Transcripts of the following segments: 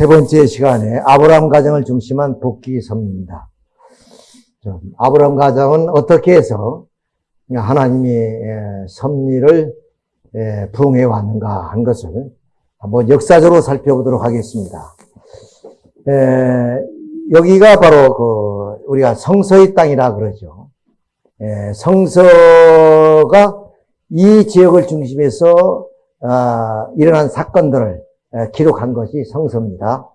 세 번째 시간에 아브라함 가정을 중심한 복귀 섭리입니다. 아브라함 가정은 어떻게 해서 하나님의 섭리를 부응해 왔는가 한 것을 한번 역사적으로 살펴보도록 하겠습니다. 여기가 바로 그 우리가 성서의 땅이라 그러죠. 성서가 이 지역을 중심해서 아, 일어난 사건들을 기록한 것이 성서입니다.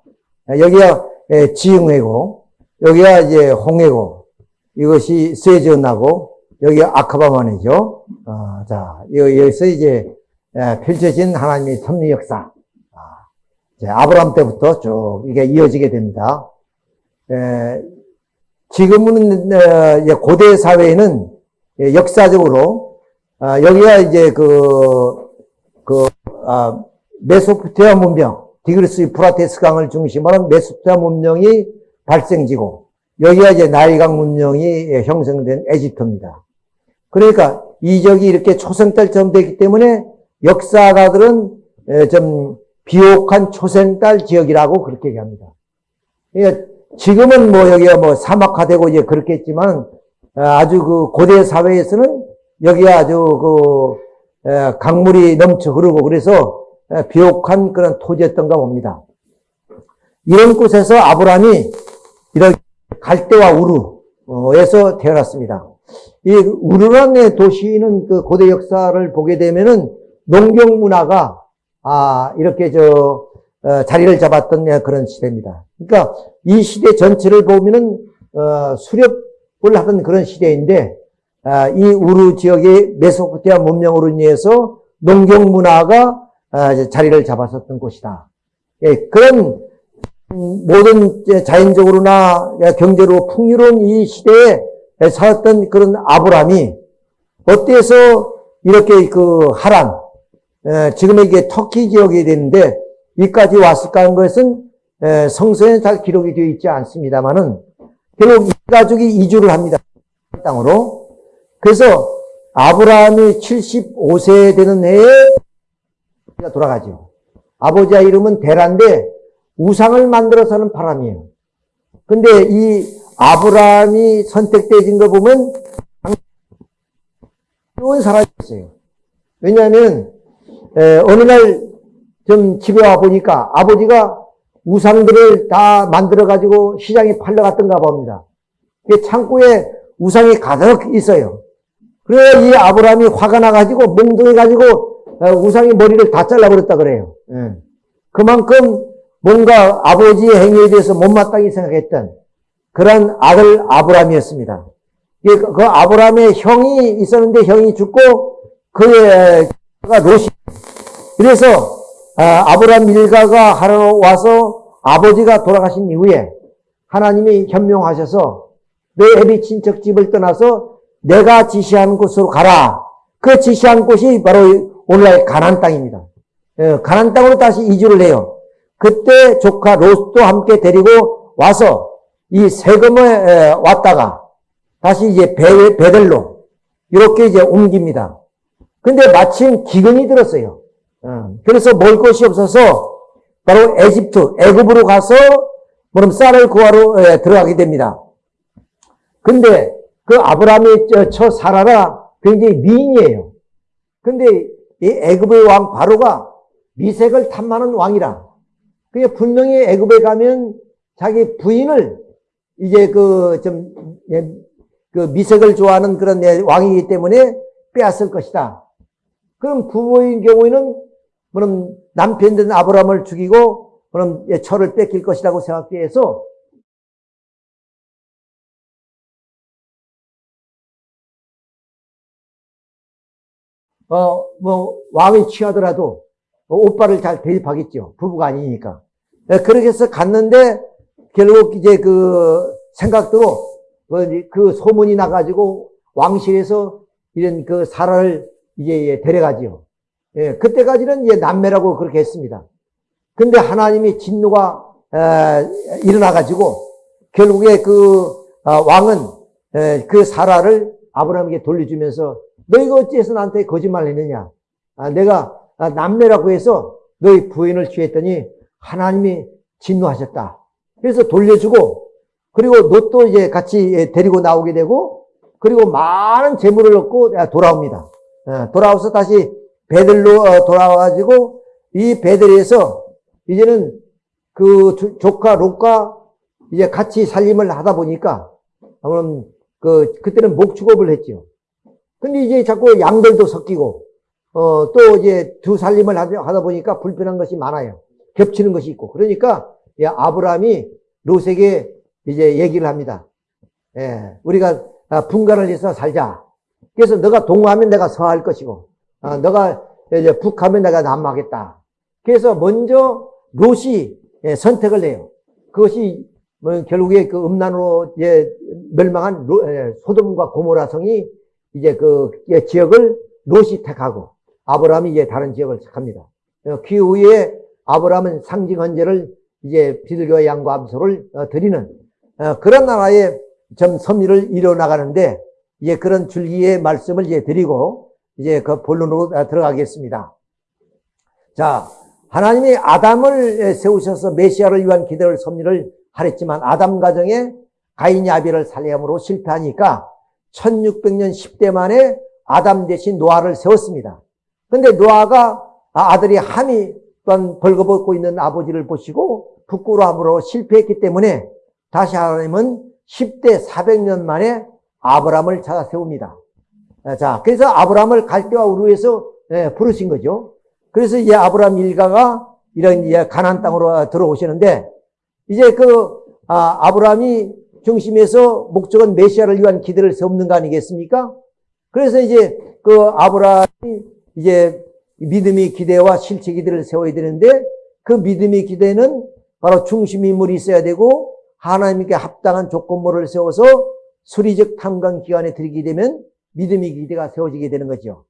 여기가 지흥회고, 여기가 이제 홍해고, 이것이 스웨즈나고, 여기가 아카바만이죠. 어, 자, 여기서 이제 펼쳐진 하나님의 섭리 역사. 아, 아브라함 때부터 쭉 이게 이어지게 됩니다. 지금은 어, 고대 사회에는 역사적으로 아, 여기가 이제 그, 그, 아, 메소포타미아 문명, 티그리스 유프라테스 강을 중심으로 한 메소포타미아 문명이 발생지고 여기가 이제 나일강 문명이 형성된 에집트입니다. 그러니까 지역이 이렇게 초생달처럼 되기 때문에 역사가들은 좀 비옥한 초생달 지역이라고 그렇게 얘기합니다. 그러니까 지금은 뭐 여기가 뭐 사막화되고 이제 그렇겠지만 아주 그 고대 사회에서는 여기가 아주 그 강물이 넘쳐 흐르고 그래서 비옥한 그런 토지였던가 봅니다. 이런 곳에서 아브라함이 이렇게 갈대와 우르에서 태어났습니다. 이 우르라는 도시는 그 고대 역사를 보게 되면은 농경 문화가 아 이렇게 저 어, 자리를 잡았던 그런 시대입니다. 그러니까 이 시대 전체를 보면은 어, 수렵을 하던 그런 시대인데 아, 이 우르 지역의 메소포티아 문명으로 인해서 농경 문화가 아, 자리를 잡았었던 곳이다. 예, 그런 모든 자연적으로나 경제로 풍요로운 이 시대에 살았던 그런 아브라함이 어때서 이렇게 그 하란, 지금 이게 터키 지역이 되는데 이까지 왔을까 하는 것은 성서에 잘 기록이 되어 있지 않습니다만은 결국 이 가족이 이주를 합니다. 땅으로. 그래서 아브라함이 75세 되는 해에 돌아가죠. 아버지의 이름은 데란데 우상을 만들어서는 바람이에요. 근데 이 아브라함이 선택되어진 거 보면 좋은 사람이었어요. 왜냐하면 어느 날 좀 집에 와 보니까 아버지가 우상들을 다 만들어 가지고 시장에 팔러 갔던가 봅니다. 창고에 우상이 가득 있어요. 그래야 이 아브라함이 화가 나가지고 멍둥해가지고 어, 우상이 머리를 다 잘라버렸다 그래요. 예. 그만큼 뭔가 아버지의 행위에 대해서 못마땅히 생각했던 그런 아들 아브라함이었습니다. 그, 그 아브라함의 형이 있었는데 형이 죽고 그의 롯이 그래서 아, 아브라함 일가가 하러 와서 아버지가 돌아가신 이후에 하나님이 현명하셔서 내 애비 친척 집을 떠나서 내가 지시하는 곳으로 가라. 그 지시한 곳이 바로 오늘날 가난 땅입니다. 예, 가난 땅으로 다시 이주를 해요. 그때 조카 롯도 함께 데리고 와서 이 세금에 왔다가 다시 이제 베, 베델로 이렇게 이제 옮깁니다. 근데 마침 기근이 들었어요. 어, 그래서 먹을 것이 없어서 바로 에집트, 애굽으로 가서 그럼 쌀을 구하러 들어가게 됩니다. 근데 그 아브라함의 처 사라가 굉장히 미인이에요. 근데 이 애굽의 왕 바로가 미색을 탐하는 왕이라. 그게 분명히 애굽에 가면 자기 부인을 이제 그 좀그 예, 미색을 좋아하는 그런 왕이기 때문에 빼앗을 것이다. 그럼 부모인 경우에는 그럼 남편 된 아브라함을 죽이고 그럼 철을 뺏길 것이라고 생각해서 어, 뭐, 왕이 취하더라도 오빠를 잘 대입하겠죠. 부부가 아니니까. 네, 그렇게 해서 갔는데 결국 이제 그 생각대로 그, 그 소문이 나가지고 왕실에서 이런 그 사라를 이제 데려가지요. 예, 그때까지는 이제 남매라고 그렇게 했습니다. 근데 하나님이 진노가 에, 일어나가지고 결국에 그 아, 왕은 에, 그 사라를 아브라함에게 돌려주면서 너희가 어찌해서 나한테 거짓말을 했느냐? 아, 내가 남매라고 해서 너희 부인을 취했더니 하나님이 진노하셨다. 그래서 돌려주고 그리고 롯도 이제 같이 데리고 나오게 되고 그리고 많은 재물을 얻고 돌아옵니다. 어, 돌아와서 다시 베들로 어, 돌아와가지고 이 베들에서 이제는 그 조카 롯과 이제 같이 살림을 하다 보니까 아무튼 그 그때는 목축업을 했죠. 근데 이제 자꾸 양들도 섞이고 어 또 이제 두 살림을 하다 보니까 불편한 것이 많아요. 겹치는 것이 있고 그러니까 아브라함이 롯에게 이제 얘기를 합니다. 예, 우리가 아, 분간을 해서 살자. 그래서 너가 동하면 내가 서할 것이고, 어, 너가 이제 북하면 내가 남하겠다. 그래서 먼저 롯이 예, 선택을 해요. 그것이 뭐 결국에 그 음란으로 이제 멸망한 예, 소돔과 고모라 성이 이제 그 예, 지역을 롯이 택하고 아브라함이 이제 다른 지역을 택합니다. 어, 그 후에 아브라함은 상징 헌제를 이제 비둘기와 양과 암소를 어, 드리는 그런 나라의 좀 섭리를 이뤄나가는데 이제 그런 줄기의 말씀을 이제 드리고 이제 그 본론으로 들어가겠습니다. 자, 하나님이 아담을 세우셔서 메시아를 위한 기대를 섭리를 하랬지만 아담 가정에 가인이 아비를 살해함으로 실패하니까 1600년 10대 만에 아담 대신 노아를 세웠습니다. 근데 노아가 아, 아들이 함이 또한 벌거벗고 있는 아버지를 보시고 부끄러움으로 실패했기 때문에 다시 하나님은 10대 400년 만에 아브람을 찾아 세웁니다. 자, 그래서 아브람을 갈대와 우루에서 예, 부르신 거죠. 그래서 이제 아브람 일가가 이런 가난 땅으로 들어오시는데 이제 그 아, 브람이 중심에서 목적은 메시아를 위한 기대를 세우는 거 아니겠습니까? 그래서 이제 그 아브람이 이제 믿음의 기대와 실체 기대를 세워야 되는데 그 믿음의 기대는 바로 중심 인물이 있어야 되고 하나님께 합당한 조건모를 세워서 수리적 탐관 기관에 들이게 되면 믿음의 기대가 세워지게 되는 거죠.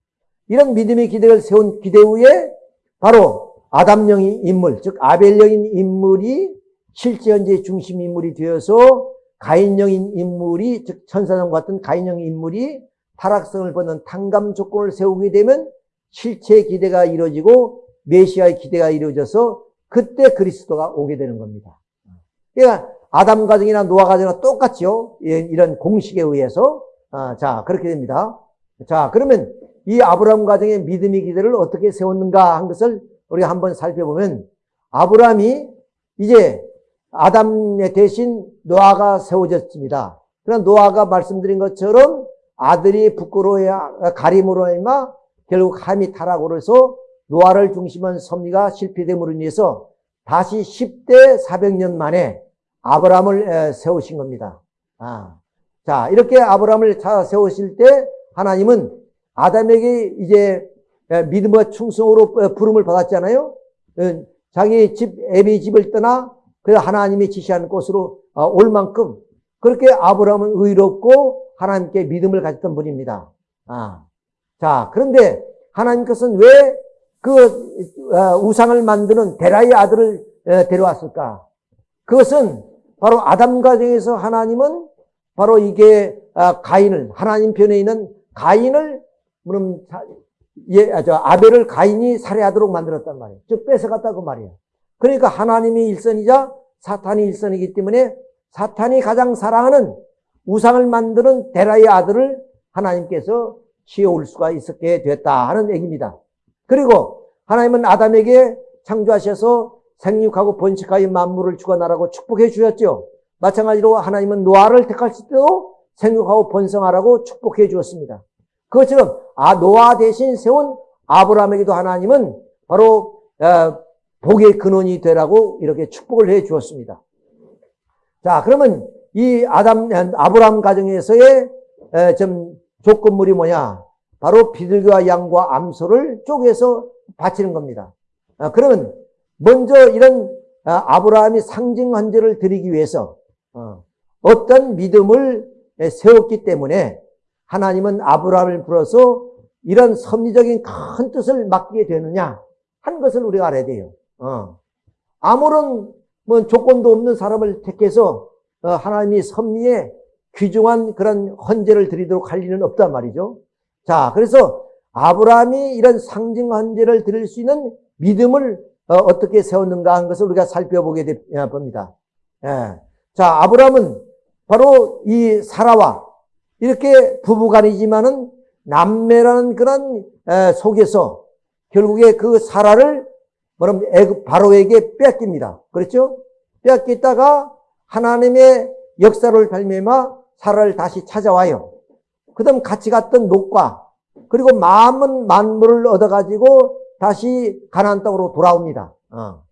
이런 믿음의 기대를 세운 기대 후에 바로 아담령인 인물, 즉 아벨령인 인물이 실제 현재 중심 인물이 되어서 가인령인 인물이 즉 천사장 같은 가인령인 인물이 타락성을 벗는 탕감 조건을 세우게 되면 실체 기대가 이루어지고 메시아의 기대가 이루어져서 그때 그리스도가 오게 되는 겁니다. 그러니까 아담 가정이나 노아 가정이나 똑같죠. 예, 이런 공식에 의해서 아, 자 그렇게 됩니다. 자 그러면 이 아브라함 가정의 믿음의 기대를 어떻게 세웠는가 한 것을 우리가 한번 살펴보면 아브라함이 이제 아담의 대신 노아가 세워졌습니다. 그러나 노아가 말씀드린 것처럼 아들이 부끄러워야 가림으로 인마 결국 함이 타락으로 해서 노아를 중심한 섭리가 실패됨으로 인해서 다시 10대 400년 만에 아브라함을 세우신 겁니다. 아. 자, 이렇게 아브라함을 세우실 때 하나님은 아담에게 이제 믿음과 충성으로 부름을 받았잖아요. 어, 자기 집, 애비 집을 떠나 그 하나님이 지시하는 곳으로 어, 올 만큼 그렇게 아브라함은 의롭고 하나님께 믿음을 가졌던 분입니다. 아. 자, 그런데 하나님께서는 왜 그 우상을 만드는 데라의 아들을 데려왔을까? 그것은 바로 아담 가정에서 하나님은 바로 이게 아, 가인을 하나님 편에 있는 가인을 물론 예, 아, 저 아벨을 가인이 살해하도록 만들었단 말이에요. 즉 뺏어갔다고 말이에요. 그러니까 하나님이 일선이자 사탄이 일선이기 때문에 사탄이 가장 사랑하는 우상을 만드는 데라의 아들을 하나님께서 지어올 수가 있었게 됐다 하는 얘기입니다. 그리고 하나님은 아담에게 창조하셔서 생육하고 번식하여 만물을 주관하라고 축복해 주셨죠. 마찬가지로 하나님은 노아를 택하실 때도 생육하고 번성하라고 축복해 주었습니다. 그것처럼 아 노아 대신 세운 아브라함에게도 하나님은 바로 어, 복의 근원이 되라고 이렇게 축복을 해 주었습니다. 자, 그러면 이 아담 아브라함 가정에서의 좀 조건물이 뭐냐? 바로 비둘기와 양과 암소를 쪼개서 바치는 겁니다. 아, 그러면 먼저 이런 아, 아브라함이 상징 헌제를 드리기 위해서 어, 어떤 믿음을 세웠기 때문에 하나님은 아브라함을 불어서 이런 섭리적인 큰 뜻을 맡기게 되느냐 한 것을 우리가 알아야 돼요. 어. 아무런 뭐 조건도 없는 사람을 택해서 어, 하나님이 섭리에 귀중한 그런 헌제를 드리도록 할 리는 없단 말이죠. 자, 그래서 아브라함이 이런 상징 헌제를 드릴 수 있는 믿음을 어, 떻게 세웠는가 하는 것을 우리가 살펴보게 되, 어. 예. 자, 아브라함은 바로 이 사라와 이렇게 부부간이지만은 남매라는 그런 에, 속에서 결국에 그 사라를 뭐냐면 바로에게 뺏깁니다. 그렇죠? 뺏겼다가 하나님의 역사를 발매마 사라를 다시 찾아와요. 그 다음 같이 갔던 녹과 그리고 마음은 만물을 얻어가지고 다시 가나안 땅으로 돌아옵니다. 어.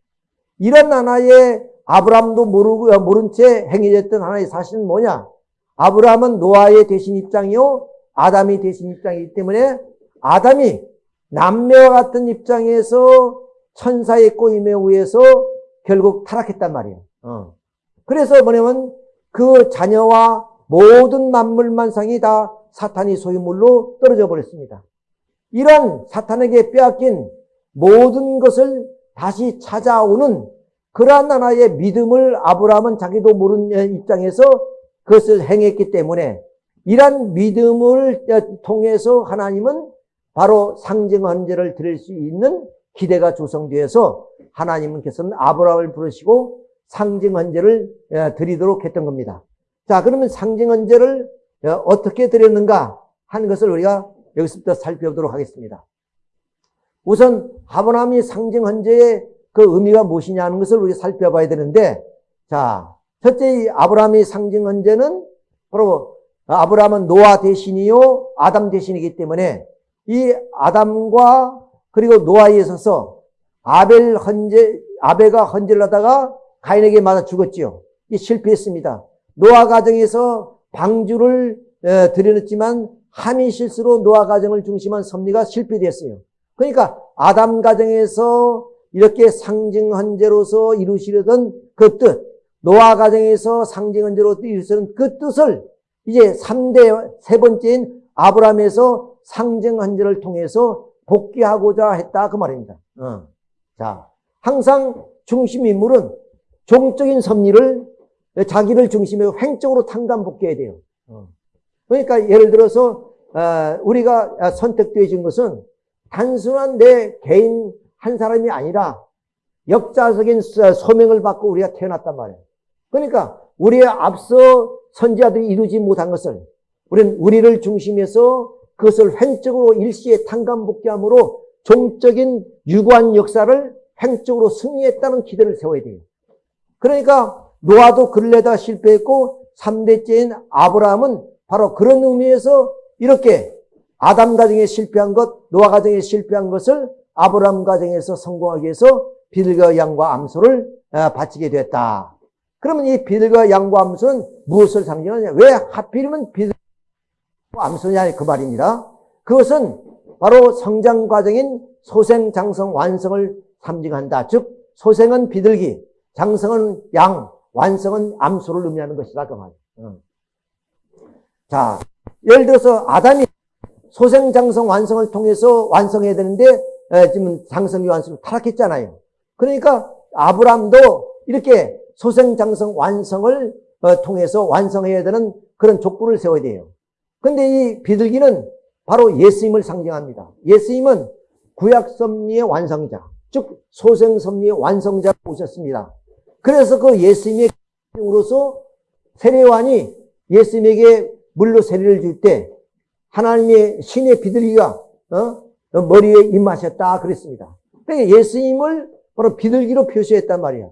이런 하나의 아브라함도 모르고 모른 채 행해졌던 하나의 사실은 뭐냐? 아브라함은 노아의 대신 입장이요, 아담이 대신 입장이기 때문에 아담이 남매와 같은 입장에서 천사의 꼬임에 의해서 결국 타락했단 말이에요. 어. 그래서 뭐냐면 그 자녀와 모든 만물만상이 다 사탄이 소유물로 떨어져 버렸습니다. 이런 사탄에게 빼앗긴 모든 것을 다시 찾아오는 그러한 하나의 믿음을 아브라함은 자기도 모르는 입장에서 그것을 행했기 때문에 이러한 믿음을 통해서 하나님은 바로 상징 헌제를 드릴 수 있는 기대가 조성되어서 하나님께서는 아브라함을 부르시고 상징 헌제를 드리도록 했던 겁니다. 자, 그러면 상징 헌제를 어떻게 드렸는가 하는 것을 우리가 여기서부터 살펴보도록 하겠습니다. 우선 아브라함이 상징 헌제의 그 의미가 무엇이냐 하는 것을 우리가 살펴봐야 되는데, 자, 첫째 이 아브라함의 상징 헌제는 바로 아브라함은 노아 대신이요 아담 대신이기 때문에 이 아담과 그리고 노아에 있어서 아벨 헌제 아벨과 헌제를 하다가 가인에게 맞아 죽었지요. 이 실패했습니다. 노아 가정에서 방주를 들여놓지만 함이 실수로 노아 가정을 중심한 섭리가 실패됐어요. 그러니까 아담 가정에서 이렇게 상징 헌제로서 이루시려던 그 뜻, 노아 가정에서 상징 헌제로 이루시는 그 뜻을 이제 3대 세 번째인 아브라함에서 상징 헌제를 통해서 복귀하고자 했다 그 말입니다. 어. 자, 항상 중심 인물은 종적인 섭리를 자기를 중심으로 횡적으로 탕감복귀해야 돼요. 어. 그러니까 예를 들어서 어, 우리가 선택되어진 것은 단순한 내 개인 한 사람이 아니라 역사적인 소명을 받고 우리가 태어났단 말이에요. 그러니까 우리의 앞서 선지자들이 이루지 못한 것을 우리는 우리를 중심해서 그것을 횡적으로 일시에 탕감복귀함으로 종적인 유구한 역사를 횡적으로 승리했다는 기대를 세워야 돼요. 그러니까 노아도 근래다 실패했고 3대째인 아브라함은 바로 그런 의미에서 이렇게 아담 가정에 실패한 것, 노아 가정에 실패한 것을 아브라함 가정에서 성공하기 위해서 비둘과 양과 암소를 어, 바치게 됐다. 그러면 이 비둘과 양과 암소는 무엇을 상징하냐? 왜 하필이면 비 둘과 암소냐? 그 말입니다. 그것은 바로 성장 과정인 소생, 장성, 완성을 상징한다. 즉, 소생은 비둘기, 장성은 양, 완성은 암소를 의미하는 것이다. 그 말이에요. 자, 예를 들어서 아담이 소생, 장성, 완성을 통해서 완성해야 되는데 지금 장성이 완성 타락했잖아요. 그러니까 아브람도 이렇게 소생, 장성, 완성을 어, 통해서 완성해야 되는 그런 족구를 세워야 돼요. 근데 이 비둘기는 바로 예수님을 상징합니다. 예수님은 구약 섭리의 완성자, 즉 소생 섭리의 완성자로 오셨습니다. 그래서 그 예수님의 으로서 세례관이 예수님에게 물로 세례를 줄 때 하나님의 신의 비둘기가 어? 머리에 임하셨다 그랬습니다. 그러니까 예수님을 바로 비둘기로 표시했단 말이야.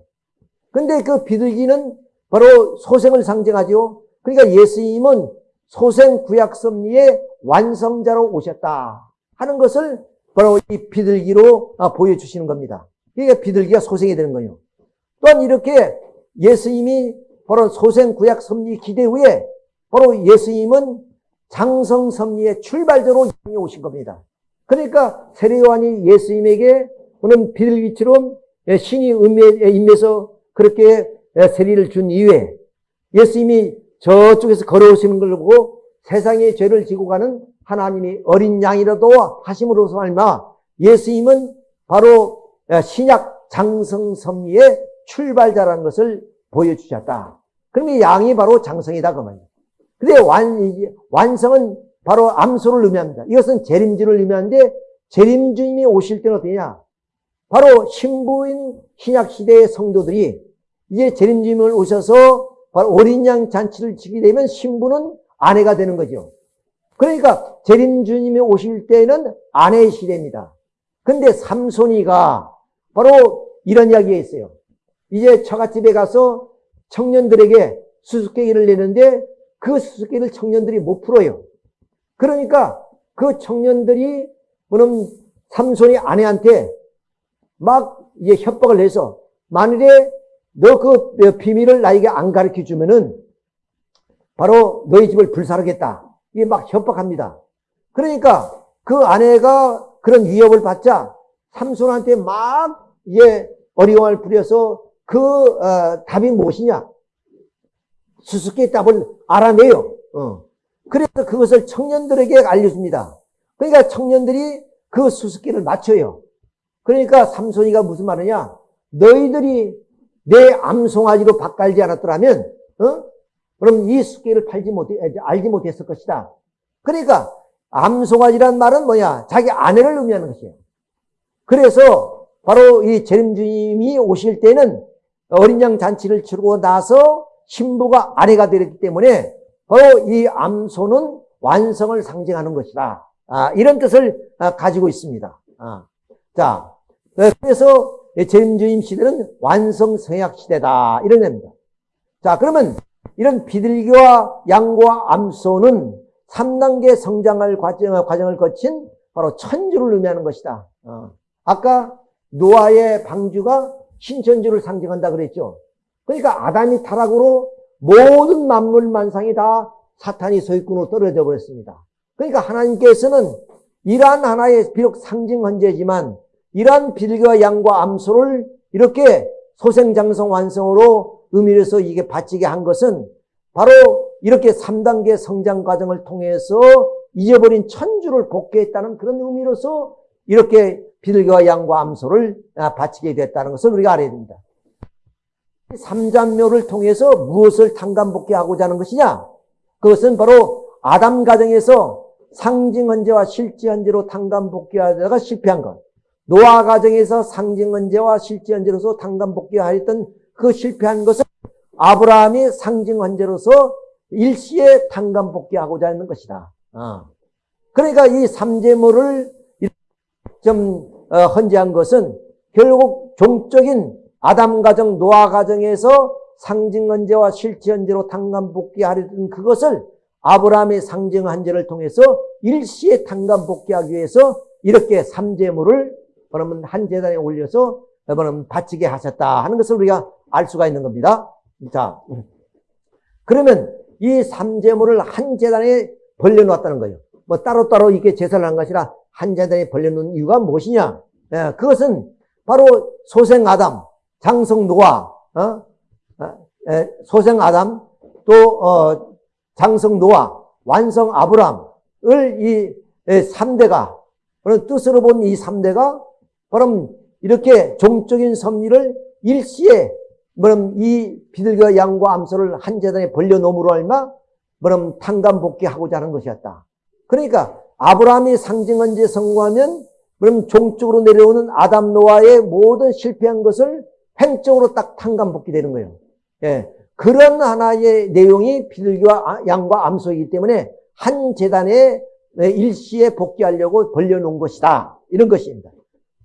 근데 그 비둘기는 바로 소생을 상징하죠. 그러니까 예수님은 소생 구약 섭리의 완성자로 오셨다 하는 것을 바로 이 비둘기로 아, 보여주시는 겁니다. 그러니까 비둘기가 소생이 되는 거예요. 또한 이렇게 예수님이 바로 소생 구약 섭리 기대 후에 바로 예수님은 장성 섭리의 출발자로 오신 겁니다. 그러니까 세례요한이 예수님에게 오는 비둘기처럼 신이 임해서 그렇게 세례를 준 이후에 예수님이 저쪽에서 걸어오시는 걸 보고 세상의 죄를 지고 가는 하나님이 어린 양이라도 하심으로서 말마 예수님은 바로 신약 장성 섭리의 출발자라는 것을 보여주셨다. 그러면 양이 바로 장성이다 그 말이에요. 근데 완, 완성은 바로 암소를 의미합니다. 이것은 재림주를 의미하는데 재림주님이 오실 때는 어떠냐? 바로 신부인 신약 시대의 성도들이 이제 재림주님을 오셔서 바로 어린 양 잔치를 지게 되면 신부는 아내가 되는 거죠. 그러니까 재림주님이 오실 때는 아내의 시대입니다. 근데 삼손이가 바로 이런 이야기가 있어요. 이제 처갓집에 가서 청년들에게 수수께끼를 내는데 그 수수께끼를 청년들이 못 풀어요. 그러니까 그 청년들이 그럼 삼손이 아내한테 막 이제 협박을 해서 만일에 너 그 비밀을 나에게 안 가르쳐 주면은 바로 너희 집을 불사르겠다. 이게 막 협박합니다. 그러니까 그 아내가 그런 위협을 받자 삼손한테 막 이제 어려움을 부려서 그 어, 답이 무엇이냐? 수수께끼 답을 알아내요. 어. 그래서 그것을 청년들에게 알려줍니다. 그러니까 청년들이 그 수수께를 맞춰요. 그러니까 삼손이가 무슨 말이냐? 너희들이 내 암송아지로 바깔지 않았더라면, 어? 그럼 이 수수께를 팔지 못해, 알지 못했을 것이다. 그러니까 암송아지란 말은 뭐냐? 자기 아내를 의미하는 것이에요. 그래서 바로 이 재림주님이 오실 때는 어린 양 잔치를 치르고 나서 신부가 아내가 되었기 때문에 바로 이 암소는 완성을 상징하는 것이다. 아, 이런 뜻을 아, 가지고 있습니다. 아, 자, 네, 그래서 재림주임 시대는 완성 성약 시대다. 이런 겁니다. 자, 그러면 이런 비둘기와 양과 암소는 3단계 성장을 과정, 과정을 거친 바로 천주를 의미하는 것이다. 어. 아까 노아의 방주가 신천주를 상징한다 그랬죠. 그러니까 아담이 타락으로 모든 만물 만상이 다 사탄이 소유꾼으로 떨어져 버렸습니다. 그러니까 하나님께서는 이러한 하나의 비록 상징 헌재지만 이러한 빌과 양과 암소를 이렇게 소생장성 완성으로 의미해서 이게 바치게 한 것은 바로 이렇게 3단계 성장 과정을 통해서 잊어버린 천주를 복귀했다는 그런 의미로서 이렇게 비둘기와 양과 암소를 아, 바치게 됐다는 것을 우리가 알아야 됩니다. 삼잔묘를 통해서 무엇을 탕감복귀하고자 하는 것이냐? 그것은 바로 아담 가정에서 상징 헌재와 실제 헌재로 탕감복귀하다가 실패한 것. 노아 가정에서 상징 헌재와 실제 헌재로서 탕감복귀하였던 그 실패한 것을 아브라함이 상징 헌재로서 일시에 탕감복귀하고자 하는 것이다. 어. 그러니까 이 삼재물을 좀 어, 헌재한 것은 결국 종적인 아담 가정, 노아 가정에서 상징 헌재와 실제 헌재로 탕감 복귀하려던 그것을 아브라함의 상징 헌재를 통해서 일시에 탕감 복귀하기 위해서 이렇게 삼재물을 그러면 한 재단에 올려서 그러면 바치게 하셨다 하는 것을 우리가 알 수가 있는 겁니다. 자, 그러면 이 삼재물을 한 재단에 벌려놓았다는 거예요. 뭐 따로따로 이게 제사를 한 것이라 한 재단에 벌려놓은 이유가 무엇이냐? 예, 그것은 바로 소생 아담, 장성 노아, 어? 어? 예, 소생 아담, 또 어, 장성 노아, 완성 아브람을 이 3대가 그런 뜻으로 본 이 3대가 그럼 이렇게 종적인 섭리를 일시에 그럼 이 비둘기와 양과 암소를 한 재단에 벌려놓음으로 얼마 그럼 탕감복귀하고자 하는 것이었다. 그러니까 아브라함이 상징한 제 성공하면 그럼 종적으로 내려오는 아담 노아의 모든 실패한 것을 횡적으로 딱 탕감복귀되는 거예요. 예. 그런 하나의 내용이 비둘기와 아, 양과 암소이기 때문에 한 재단에 일시에 복귀하려고 벌려놓은 것이다. 이런 것입니다.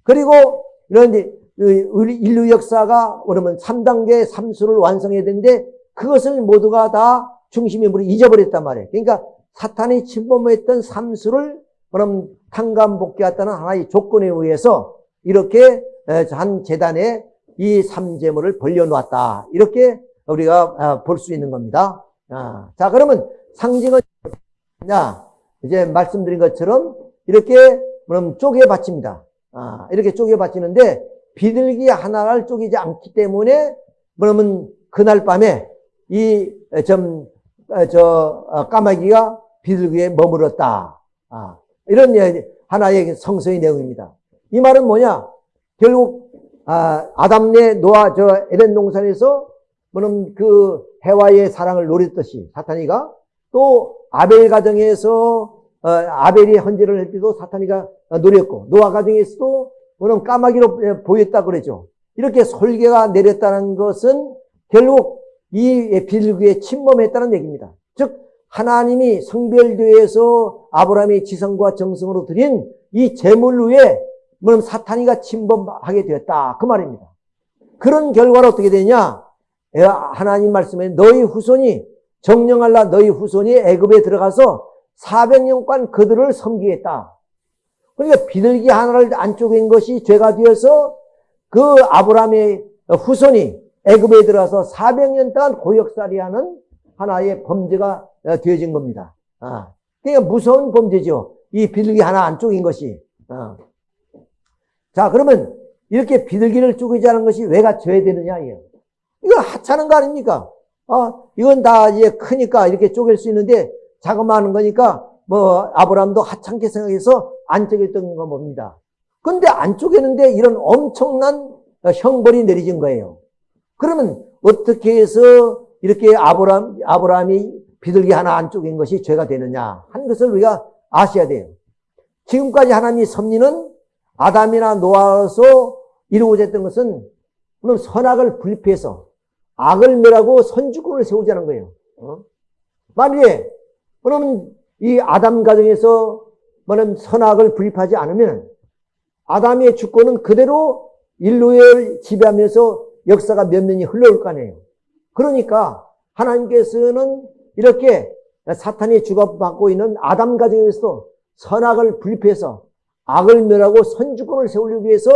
그리고 이런 우리 인류 역사가 그러면 3단계 삼수를 완성해야 되는데 그것을 모두가 다 중심의 물이 잊어버렸단 말이에요. 그러니까 사탄이 침범했던 삼수를 그럼 탕감복귀했다는 하나의 조건에 의해서 이렇게 한 재단에 이 삼재물을 벌려놓았다. 이렇게 우리가 아, 볼수 있는 겁니다. 아, 자, 그러면 상징은 이제 말씀드린 것처럼 이렇게 그럼 쪼개 받칩니다. 아, 이렇게 쪼개 받치는데 비둘기 하나를 쪼개지 않기 때문에 그러면 그날 밤에 이좀저 어, 까마귀가 비둘기에 머물렀다. 아, 이런 하나의 성서의 내용입니다. 이 말은 뭐냐? 결국 아, 아담 내 노아 저 에덴 동산에서 뭐는 그 해와의 사랑을 노렸듯이 사탄이가 또 아벨 가정에서 어, 아벨이 헌재를 할 때도 사탄이가 노렸고 노아 가정에서도 그럼 까마귀로 보였다 그러죠. 이렇게 솔개가 내렸다는 것은 결국 이 비둘기에 침범했다는 얘기입니다. 즉 하나님이 성별교에서 아브라함의 지성과 정성으로 드린 이 재물 위에 그럼 사탄이가 침범하게 되었다 그 말입니다. 그런 결과로 어떻게 되냐? 하나님 말씀에 너희 후손이 정령할라 너희 후손이 애굽에 들어가서 400년간 그들을 섬기겠다. 그러니까 비둘기 하나를 안쪽인 것이 죄가 되어서 그 아브라함의 후손이 애굽에 들어가서 400년 동안 고역살이하는 하나의 범죄가 되어진 겁니다. 아, 그러니까 무서운 범죄죠. 이 비둘기 하나 안쪽인 것이. 아. 자, 그러면 이렇게 비둘기를 쪼개자는 것이 왜가 져야 되느냐, 이거. 이거 하찮은 거 아닙니까? 어, 이건 다 이제 크니까 이렇게 쪼갤 수 있는데 자그마한 거니까 뭐 아브라함도 하찮게 생각해서 안 쪼갰던 거 봅니다. 근데 안 쪼개는데 이런 엄청난 형벌이 내려진 거예요. 그러면 어떻게 해서 이렇게 아브라함, 아브라함이 비둘기 하나 안 쪼갠 것이 죄가 되느냐 하는 것을 우리가 아셔야 돼요. 지금까지 하나님이 섭리는 아담이나 노아로서 이루어져 있던 것은 그럼 선악을 불피해서 악을 멸하고 선주권을 세우자는 거예요. 어? 만약에 그러면 이 아담 가정에서 뭐는 선악을 불입하지 않으면 아담의 주권은 그대로 인류를 지배하면서 역사가 몇 년이 흘러올 거 아니에요. 그러니까 하나님께서는 이렇게 사탄이 주고받고 있는 아담 가정에서 선악을 불입해서 악을 멸하고 선주권을 세우기 위해서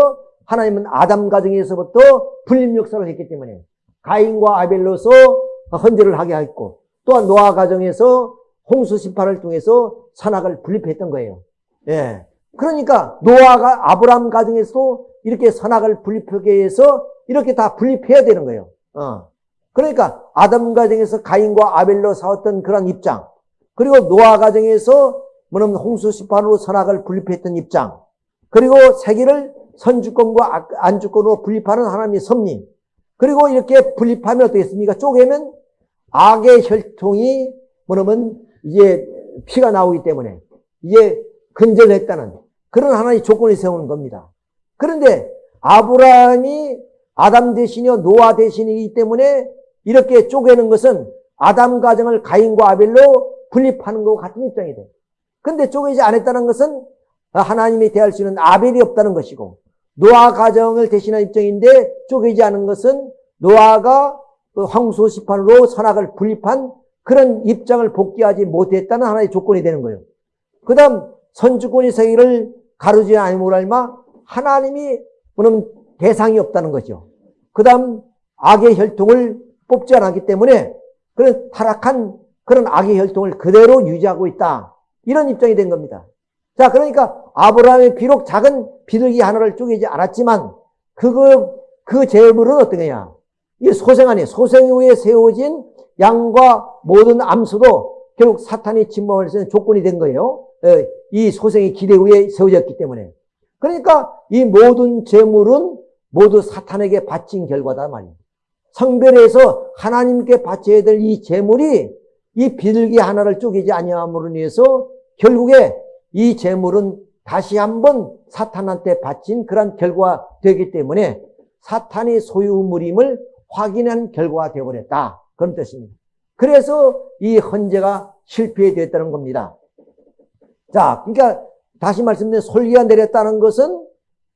하나님은 아담 가정에서부터 분림 역사를 했기 때문에 가인과 아벨로서 헌재를 하게 했고 또한 노아 가정에서 홍수 심판을 통해서 선악을 분립했던 거예요. 예. 그러니까 노아가 아브라함 가정에서 이렇게 선악을 분립하게 해서 이렇게 다 분립해야 되는 거예요. 어. 그러니까 아담 가정에서 가인과 아벨로 싸웠던 그런 입장, 그리고 노아 가정에서 뭐냐면 홍수 심판으로 선악을 분립했던 입장, 그리고 세계를 선주권과 안주권으로 분립하는 하나님의 섭리, 그리고 이렇게 분립하면 어떻겠습니까? 쪼개면 악의 혈통이 뭐냐면 이제 피가 나오기 때문에 이게 근절했다는 그런 하나의 조건을 세우는 겁니다. 그런데 아브라함이 아담 대신이요 노아 대신이기 때문에 이렇게 쪼개는 것은 아담 가정을 가인과 아벨로 분립하는 것과 같은 입장이 돼. 근데 쪼개지 않았다는 것은 하나님이 대할 수 있는 아벨이 없다는 것이고 노아 가정을 대신한 입장인데 쪼개지 않은 것은 노아가 그 황소 시판으로 선악을 분립한 그런 입장을 복귀하지 못했다는 하나의 조건이 되는 거예요. 그 다음 선주권이 세계를 가르지 않음으로 알마 하나님이 그럼 대상이 없다는 거죠. 그 다음 악의 혈통을 뽑지 않았기 때문에 그런 타락한 그런 악의 혈통을 그대로 유지하고 있다. 이런 입장이 된 겁니다. 자, 그러니까 아브라함이 비록 작은 비둘기 하나를 쪼개지 않았지만 그거 그 재물은 어떤 거냐? 이 소생 안에 소생 후에 세워진 양과 모든 암수도 결국 사탄이 침범할 수 있는 조건이 된 거예요. 예, 이 소생의 기대 위에 세워졌기 때문에. 그러니까 이 모든 재물은 모두 사탄에게 바친 결과다 말이에요. 성별에서 하나님께 바쳐야 될 이 재물이 이 비둘기 하나를 쪼개지 아니함으로 인해서 결국에 이 재물은 다시 한번 사탄한테 바친 그런 결과가 되기 때문에 사탄이 소유물임을 확인한 결과가 되어버렸다. 그런 뜻입니다. 그래서 이 헌재가 실패되었다는 겁니다. 자, 그러니까 다시 말씀드린 솔기가 내렸다는 것은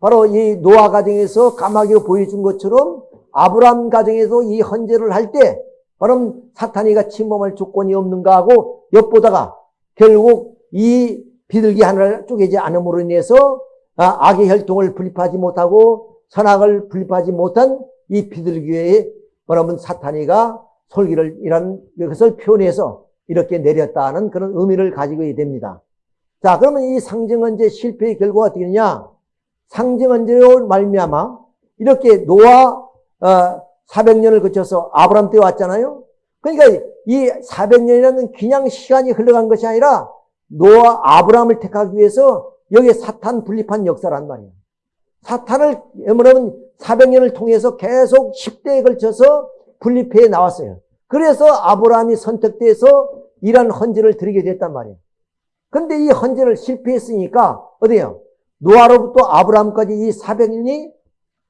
바로 이 노아 가정에서 까마귀로 보여준 것처럼 아브람 가정에서 이 헌재를 할때 그럼 사탄이가 침범할 조건이 없는가 하고 엿보다가 결국 이 비둘기 하나를 쪼개지 않음으로 인해서 아, 악의 혈통을 분립하지 못하고 선악을 분립하지 못한 이 비둘기의 여러분 사탄이가 솔기를 이런 것을 표현해서 이렇게 내렸다는 그런 의미를 가지고 됩니다. 자, 그러면 이 상징언제 실패의 결과가 어떻게 되냐? 상징언제로 말미암아 이렇게 노아 어, 400년을 거쳐서 아브람 때 왔잖아요. 그러니까 이 400년이라는 그냥 시간이 흘러간 것이 아니라 노아 아브람을 택하기 위해서 여기에 사탄 분립한 역사란 말이에요. 사탄을 뭐냐면 400년을 통해서 계속 10대에 걸쳐서 분립해 나왔어요. 그래서 아브라함이 선택돼서 이런 헌재를 드리게 됐단 말이에요. 근데 이 헌재를 실패했으니까 어디요? 노아로부터 아브라함까지 이 400년이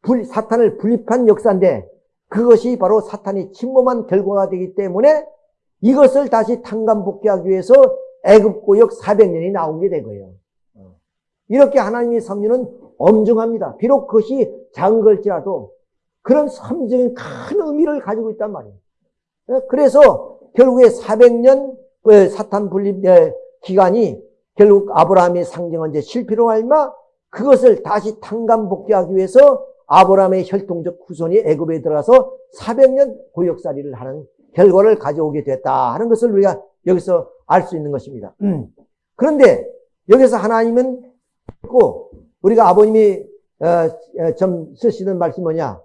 불, 사탄을 분립한 역사인데 그것이 바로 사탄이 침범한 결과가 되기 때문에 이것을 다시 탕감복귀하기 위해서 애굽고역 400년이 나온 게된 거예요. 어. 이렇게 하나님의 섭리는 엄중합니다. 비록 그것이 작은 걸지라도 그런 섭리적인 큰 의미를 가지고 있단 말이에요. 어, 그래서 결국에 400년 사탄 분립 기간이 결국 아브라함의 상징헌제 실패로 알마 그것을 다시 탕감복귀하기 위해서 아브라함의 혈통적 후손이 애굽에 들어가서 400년 고역살이를 하는 결과를 가져오게 됐다 하는 것을 우리가 여기서 알 수 있는 것입니다. 음. 그런데 여기서 하나님은 꼭 우리가 아버님이 어, 어, 좀 쓰시는 말씀이 뭐냐?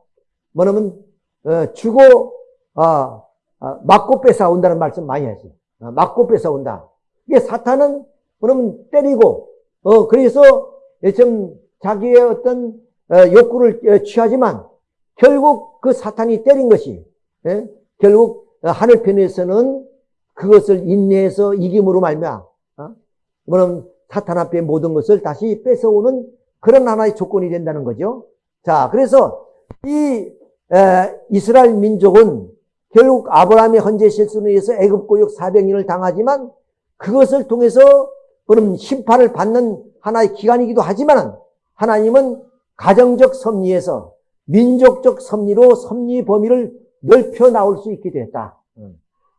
뭐냐면 어, 주고 어, 어, 맞고 뺏어 온다는 말씀 많이 하지. 어, 맞고 뺏어 온다. 이게 사탄은 그러면 때리고 어 그래서 좀 자기의 어떤 어, 욕구를 어, 취하지만 결국 그 사탄이 때린 것이 예? 결국 하늘 편에서는 그것을 인내해서 이김으로 말미암아 어? 뭐는 사탄 앞에 모든 것을 다시 뺏어오는 그런 하나의 조건이 된다는 거죠. 자, 그래서 이 에, 이스라엘 민족은 결국 아브라함의 헌재 실수에 의해서 애굽 고역 400년을 당하지만 그것을 통해서 그럼 심판을 받는 하나의 기간이기도 하지만 하나님은 가정적 섭리에서 민족적 섭리로 섭리 범위를 넓혀 나올 수 있게 됐다.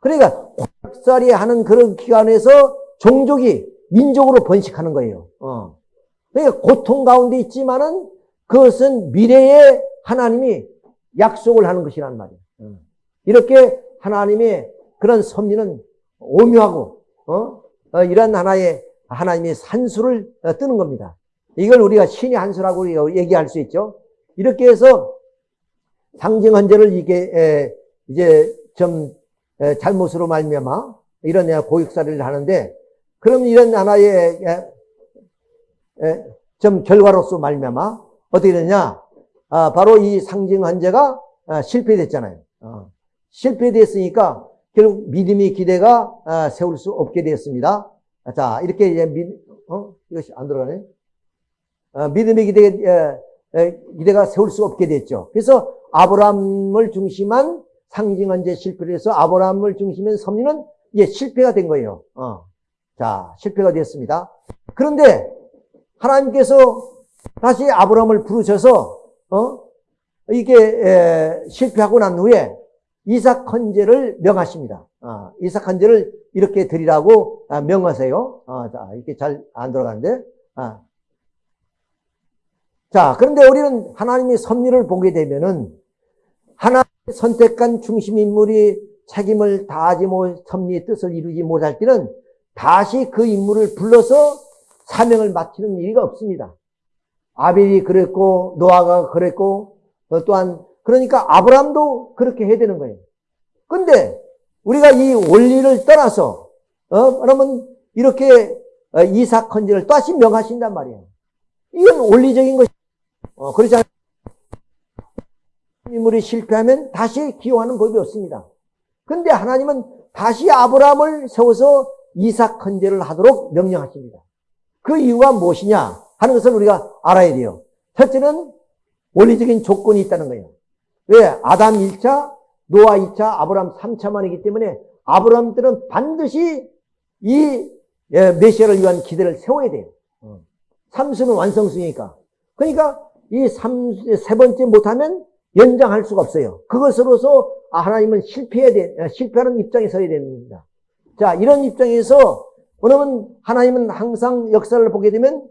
그러니까 고약살이 하는 그런 기간에서 종족이 민족으로 번식하는 거예요. 어. 그러니까 고통 가운데 있지만은 그것은 미래에 하나님이 약속을 하는 것이란 말이에요. 어. 이렇게 하나님의 그런 섭리는 오묘하고 어? 어, 이런 하나의 하나님의 산수를 어, 뜨는 겁니다. 이걸 우리가 신의 한수라고 얘기할 수 있죠. 이렇게 해서 상징 헌재를 이게 이제 좀 잘못으로 말미암아 이런 고육사를 하는데 그럼 이런 하나의 좀 결과로서 말미암아 어떻게 되냐? 아, 바로 이 상징 헌재가 아, 실패됐잖아요. 어. 실패됐으니까 결국 믿음의 기대가 아, 세울 수 없게 되었습니다. 자, 이렇게 이제 믿, 어? 이것이 안 들어가네. 어, 믿음의 기대, 기대가 세울 수 없게 됐죠. 그래서 아브라함을 중심한 상징한 제 실패를 해서 아브라함을 중심한 섭리는 이제 실패가 된 거예요. 어. 자, 실패가 되었습니다. 그런데 하나님께서 다시 아브라함을 부르셔서 어? 이게 에, 실패하고 난 후에 이삭 헌제를 명하십니다. 어, 이삭 헌제를 이렇게 드리라고 아, 명하세요. 어, 자, 이렇게 잘 안 들어가는데. 아. 자, 그런데 우리는 하나님의 섭리를 보게 되면은 하나님 선택한 중심 인물이 책임을 다하지 못, 섭리의 뜻을 이루지 못할 때는 다시 그 인물을 불러서 사명을 마치는 일이 없습니다. 아벨이 그랬고, 노아가 그랬고, 어, 또한, 그러니까 아브람도 그렇게 해야 되는 거예요. 근데 우리가 이 원리를 떠나서, 어, 그러면 이렇게 어, 이삭 헌지를 다시 명하신단 말이에요. 이건 원리적인 것이, 어, 그렇지 않아요? 인물이 실패하면 다시 기용하는 법이 없습니다. 근데 하나님은 다시 아브라함을 세워서 이삭 헌제를 하도록 명령하십니다. 그 이유가 무엇이냐 하는 것을 우리가 알아야 돼요. 첫째는 원리적인 조건이 있다는 거예요. 왜? 아담 1차, 노아 2차, 아브라함 3차만이기 때문에 아브라함들은 반드시 이 예, 메시아를 위한 기대를 세워야 돼요. 어. 삼수는 완성수니까. 그러니까 이 삼, 세 번째 못하면 연장할 수가 없어요. 그것으로서 아, 하나님은 실패해야 돼, 아, 실패하는 입장에 서야 됩니다. 자, 이런 입장에서, 왜냐면 하나님은 항상 역사를 보게 되면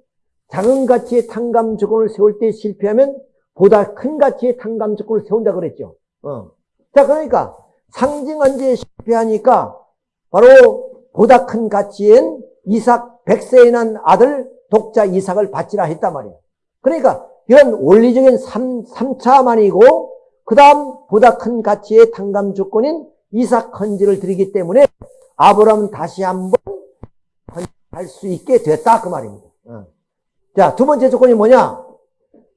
작은 가치의 탕감 조건을 세울 때 실패하면 보다 큰 가치의 탕감 조건을 세운다 그랬죠. 어. 자, 그러니까 상징 언제 실패하니까 바로 보다 큰 가치엔 이삭 백세에 난 아들 독자 이삭을 바치라 했단 말이에요. 그러니까 이런 원리적인 3, 3차만이고 그 다음 보다 큰 가치의 탕감 조건인 이삭 헌지를 드리기 때문에 아브라함은 다시 한번 할수 있게 됐다 그 말입니다. 어. 자, 두 번째 조건이 뭐냐?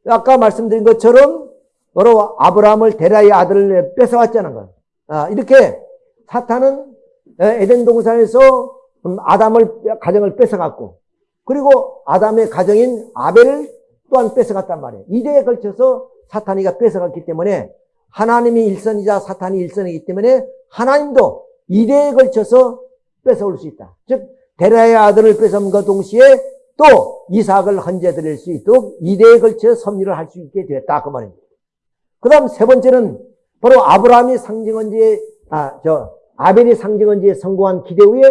아까 말씀드린 것처럼 바로 아브라함을 데라의 아들을 뺏어왔자는 거예요. 아, 이렇게 사탄은 에덴 동산에서 아담을 가정을 뺏어갔고 그리고 아담의 가정인 아벨을 또한 뺏어갔단 말이에요. 이대에 걸쳐서 사탄이가 뺏어갔기 때문에 하나님이 일선이자 사탄이 일선이기 때문에 하나님도 이대에 걸쳐서 뺏어올 수 있다. 즉 데라의 아들을 뺏어온과 동시에 또 이삭을 헌재 드릴 수 있도록 이대에 걸쳐 섭리를 할 수 있게 되었다 그 말입니다. 그 다음 세 번째는 바로 아브라함이 상징언지에 아, 저, 아벨이 상징언지에 성공한 기대 후에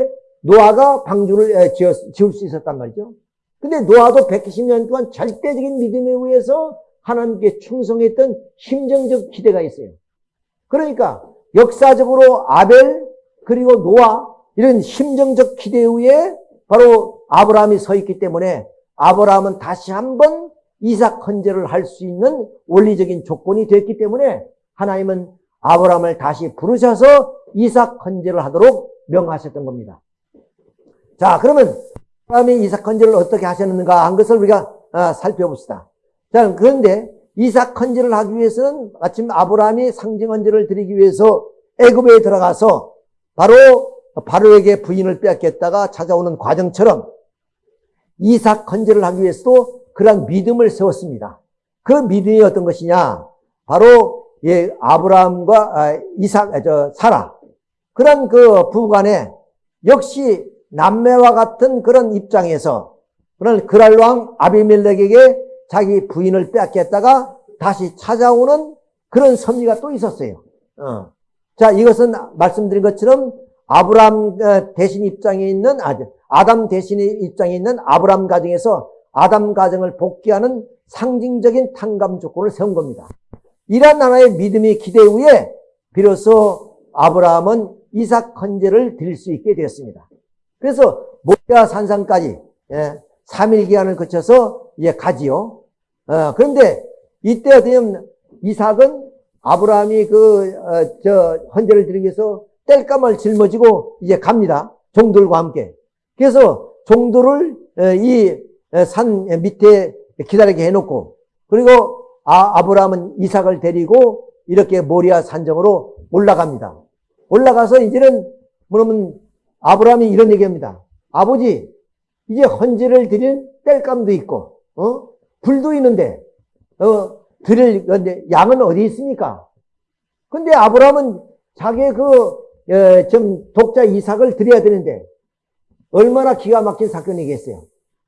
노아가 방주를 지을 수 있었단 말이죠. 근데 노아도 120년 동안 절대적인 믿음에 의해서 하나님께 충성했던 심정적 기대가 있어요. 그러니까 역사적으로 아벨 그리고 노아 이런 심정적 기대 후에 바로 아브라함이 서 있기 때문에 아브라함은 다시 한번 이삭 헌재를 할 수 있는 원리적인 조건이 됐기 때문에 하나님은 아브라함을 다시 부르셔서 이삭 헌재를 하도록 명하셨던 겁니다. 자, 그러면 아브라함이 이삭 헌재를 어떻게 하셨는가 한 것을 우리가 아, 살펴봅시다. 자, 그런데 이삭 헌재를 하기 위해서는 마침 아브라함이 상징 헌재를 드리기 위해서 애굽에 들어가서 바로 바로에게 부인을 빼앗겼다가 찾아오는 과정처럼 이삭 헌재를 하기 위해서도 그런 믿음을 세웠습니다. 그 믿음이 어떤 것이냐? 바로 예, 아브라함과 아, 이삭, 아, 저 사라 그런 그 부부간에 역시 남매와 같은 그런 입장에서 그런 그랄 왕 아비멜렉에게 자기 부인을 빼앗겼다가 다시 찾아오는 그런 섭리가 또 있었어요. 어. 자, 이것은 말씀드린 것처럼 아브람 어, 대신 입장에 있는 아담 대신의 입장에 있는 아브람 가정에서 아담 가정을 복귀하는 상징적인 탕감 조건을 세운 겁니다. 이러한 하나의 믿음의 기대 후에 비로소 아브라함은 이삭 헌재를 드릴 수 있게 되었습니다. 그래서 모리아 산상까지 예, 3일 기간을 거쳐서 예, 가지요. 어, 그런데 이때 되면 이삭은 아브라함이 그, 어, 저, 헌재를 드리기 위해서 뗄감을 짊어지고 이제 갑니다. 종들과 함께. 그래서 종들을 이 산 밑에 기다리게 해놓고 그리고 아, 아브라함은 이삭을 데리고 이렇게 모리아 산정으로 올라갑니다. 올라가서 이제는 뭐냐면 아브라함이 이런 얘기합니다. 아버지 이제 헌재를 드릴 뗄감도 있고 어? 불도 있는데 어, 드릴 건데 양은 어디 있습니까? 근데 아브라함은 자기의 그 예, 좀 독자 이삭을 드려야 되는데 얼마나 기가 막힌 사건이겠어요.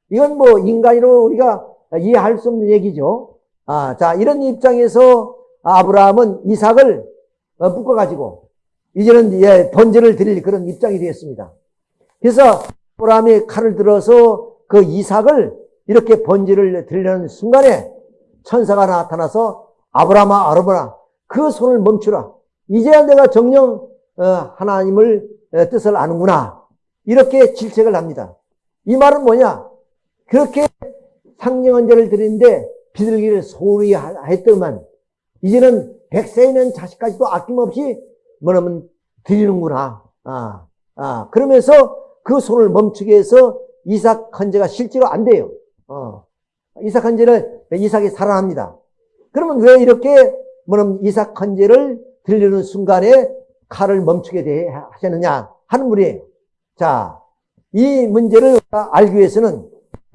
이건 뭐 인간으로 우리가 이해할 수 없는 얘기죠. 아, 자 이런 입장에서 아브라함은 이삭을 어, 묶어가지고 이제는 예, 번제를 드릴 그런 입장이 되었습니다. 그래서 아브라함이 칼을 들어서 그 이삭을 이렇게 번제를 드리려는 순간에 천사가 나타나서 아브라함아 아브라함아 그 손을 멈추라. 이제야 내가 정령 어, 하나님을 어, 뜻을 아는구나. 이렇게 질책을 합니다. 이 말은 뭐냐? 그렇게 상령언제를 드리는데 비둘기를 소리 했더만 이제는 백세이는 자식까지도 아낌없이 뭐냐면 드리는구나. 아, 아, 그러면서 그 손을 멈추게 해서 이삭 헌제가 실제로 안 돼요. 어. 이삭 헌제를 이삭이 살아납니다. 그러면 왜 이렇게 뭐냐면 이삭 헌제를 들리는 순간에 칼을 멈추게 하셨느냐 하는 분이에요. 자, 이 문제를 알기 위해서는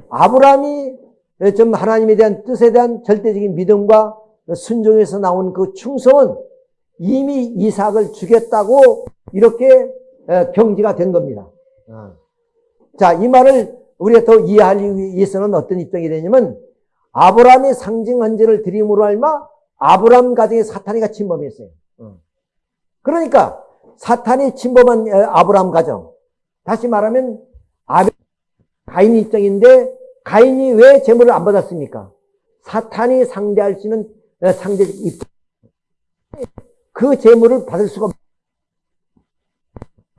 아브라함이 좀 하나님에 대한 뜻에 대한 절대적인 믿음과 순종에서 나온 그 충성은 이미 이삭을 주겠다고 이렇게 경지가 된 겁니다. 어. 자, 이 말을 우리가 더 이해하기 위해서는 어떤 입장이 되냐면 아브라함의 상징 헌제를 드림으로 알마 아브라함 가정에 사탄이가 침범했어요. 어. 그러니까 사탄이 침범한 아브라함 가정. 다시 말하면 아벨 가인 입장인데 가인이 왜 재물을 안 받았습니까? 사탄이 상대할 수 있는 상대적 입장. 그 재물을 받을 수가 없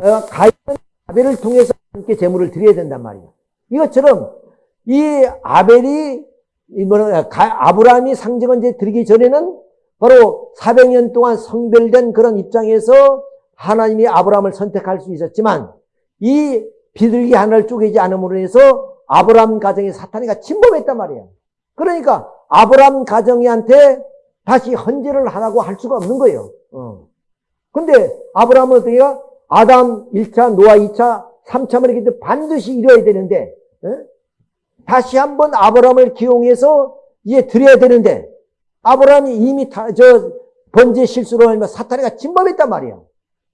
어, 가인은 아벨을 통해서 함께 재물을 드려야 된단 말이에요. 이것처럼 이 아벨이 이거는 아브라함이 상징은 이제 드리기 전에는 바로 400년 동안 성별된 그런 입장에서 하나님이 아브라함을 선택할 수 있었지만 이 비둘기 하나를 쪼개지 않음으로 해서 아브라함 가정에 사탄이가 침범했단 말이에요. 그러니까 아브라함 가정이한테 다시 헌재를 하라고 할 수가 없는 거예요. 어. 근데 아브라함은 어떻게 해요? 아담 1차, 노아 2차, 3차만 이렇게 반드시 이뤄야 되는데, 어? 다시 한번 아브라함을 기용해서 이제 드려야 되는데 아브라함이 이미 다, 저 번제 실수로 하면 사탄이가 침범했단 말이에요.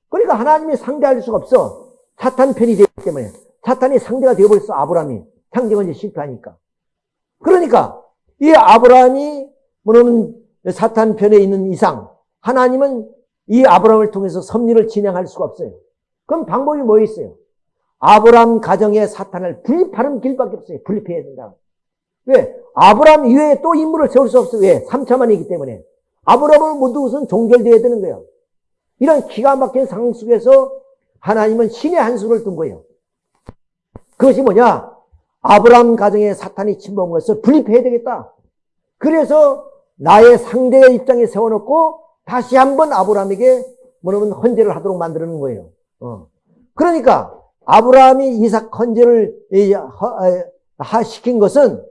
그러니까 하나님이 상대할 수가 없어. 사탄 편이 되기 때문에 사탄이 상대가 되어버렸어 아브라함이 상대가 이제 실패하니까. 그러니까 이 아브라함이 뭐냐면 사탄 편에 있는 이상 하나님은 이 아브라함을 통해서 섭리를 진행할 수가 없어요. 그럼 방법이 뭐 있어요? 아브라함 가정의 사탄을 분립하는 길밖에 없어요. 분립해야 된다. 왜? 아브라함 이외에 또 인물을 세울 수 없어요. 왜? 3차만이기 때문에. 아브라함을 모두 우선 종결되어야 되는 거예요. 이런 기가 막힌 상황 속에서 하나님은 신의 한 수를 둔 거예요. 그것이 뭐냐? 아브라함 가정에 사탄이 침범한 것을 분립해야 되겠다. 그래서 나의 상대의 입장에 세워놓고 다시 한번 아브라함에게 뭐냐면 헌재를 하도록 만드는 거예요. 어. 그러니까 아브라함이 이삭 헌재를 시킨 것은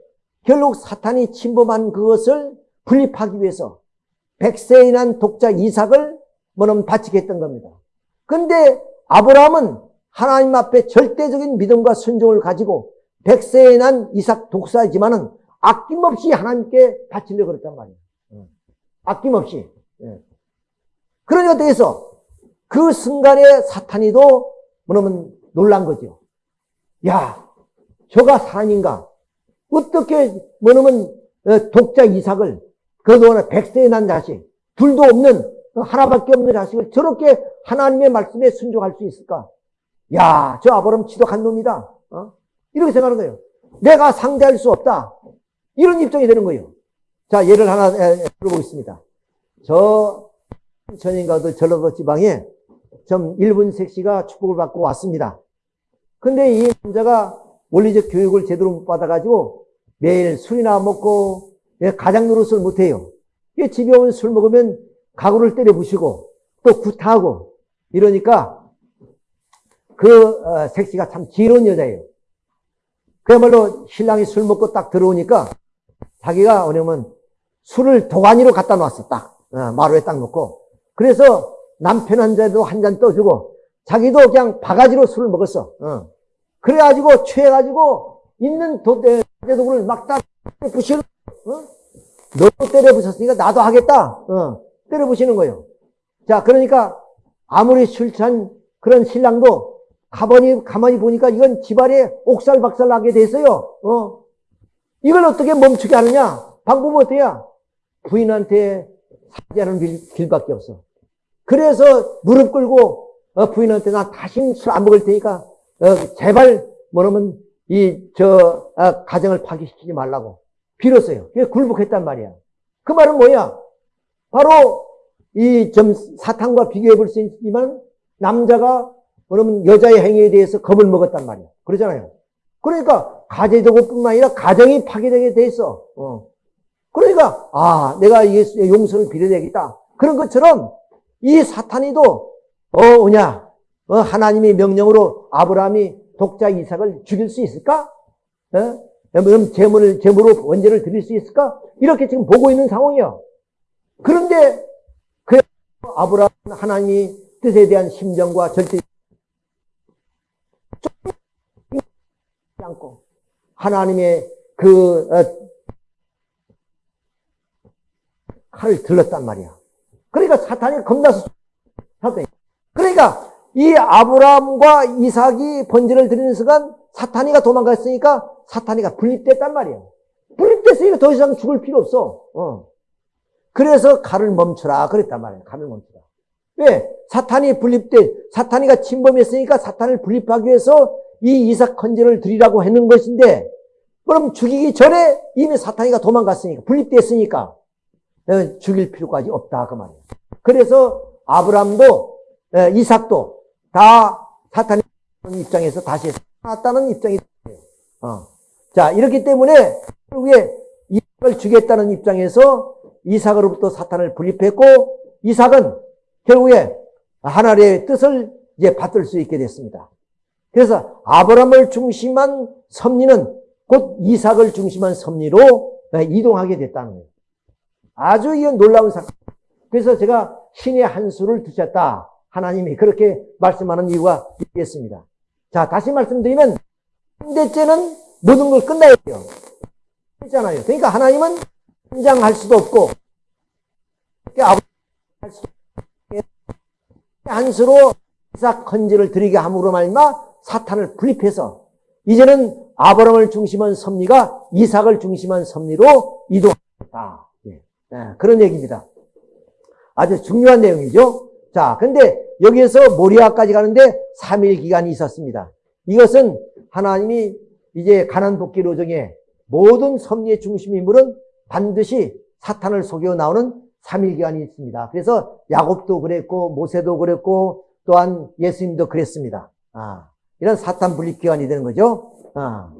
결국 사탄이 침범한 그것을 분립하기 위해서 백세에 난 독자 이삭을 뭐냐면 바치게 했던 겁니다. 근데 아브라함은 하나님 앞에 절대적인 믿음과 순종을 가지고 백세에 난 이삭 독사이지만은 아낌없이 하나님께 바치려고 그랬단 말이에요. 어. 아낌없이. 예. 그러니까 대해서 그 순간에 사탄이도 뭐냐면 놀란 거죠. 야, 저가 사람인가? 어떻게 뭐냐면 어, 독자 이삭을 그동안 백세에 난 자식, 둘도 없는 하나밖에 없는 자식을 저렇게 하나님의 말씀에 순종할 수 있을까? 야, 저 아브람 지독한 놈이다. 어? 이렇게 생각하는 거예요. 내가 상대할 수 없다. 이런 입장이 되는 거예요. 자, 예를 하나 들어보겠습니다. 저 전인가도 전라도 지방에 좀 일본 색시가 축복을 받고 왔습니다. 근데 이 남자가 원리적 교육을 제대로 못 받아가지고 매일 술이나 먹고 가장 노릇을 못해요. 집에 오면 술 먹으면 가구를 때려 부시고 또 구타하고 이러니까 그 어, 색시가 참 지혜로운 여자예요. 그야말로 신랑이 술 먹고 딱 들어오니까 자기가 뭐냐면 술을 도가니로 갖다 놨어. 딱 어, 마루에 딱 놓고 그래서 남편 한 잔도 한 잔 떠주고 자기도 그냥 바가지로 술을 먹었어. 어. 그래가지고 취해가지고 있는 도대 도구를 막딱 부시는 어? 너도 때려 부셨으니까 나도 하겠다. 어. 때려 부시는 거예요. 자, 그러니까 아무리 술 취한 그런 신랑도 가만히 가만히 보니까 이건 집안에 옥살박살 나게 됐어요. 어. 이걸 어떻게 멈추게 하느냐? 방법은 어때야? 부인한테 사죄하는 길밖에 없어. 그래서 무릎 굴고 어, 부인한테 나 다시 술 안 먹을 테니까 어, 제발 뭐냐면 이저 아, 가정을 파괴시키지 말라고 빌었어요. 그게 굴복했단 말이야. 그 말은 뭐야? 바로 이 좀 사탄과 비교해 볼 수 있지만 남자가 그러면 여자의 행위에 대해서 겁을 먹었단 말이야. 그러잖아요. 그러니까 가제도구뿐만 아니라 가정이 파괴되게 돼 있어. 어. 그러니까 아 내가 예수의 용서를 빌어야겠다. 그런 것처럼 이 사탄이도 어 오냐 어, 하나님의 명령으로 아브라함이 독자 이삭을 죽일 수 있을까? 어? 그럼 재물을 재물로 원죄를 드릴 수 있을까? 이렇게 지금 보고 있는 상황이야. 그런데 그 아브라함 하나님이 뜻에 대한 심정과 절대 않고 하나님의 그 어, 칼을 들렀단 말이야. 그러니까 사탄이 겁나서 사탄이. 그러니까 이 아브라함과 이삭이 번제를 드리는 순간 사탄이가 도망갔으니까 사탄이가 분립됐단 말이야. 분립됐으니까 더 이상 죽을 필요 없어. 어. 그래서 칼을 멈춰라 그랬단 말이야. 칼을 멈춰라. 왜? 사탄이 분립돼 사탄이가 침범했으니까 사탄을 분립하기 위해서 이 이삭 헌제를 드리라고 했는 것인데 그럼 죽이기 전에 이미 사탄이가 도망갔으니까 분립됐으니까 죽일 필요까지 없다 그 말이에요. 그래서 아브람도 이삭도 다 사탄의 입장에서 다시 살았다는 입장이 돼요. 어. 자 이렇기 때문에 결국에 이삭을 죽였다는 입장에서 이삭으로부터 사탄을 분립했고 이삭은 결국에 하나님의 뜻을 이제 받들 수 있게 됐습니다. 그래서 아브람을 중심한 섭리는 곧 이삭을 중심한 섭리로 이동하게 됐다는 거예요. 아주 이건 놀라운 사건. 그래서 제가 신의 한 수를 두셨다. 하나님이 그렇게 말씀하는 이유가 있겠습니다. 자, 다시 말씀드리면, 3대째는 모든 걸 끝나야 돼요. 있잖아요. 그러니까 하나님은 현장할 수도 없고, 아버지 할 수도 한수로 이삭 헌지를 드리게 함으로 말미암아 사탄을 분립해서 이제는 아브라함을 중심한 섭리가 이삭을 중심한 섭리로 이동했다. 예. 예, 그런 얘기입니다. 아주 중요한 내용이죠. 자, 근데 여기에서 모리아까지 가는데 3일 기간이 있었습니다. 이것은 하나님이 이제 가난 복귀 로정에 모든 섭리의 중심 인물은 반드시 사탄을 속여 나오는 3일 기간이 있습니다. 그래서 야곱도 그랬고 모세도 그랬고 또한 예수님도 그랬습니다. 아, 이런 사탄 분립 기간이 되는 거죠. 아.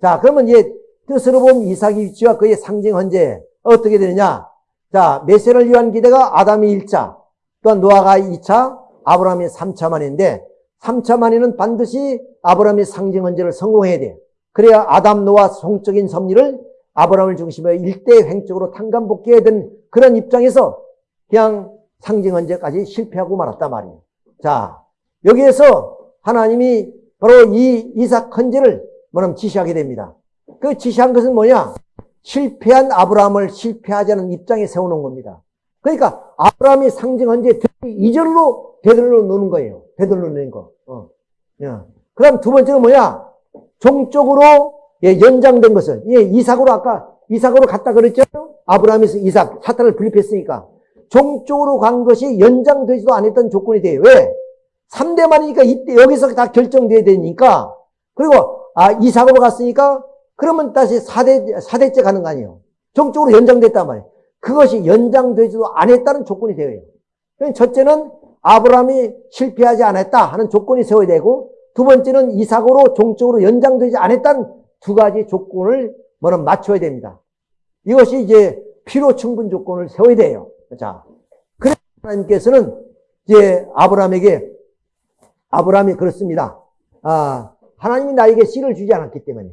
자, 그러면 이제 뜻으로 보면 이삭의 위치와 그의 상징 헌제 어떻게 되느냐? 자, 메시아를 위한 기대가 아담이 1차, 또한 노아가 2차, 아브라함이 3차 만인데 3차 만에는 반드시 아브라함의 상징 헌제를 성공해야 돼. 그래야 아담 노아 종적인 섭리를 아브라함을 중심으로 일대 횡적으로 탕감복귀해야 되는 그런 입장에서 그냥 상징 헌제까지 실패하고 말았단 말이에요. 자, 여기에서 하나님이 바로 이 이삭 헌재를 뭐냐면 지시하게 됩니다. 그 지시한 것은 뭐냐? 실패한 아브라함을 실패하지 않은 입장에 세워놓은 겁니다. 그러니까 아브라함이 상징 헌재 이절로 되돌려 놓는 거예요. 되돌려 놓는 거. 어. 그 다음 두 번째는 뭐냐? 종적으로 예, 연장된 것은 예, 이삭으로 아까 이삭으로 갔다 그랬죠? 아브라함이 이삭 사탄을 분립했으니까 종적으로 간 것이 연장되지도 않았던 조건이 돼요. 왜? 3대만이니까 이때 여기서 다 결정돼야 되니까 그리고 아 이삭으로 갔으니까 그러면 다시 4대 4대째 가는 거 아니에요. 종적으로 연장됐단 말이에요. 그것이 연장되지도 않았다는 조건이 되어요. 그러니까 첫째는 아브라함이 실패하지 않았다 하는 조건이 세워야 되고 두 번째는 이삭으로 종적으로 연장되지 않았다는 두 가지 조건을 뭐는 맞춰야 됩니다. 이것이 이제 필요 충분 조건을 세워야 돼요. 자, 그래서 하나님께서는 이제 아브라함에게 아브라함이 그렇습니다. 아, 하나님이 나에게 씨를 주지 않았기 때문에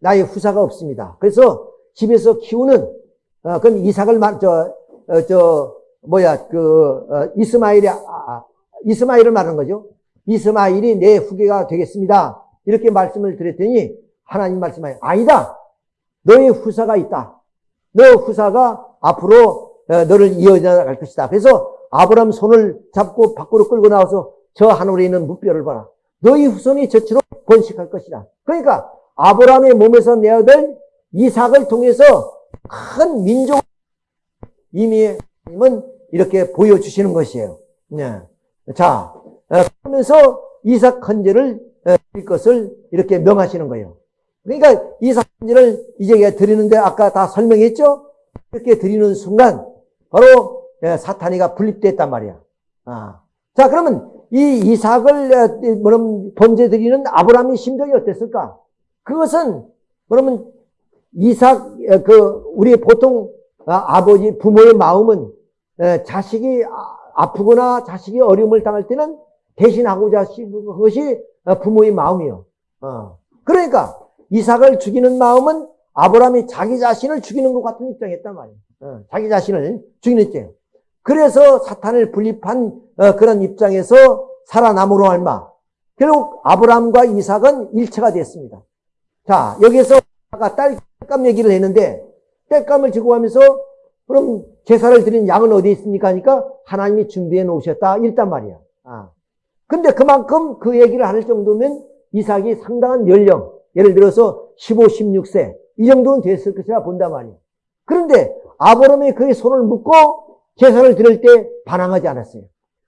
나의 후사가 없습니다. 그래서 집에서 키우는 어, 그건 이삭을 말, 저, 어, 저, 뭐야, 그, 어, 이스마일이, 아, 아, 이스마일을 말하는 거죠. 이스마일이 내 후계가 되겠습니다. 이렇게 말씀을 드렸더니 하나님 말씀하여 아니다. 너의 후사가 있다. 너 후사가 앞으로 어, 너를 이어나갈 것이다. 그래서 아브람 손을 잡고 밖으로 끌고 나와서 저 하늘에 있는 무뼈를 봐라. 너희 후손이 저처럼 번식할 것이다. 그러니까 아브라함의 몸에서 내어들 이삭을 통해서 큰 민족 이미 하나님은 이렇게 보여주시는 것이에요. 네. 자, 어, 그러면서 이삭 헌제를 어, 드릴 것을 이렇게 명하시는 거예요. 그러니까 이삭 헌제를 이제 드리는데 아까 다 설명했죠? 이렇게 드리는 순간 바로 예, 사탄이가 분립됐단 말이야. 아. 자, 그러면 이 이삭을 뭐냐면 번제 드리는 아브라함의 심정이 어땠을까? 그것은 그러면 이삭 그 우리 보통 아, 아버지 부모의 마음은 자식이 아, 아프거나 자식이 어려움을 당할 때는 대신하고자 하시는 것이 부모의 마음이요. 어. 그러니까 이삭을 죽이는 마음은 아브라함이 자기 자신을 죽이는 것 같은 입장이었단 말이에요. 어. 자기 자신을 죽이는 입장. 그래서 사탄을 분립한 어, 그런 입장에서 살아남으로 할마. 결국 아브라함과 이삭은 일체가 됐습니다. 자, 여기에서 아 까 딸감 얘기를 했는데 뗄감을 지고 가면서 그럼 제사를 드린 양은 어디 있습니까? 하니까 하나님이 준비해 놓으셨다. 일단 말이야. 아. 근데 그만큼 그 얘기를 할 정도면 이삭이 상당한 연령, 예를 들어서 15, 16세 이 정도는 됐을 것이라 본단 말이야. 그런데 아브라함이 그의 손을 묶고 제사를 드릴 때 반항하지 않았어요.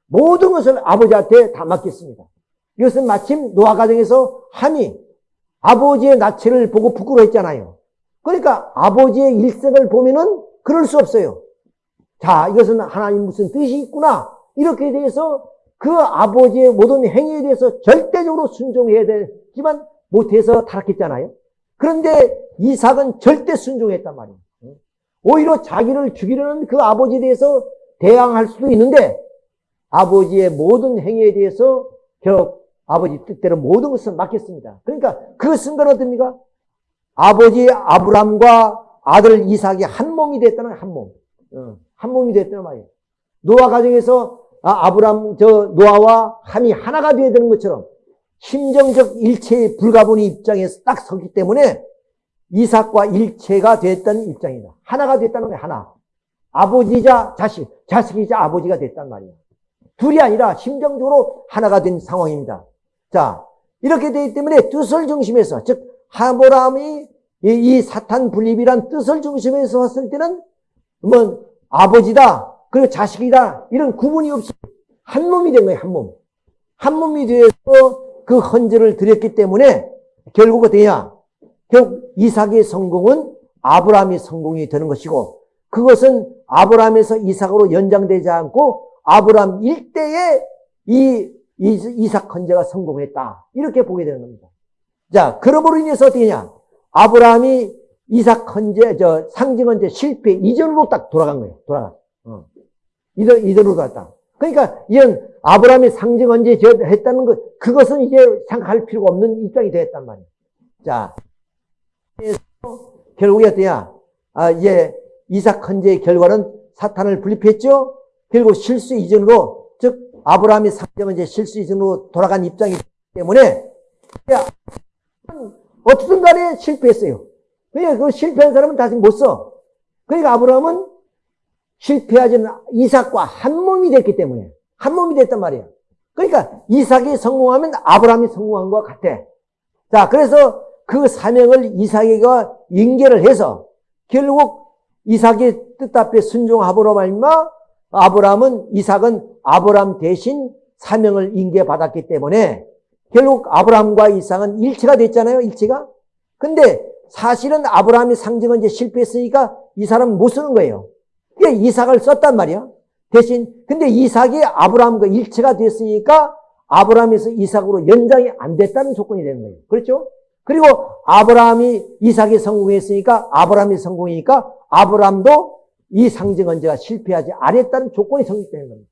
모든 것을 아버지한테 다 맡겼습니다. 이것은 마침 노아 가정에서 함이 아버지의 나체를 보고 부끄러워했잖아요. 그러니까 아버지의 일생을 보면은 그럴 수 없어요. 자, 이것은 하나님 무슨 뜻이 있구나. 이렇게 대해서 그 아버지의 모든 행위에 대해서 절대적으로 순종해야 되지만 못해서 타락했잖아요. 그런데 이삭은 절대 순종했단 말이에요. 오히려 자기를 죽이려는 그 아버지에 대해서 대항할 수도 있는데 아버지의 모든 행위에 대해서 결국 아버지 뜻대로 모든 것을 맡겼습니다. 그러니까 그 순간 어떻습니까? 아버지 아브람과 아들 이삭이 한 몸이 됐다는 한 몸. 어, 한 몸이 됐다는 말이에요. 노아 가정에서 아, 아브람, 저, 노아와 함이 하나가 되어야 되는 것처럼 심정적 일체의 불가분의 입장에서 딱 섰기 때문에 이삭과 일체가 됐던 입장이다. 하나가 됐다는 거야, 하나. 아버지자 자식, 자식이자 아버지가 됐단 말이야. 둘이 아니라 심정적으로 하나가 된 상황입니다. 자, 이렇게 되기 때문에 뜻을 중심에서, 즉, 하보람이 이 사탄 분립이란 뜻을 중심에서 봤을 때는 뭐 아버지다, 그리고 자식이다, 이런 구분이 없이 한 몸이 된 거예요, 한 몸. 한 몸이 되어서 그 헌재를 드렸기 때문에 결국 어떻게 냐 결국 이삭의 성공은 아브라함의 성공이 되는 것이고 그것은 아브라함에서 이삭으로 연장되지 않고 아브라함 일대에 이 이삭 헌재가 성공했다. 이렇게 보게 되는 겁니다. 자, 그러므로 인해서 어떻게 냐 아브라함이 이삭 헌재, 저 상징 헌재 실패 이전으로 딱 돌아간 거예요. 돌아가. 어. 이전, 이전으로 돌아갔다. 그러니까 이런 아브라함이 상징 헌재 했다는 것, 그것은 이제 생각할 필요가 없는 입장이 되었단 말이에요. 자, 결국에 어떠냐? 아, 이제 이삭 헌재의 결과는 사탄을 분립했죠? 결국 실수 이전으로, 즉, 아브라함이 상징 헌재 실수 이전으로 돌아간 입장이기 때문에, 어떻든 간에 실패했어요. 그러니까 그 실패한 사람은 다시 못 써. 그러니까 아브라함은 실패하지 이삭과 한 몸이 됐기 때문에, 한 몸이 됐단 말이야. 그러니까 이삭이 성공하면 아브라함이 성공한 것 같아. 자, 그래서 그 사명을 이삭이가 인계를 해서 결국 이삭의 뜻 앞에 순종하보로 말마 아브라함은 이삭은 아브라함 대신 사명을 인계받았기 때문에 결국 아브라함과 이삭은 일체가 됐잖아요. 일체가. 근데 사실은 아브라함이 상징은 이제 실패했으니까 이 사람은 못 쓰는 거예요. 그게 이삭을 썼단 말이야. 대신 근데 이삭이 아브라함과 일체가 됐으니까 아브라함에서 이삭으로 연장이 안 됐다는 조건이 되는 거예요. 그렇죠? 그리고 아브라함이 이삭이 성공했으니까 아브라함이 성공이니까 아브라함도 이 상징 언제가 실패하지 않았다는 조건이 성립되는 겁니다.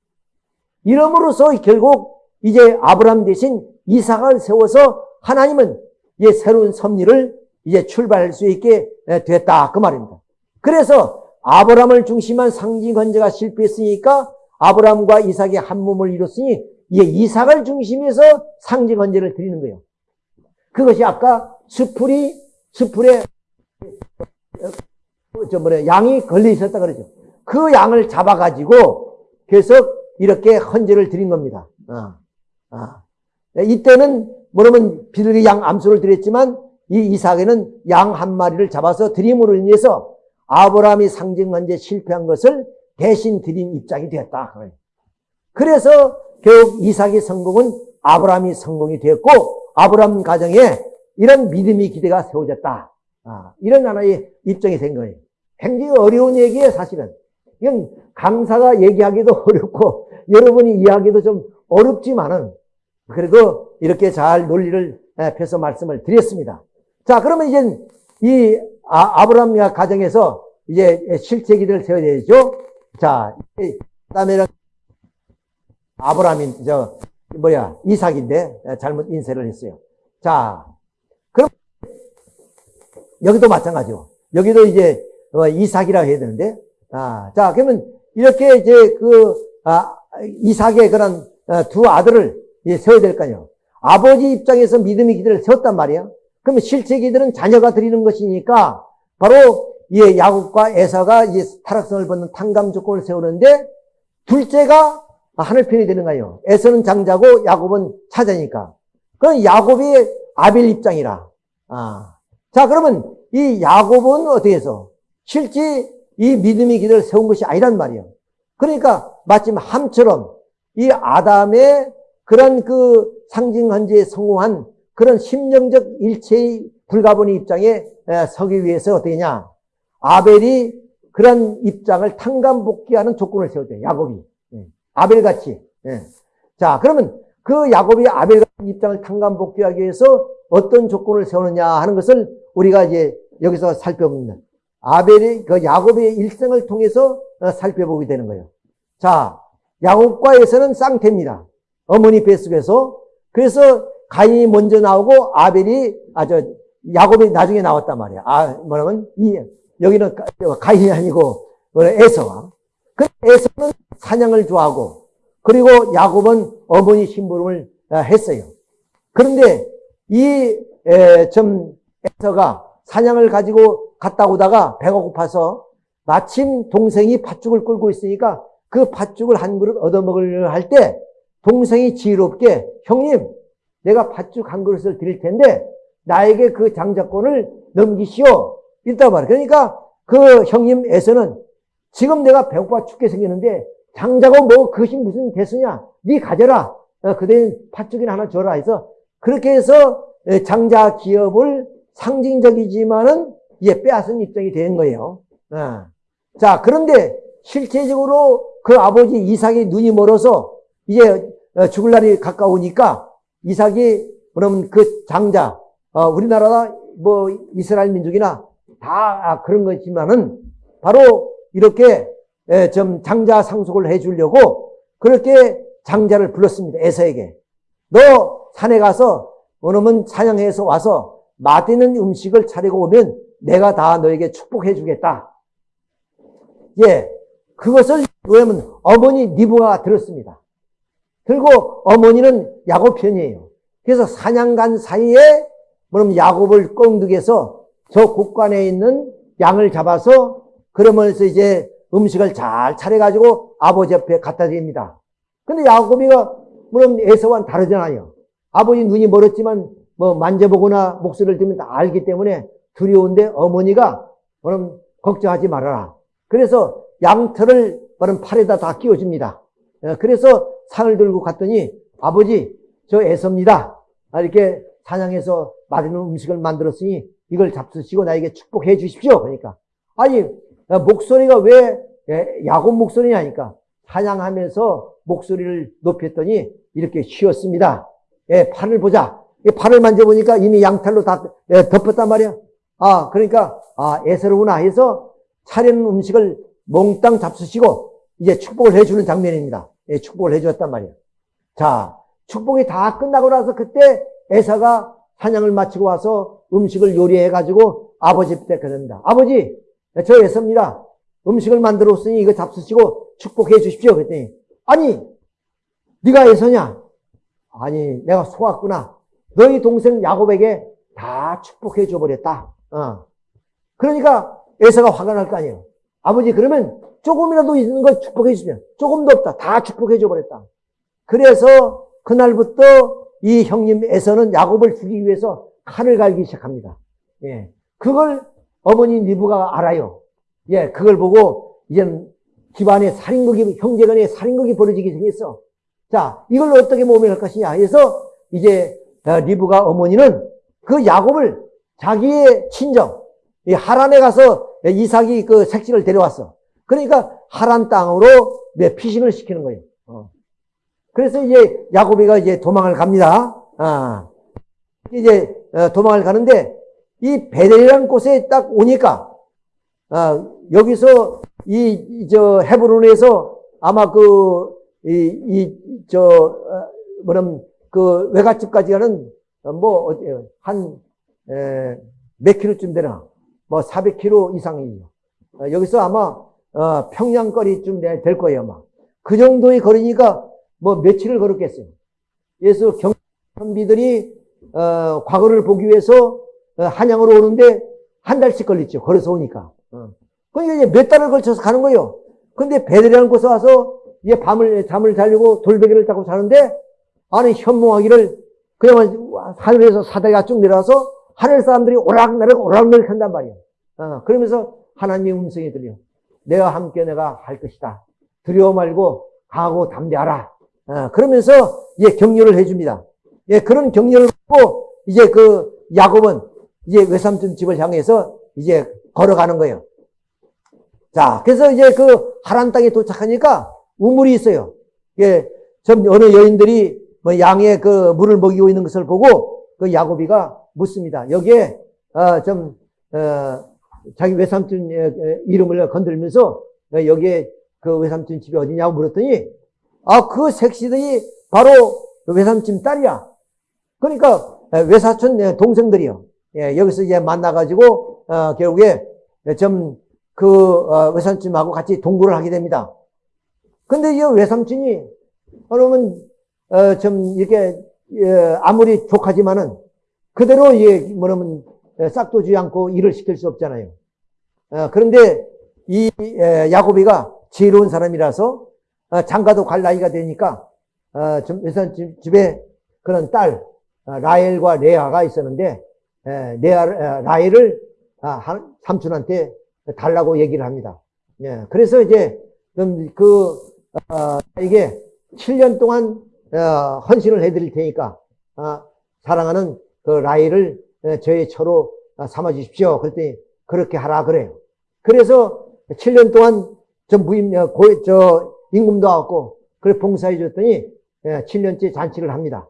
이러므로써 결국 이제 아브라함 대신 이삭을 세워서 하나님은 이제 새로운 섭리를 이제 출발할 수 있게 됐다 그 말입니다. 그래서 아브라함을 중심한 상징 건제가 실패했으니까 아브라함과 이삭이 한 몸을 이뤘으니 이제 이삭을 중심해서 상징 건제를 드리는 거예요. 그것이 아까 수풀이, 수풀에, 저 뭐래, 양이 걸려 있었다 그러죠. 그 양을 잡아가지고 계속 이렇게 헌제를 드린 겁니다. 아, 아. 이때는 뭐냐면 비둘기 양 암수를 드렸지만 이 이삭에는 양 한 마리를 잡아서 드림으로 인해서 아브라함이 상징 헌제 실패한 것을 대신 드린 입장이 되었다. 그래서 결국 이삭의 성공은 아브라함이 성공이 되었고 아브라함 가정에 이런 믿음이 기대가 세워졌다. 아, 이런 하나의 입장이 된 거예요. 굉장히 어려운 얘기예요, 사실은. 이건 강사가 얘기하기도 어렵고 여러분이 이해하기도 좀 어렵지만은 그리고 이렇게 잘 논리를 펴서 말씀을 드렸습니다. 자, 그러면 이제 이 아, 브라함 가정에서 이제 실제 기도를 세워야 되죠. 자, 그다음에는 아브라함인 저 뭐야, 이삭인데 잘못 인쇄를 했어요. 자, 그럼 여기도 마찬가지요. 여기도 이제 어, 이삭이라고 해야 되는데, 아, 자, 그러면 이렇게 이제 그 아, 이삭의 그런 어, 두 아들을 세워야 될 거아니에요. 아버지 입장에서 믿음의 기들을 세웠단 말이야. 그러면 실제 기들은 자녀가 드리는 것이니까 바로 이 야곱과 에서가 이 타락성을 벗는 탕감 조건을 세우는데 둘째가 하늘편이 되는 거예요. 에서는 장자고 야곱은 차자니까. 그럼 야곱이 아벨 입장이라. 아. 자, 그러면 이 야곱은 어떻게 해서? 실제 이 믿음의 기도를 세운 것이 아니란 말이에요. 그러니까 마침 함처럼 이 아담의 그런 그 상징 헌재에 성공한 그런 심령적 일체의 불가분의 입장에 서기 위해서 어떻게 냐 아벨이 그런 입장을 탕감복귀하는 조건을 세웠대요. 야곱이. 아벨같이. 예. 자, 그러면 그 야곱이 아벨 같은 입장을 탕감복귀하기 위해서 어떤 조건을 세우느냐 하는 것을 우리가 이제 여기서 살펴봅니다. 아벨이 그 야곱의 일생을 통해서 어, 살펴보게 되는 거예요. 자, 야곱과에서는 쌍태입니다. 어머니 뱃속에서. 그래서 가인이 먼저 나오고 아벨이 아저 야곱이 나중에 나왔단 말이야. 아 뭐냐면 이 여기는 가인이 아니고 에서가. 그 에서는 사냥을 좋아하고 그리고 야곱은 어머니 심부름을 아, 했어요. 그런데 이, 에, 좀, 에서가 사냥을 가지고 갔다 오다가 배가 고파서 마침 동생이 팥죽을 끌고 있으니까 그 팥죽을 한 그릇 얻어먹으려 할 때 동생이 지혜롭게 형님 내가 팥죽 한 그릇을 드릴 텐데 나에게 그 장자권을 넘기시오. 이랬단 말이야. 그러니까 그 형님에서는 지금 내가 배고파 죽게 생겼는데 장자고 뭐 그것이 무슨 대수냐. 네 가져라. 어, 그대는 팥죽이나 하나 줘라 해서 그렇게 해서 장자 기업을 상징적이지만은 이제 빼앗은 입장이 된 거예요. 어. 자, 그런데 실제적으로 그 아버지 이삭이 눈이 멀어서 이제 어, 죽을 날이 가까우니까 이삭이 그러면 그 장자, 어, 우리나라 뭐 이스라엘 민족이나 다 그런 거지만은 바로 이렇게 좀 장자 상속을 해주려고 그렇게 장자를 불렀습니다. 에서에게. 너 산에 가서 어느면 사냥해서 와서 맛있는 음식을 차리고 오면 내가 다 너에게 축복해 주겠다. 예. 그것을 왜냐면 어머니 니부가 들었습니다. 그리고 어머니는 야곱 편이에요. 그래서 사냥 간 사이에 그럼 야곱을 꽁득해서 저 곳간에 있는 양을 잡아서 그러면서 이제 음식을 잘 차려가지고 아버지 옆에 갖다 드립니다. 근데 야곱이가 물론 에서와는 다르잖아요. 아버지 눈이 멀었지만 뭐 만져보거나 목소리를 들으면 다 알기 때문에 두려운데 어머니가 그럼 걱정하지 말아라. 그래서 양털을 그럼 팔에다 다 끼워줍니다. 어, 그래서 상을 들고 갔더니 아버지 저 애섭니다. 아, 이렇게 사냥해서 맛있는 음식을 만들었으니 이걸 잡수시고 나에게 축복해 주십시오. 그러니까 아니 어, 목소리가 왜 야곱 목소리냐니까 사냥하면서 목소리를 높였더니 이렇게 쉬었습니다. 예, 팔을 보자. 팔을 만져보니까 이미 양털로 다 예, 덮었단 말이야. 아, 그러니까, 아, 애서로구나 해서 차리는 음식을 몽땅 잡수시고 이제 축복을 해주는 장면입니다. 예, 축복을 해주었단 말이야. 자, 축복이 다 끝나고 나서 그때 애사가 사냥을 마치고 와서 음식을 요리해가지고 아버지 때 그럽니다. 아버지, 저 애서입니다. 음식을 만들었으니 이거 잡수시고 축복해 주십시오. 그랬더니, 아니, 네가 애서냐? 아니, 내가 속았구나. 너희 동생 야곱에게 다 축복해 줘버렸다. 어. 그러니까 에서가 화가 날 거 아니에요. 아버지 그러면 조금이라도 있는 걸 축복해 주시면 조금도 없다. 다 축복해 줘 버렸다. 그래서 그날부터 이 형님 에서는 야곱을 죽이기 위해서 칼을 갈기 시작합니다. 예. 그걸 어머니 니부가 알아요. 예, 그걸 보고 이제 집안에 살인극이, 형제 간에 살인극이 벌어지기 생겼어. 자, 이걸 어떻게 모면할 것이냐 해서 이제 어, 리브가 어머니는 그 야곱을 자기의 친정, 이 하란에 가서 이삭이 그 색시를 데려왔어. 그러니까 하란 땅으로 피신을 시키는 거예요. 어. 그래서 이제 야곱이가 이제 도망을 갑니다. 아. 이제 어, 도망을 가는데 이 베델이라는 곳에 딱 오니까 아, 여기서 이 저 헤브론에서 아마 그 이 이저 어, 뭐냐면 그 외갓집까지 가는 뭐 어때요? 한몇 킬로쯤 되나? 뭐 400킬로 이상이에요. 어, 여기서 아마 어, 평양거리쯤 될 거예요, 아마. 그 정도의 거리니까 뭐 며칠을 걸었겠어요. 그래서 경비들이 어, 과거를 보기 위해서 어, 한양으로 오는데 한 달씩 걸렸죠. 걸어서 오니까. 어. 그러니까 이제 몇 달을 걸쳐서 가는 거예요. 근데 배들이라는 곳에 와서 이제 밤을 잠을 자려고 돌베개를 타고 자는데 안에 현몽하기를 그냥 하늘에서 사다리가 쭉 내려와서 하늘 사람들이 오락내락 오락내락 한단 말이야. 어, 그러면서 하나님의 음성이 들려. 내가 함께 내가 할 것이다. 두려워 말고 가고 담대하라. 어, 그러면서 예, 격려를 해줍니다. 예, 그런 격려를 받고 이제 그 야곱은 이제 외삼촌 집을 향해서 이제 걸어가는 거예요. 자, 그래서 이제 그 하란 땅에 도착하니까 우물이 있어요. 예, 좀 어느 여인들이 뭐 양의 그 물을 먹이고 있는 것을 보고 그 야곱이가 묻습니다. 여기에 어, 좀 어, 자기 외삼촌 이름을 건들면서 여기에 그 외삼촌 집이 어디냐고 물었더니 아 그 색시들이 바로 그 외삼촌 딸이야. 그러니까 외사촌 동생들이요. 예, 여기서 이제 만나가지고 어, 결국에 좀그 어, 외삼촌하고 같이 동거를 하게 됩니다. 근데 이 외삼촌이 그러면 어, 좀 이렇게 예, 아무리 족하지만은 그대로 예, 뭐냐면 예, 싹도 주지 않고 일을 시킬 수 없잖아요. 어, 그런데 이 예, 야곱이가 지혜로운 사람이라서 어, 장가도 갈 나이가 되니까 어, 좀 집에 그런 딸 어, 라헬과 레아가 있었는데 에, 레아 에, 라헬을 아, 한- 삼촌한테 달라고 얘기를 합니다. 예, 그래서 이제 그 어, 이게 7년 동안 어, 헌신을 해드릴 테니까 아, 사랑하는 그 라헬을 에, 저의 처로 아, 삼아 주십시오. 그랬더니 그렇게 하라 그래요. 그래서 7년 동안 저 무임 어, 고, 저 임금도 왔고 그래 봉사해 줬더니 예, 7년째 잔치를 합니다.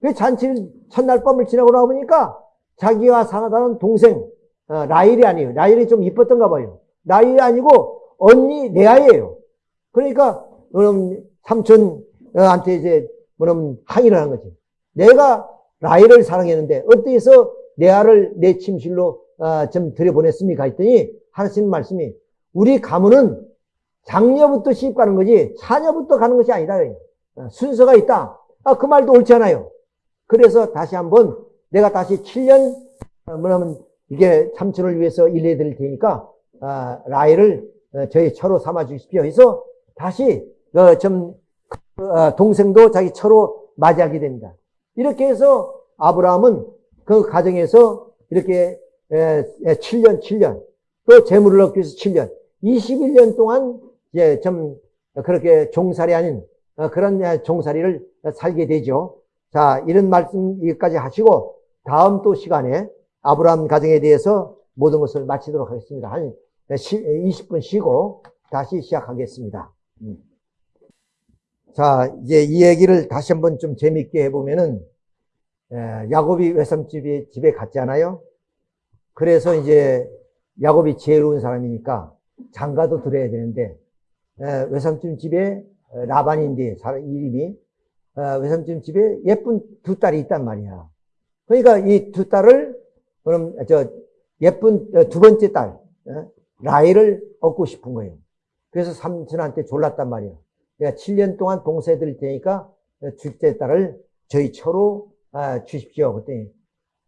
그 잔치를 첫날 밤을 지나고 나보니까 자기와 사랑하는 동생 어, 라일이 아니에요. 라일이 좀 이뻤던가 봐요. 라일이 아니고 언니 레아예요. 그러니까 그럼 삼촌한테 이제 그럼 항의를 한 거지. 내가 라일을 사랑했는데 어때서 레아를 내 침실로 어, 좀 들여보냈습니까? 했더니 하시는 말씀이 우리 가문은 장녀부터 시집 가는 거지 차녀부터 가는 것이 아니다. 어, 순서가 있다. 아, 그 말도 옳지 않아요. 그래서 다시 한번 내가 다시 7년 어, 뭐냐면 이게 삼촌을 위해서 일해 드릴 테니까 아, 라헬을 어, 저희 처로 삼아 주십시오. 해서 다시 어, 좀 어, 동생도 자기 처로 맞이하게 됩니다. 이렇게 해서 아브라함은 그 가정에서 이렇게 에, 에, 7년, 7년 또 재물을 얻기 위해서 7년, 21년 동안 이제 좀 그렇게 종살이 아닌 어, 그런 에, 종살이를 살게 되죠. 자, 이런 말씀 여기까지 하시고 다음 또 시간에 아브라함 가정에 대해서 모든 것을 마치도록 하겠습니다. 한 20분 쉬고 다시 시작하겠습니다. 음. 자, 이제 이 얘기를 다시 한번 좀 재밌게 해보면은, 에, 야곱이 외삼집에 집에 갔잖아요. 그래서 이제 야곱이 지혜로운 사람이니까 장가도 들어야 되는데, 에, 외삼촌 집에 라반인데, 사람 이름이, 어, 외삼촌 집에 예쁜 두 딸이 있단 말이야. 그러니까 이 두 딸을, 그럼, 저, 예쁜 어, 두 번째 딸, 어, 라헬을 얻고 싶은 거예요. 그래서 삼촌한테 졸랐단 말이야. 내가 7년 동안 봉사해 드릴 테니까 둘째 딸을 저희 처로 아, 주십시오. 그랬더니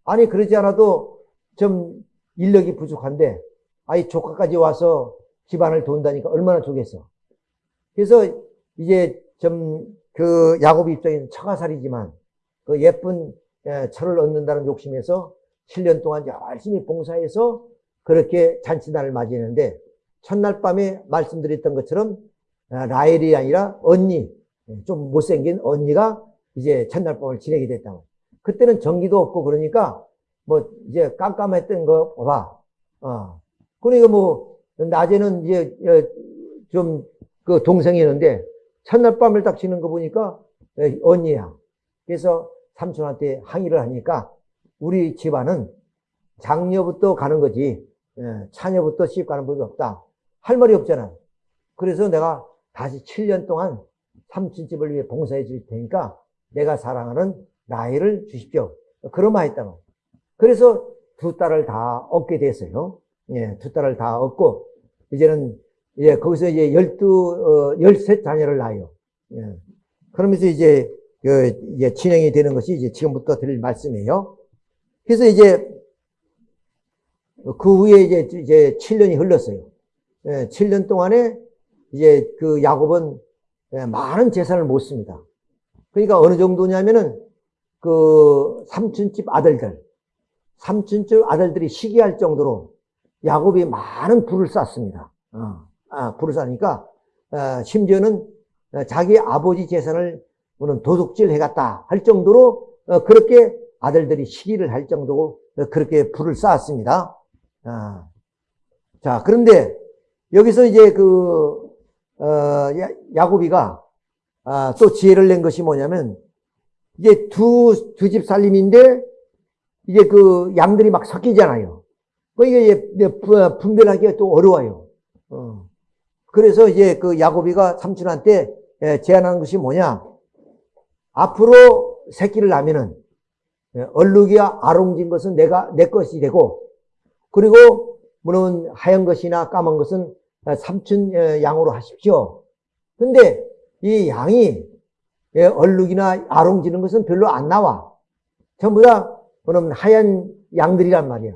아니 그러지 않아도 좀 인력이 부족한데 아이 조카까지 와서 집안을 돈다니까 얼마나 좋겠어. 그래서 이제 좀 그 야곱 입장에는 처가살이지만 그 예쁜 예, 처를 얻는다는 욕심에서 7년 동안 열심히 봉사해서 그렇게 잔치날을 맞이했는데 첫날 밤에 말씀드렸던 것처럼 아, 라헬이 아니라 언니, 좀 못생긴 언니가 이제 첫날 밤을 지내게 됐다. 그때는 전기도 없고 그러니까 뭐 이제 깜깜했던 거 봐. 어. 그러니까 뭐 낮에는 이제 좀 그 동생이었는데 첫날 밤을 딱 지는 거 보니까 언니야. 그래서 삼촌한테 항의를 하니까 우리 집안은 장녀부터 가는 거지 차녀부터 시집 가는 법이 없다. 할 말이 없잖아. 그래서 내가 다시 7년 동안 삼촌집을 위해 봉사해 줄 테니까 내가 사랑하는 나이를 주십시오. 그런 말 했다고. 그래서 두 딸을 다 얻게 됐어요. 예, 두 딸을 다 얻고, 이제는, 예, 거기서 이제 열두, 어, 열세 자녀를 낳아요. 예. 그러면서 이제, 그, 이제 진행이 되는 것이 이제 지금부터 드릴 말씀이에요. 그래서 이제, 그 후에 이제, 이제 7년이 흘렀어요. 예, 7년 동안에 이제 그 야곱은 예, 많은 재산을 못 씁니다. 그러니까 어느 정도냐면은 그 삼촌집 아들들, 삼촌집 아들들이 시기할 정도로 야곱이 많은 부를 쌓습니다. 어, 아, 부를 쌓으니까 어, 심지어는 자기 아버지 재산을 도둑질 해갔다 할 정도로 어, 그렇게 아들들이 시기를 할 정도로 그렇게 부를 쌓았습니다. 아, 자, 그런데 여기서 이제 그 어, 야곱이가 아, 또 지혜를 낸 것이 뭐냐면 이제 두두 집 살림인데 이제 그 양들이 막 섞이잖아요. 그러니까 이제 분별하기가 또 어려워요. 어. 그래서 이제 그 야곱이가 삼촌한테 제안한 것이 뭐냐? 앞으로 새끼를 낳으면은 얼룩이야 아롱진 것은 내가 내 것이 되고 그리고 물론 하얀 것이나 까만 것은 삼촌 양으로 하십시오. 근데 이 양이 예, 얼룩이나 아롱지는 것은 별로 안 나와. 전부 다 그럼 하얀 양들이란 말이야.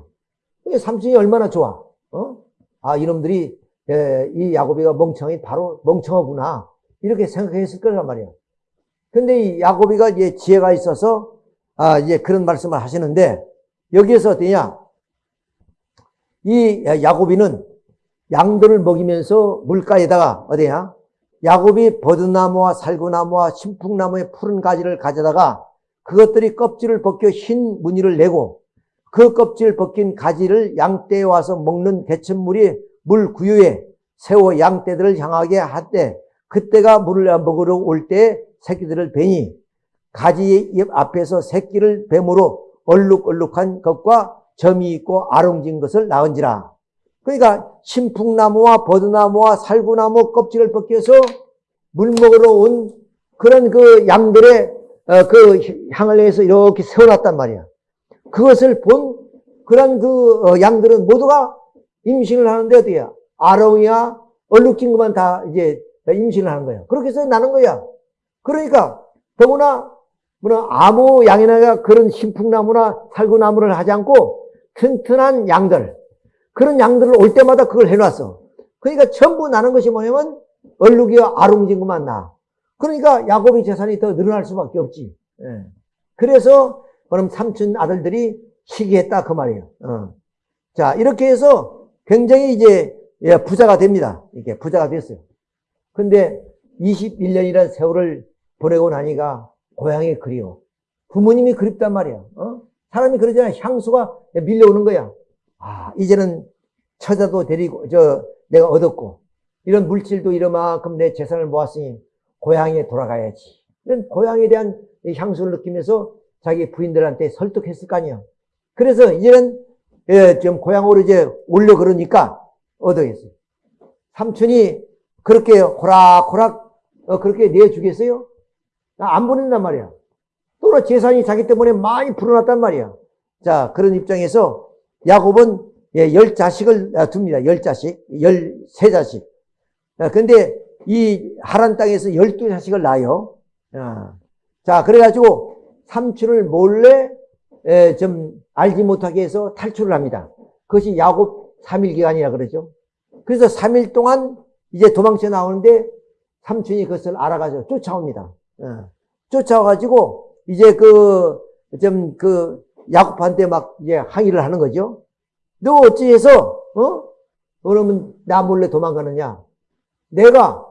삼촌이 얼마나 좋아. 어? 아 이놈들이 예, 이 야곱이가 멍청이 바로 멍청하구나 이렇게 생각했을 거란 말이야. 근데 이 야곱이가 이제 지혜가 있어서 아 이제 그런 말씀을 하시는데 여기에서 어떠냐? 이 야곱이는 양들을 먹이면서 물가에다가 어디야? 야곱이 버드나무와 살구나무와 신풍나무의 푸른 가지를 가져다가 그것들이 껍질을 벗겨 흰 무늬를 내고 그 껍질 벗긴 가지를 양떼에 와서 먹는 개천물이 물 구유에 세워 양떼들을 향하게 할때 그때가 물을 먹으러 올 때 새끼들을 베니 가지의 입 앞에서 새끼를 뱀으로 얼룩얼룩한 것과 점이 있고 아롱진 것을 낳은지라. 그러니까 신풍나무와 버드나무와 살구나무 껍질을 벗겨서 물 먹으러 온 그런 그 양들의 어, 그 향을 내서 이렇게 세워놨단 말이야. 그것을 본 그런 그 어, 양들은 모두가 임신을 하는데 어디야? 아롱이야, 얼룩진 것만 다 이제 임신을 하는 거야. 그렇게 해서 나는 거야. 그러니까 더구나 뭐냐 아무 양이나 그런 신풍나무나 살구나무를 하지 않고 튼튼한 양들 그런 양들을 올 때마다 그걸 해놨어. 그러니까 전부 나는 것이 뭐냐면 얼룩이와 아롱진 것만 나. 그러니까 야곱의 재산이 더 늘어날 수밖에 없지. 예. 그래서 그럼 삼촌 아들들이 시기했다 그 말이에요. 어. 자 이렇게 해서 굉장히 이제 예, 부자가 됩니다. 이게 부자가 됐어요. 근데 21년이라는 세월을 보내고 나니까 고향이 그리워. 부모님이 그립단 말이야. 어? 사람이 그러잖아. 향수가 밀려오는 거야. 아, 이제는 처자도 데리고, 저, 내가 얻었고, 이런 물질도 이러만큼 내 재산을 모았으니 고향에 돌아가야지. 이런 고향에 대한 향수를 느끼면서 자기 부인들한테 설득했을 거 아니야. 그래서 이제는 예, 좀 고향으로 이제 올려 그러니까 얻어겠어요. 삼촌이 그렇게 호락호락 어, 그렇게 내주겠어요? 안 보낸단 말이야. 또 재산이 자기 때문에 많이 불어났단 말이야. 자, 그런 입장에서 야곱은 예, 열 자식을 아, 둡니다. 열 자식, 열세 자식. 아, 근데 이 하란 땅에서 열두 자식을 낳아요. 아, 자, 그래가지고 삼촌을 몰래 에, 좀 알지 못하게 해서 탈출을 합니다. 그것이 야곱 3일 기간이라 그러죠. 그래서 3일 동안 이제 도망쳐 나오는데 삼촌이 그것을 알아가지고 쫓아옵니다. 어. 쫓아와가지고 이제 그, 좀 그, 야곱한테 막 이제 항의를 하는 거죠. 너 어찌해서, 어? 그러면 나 몰래 도망가느냐? 내가,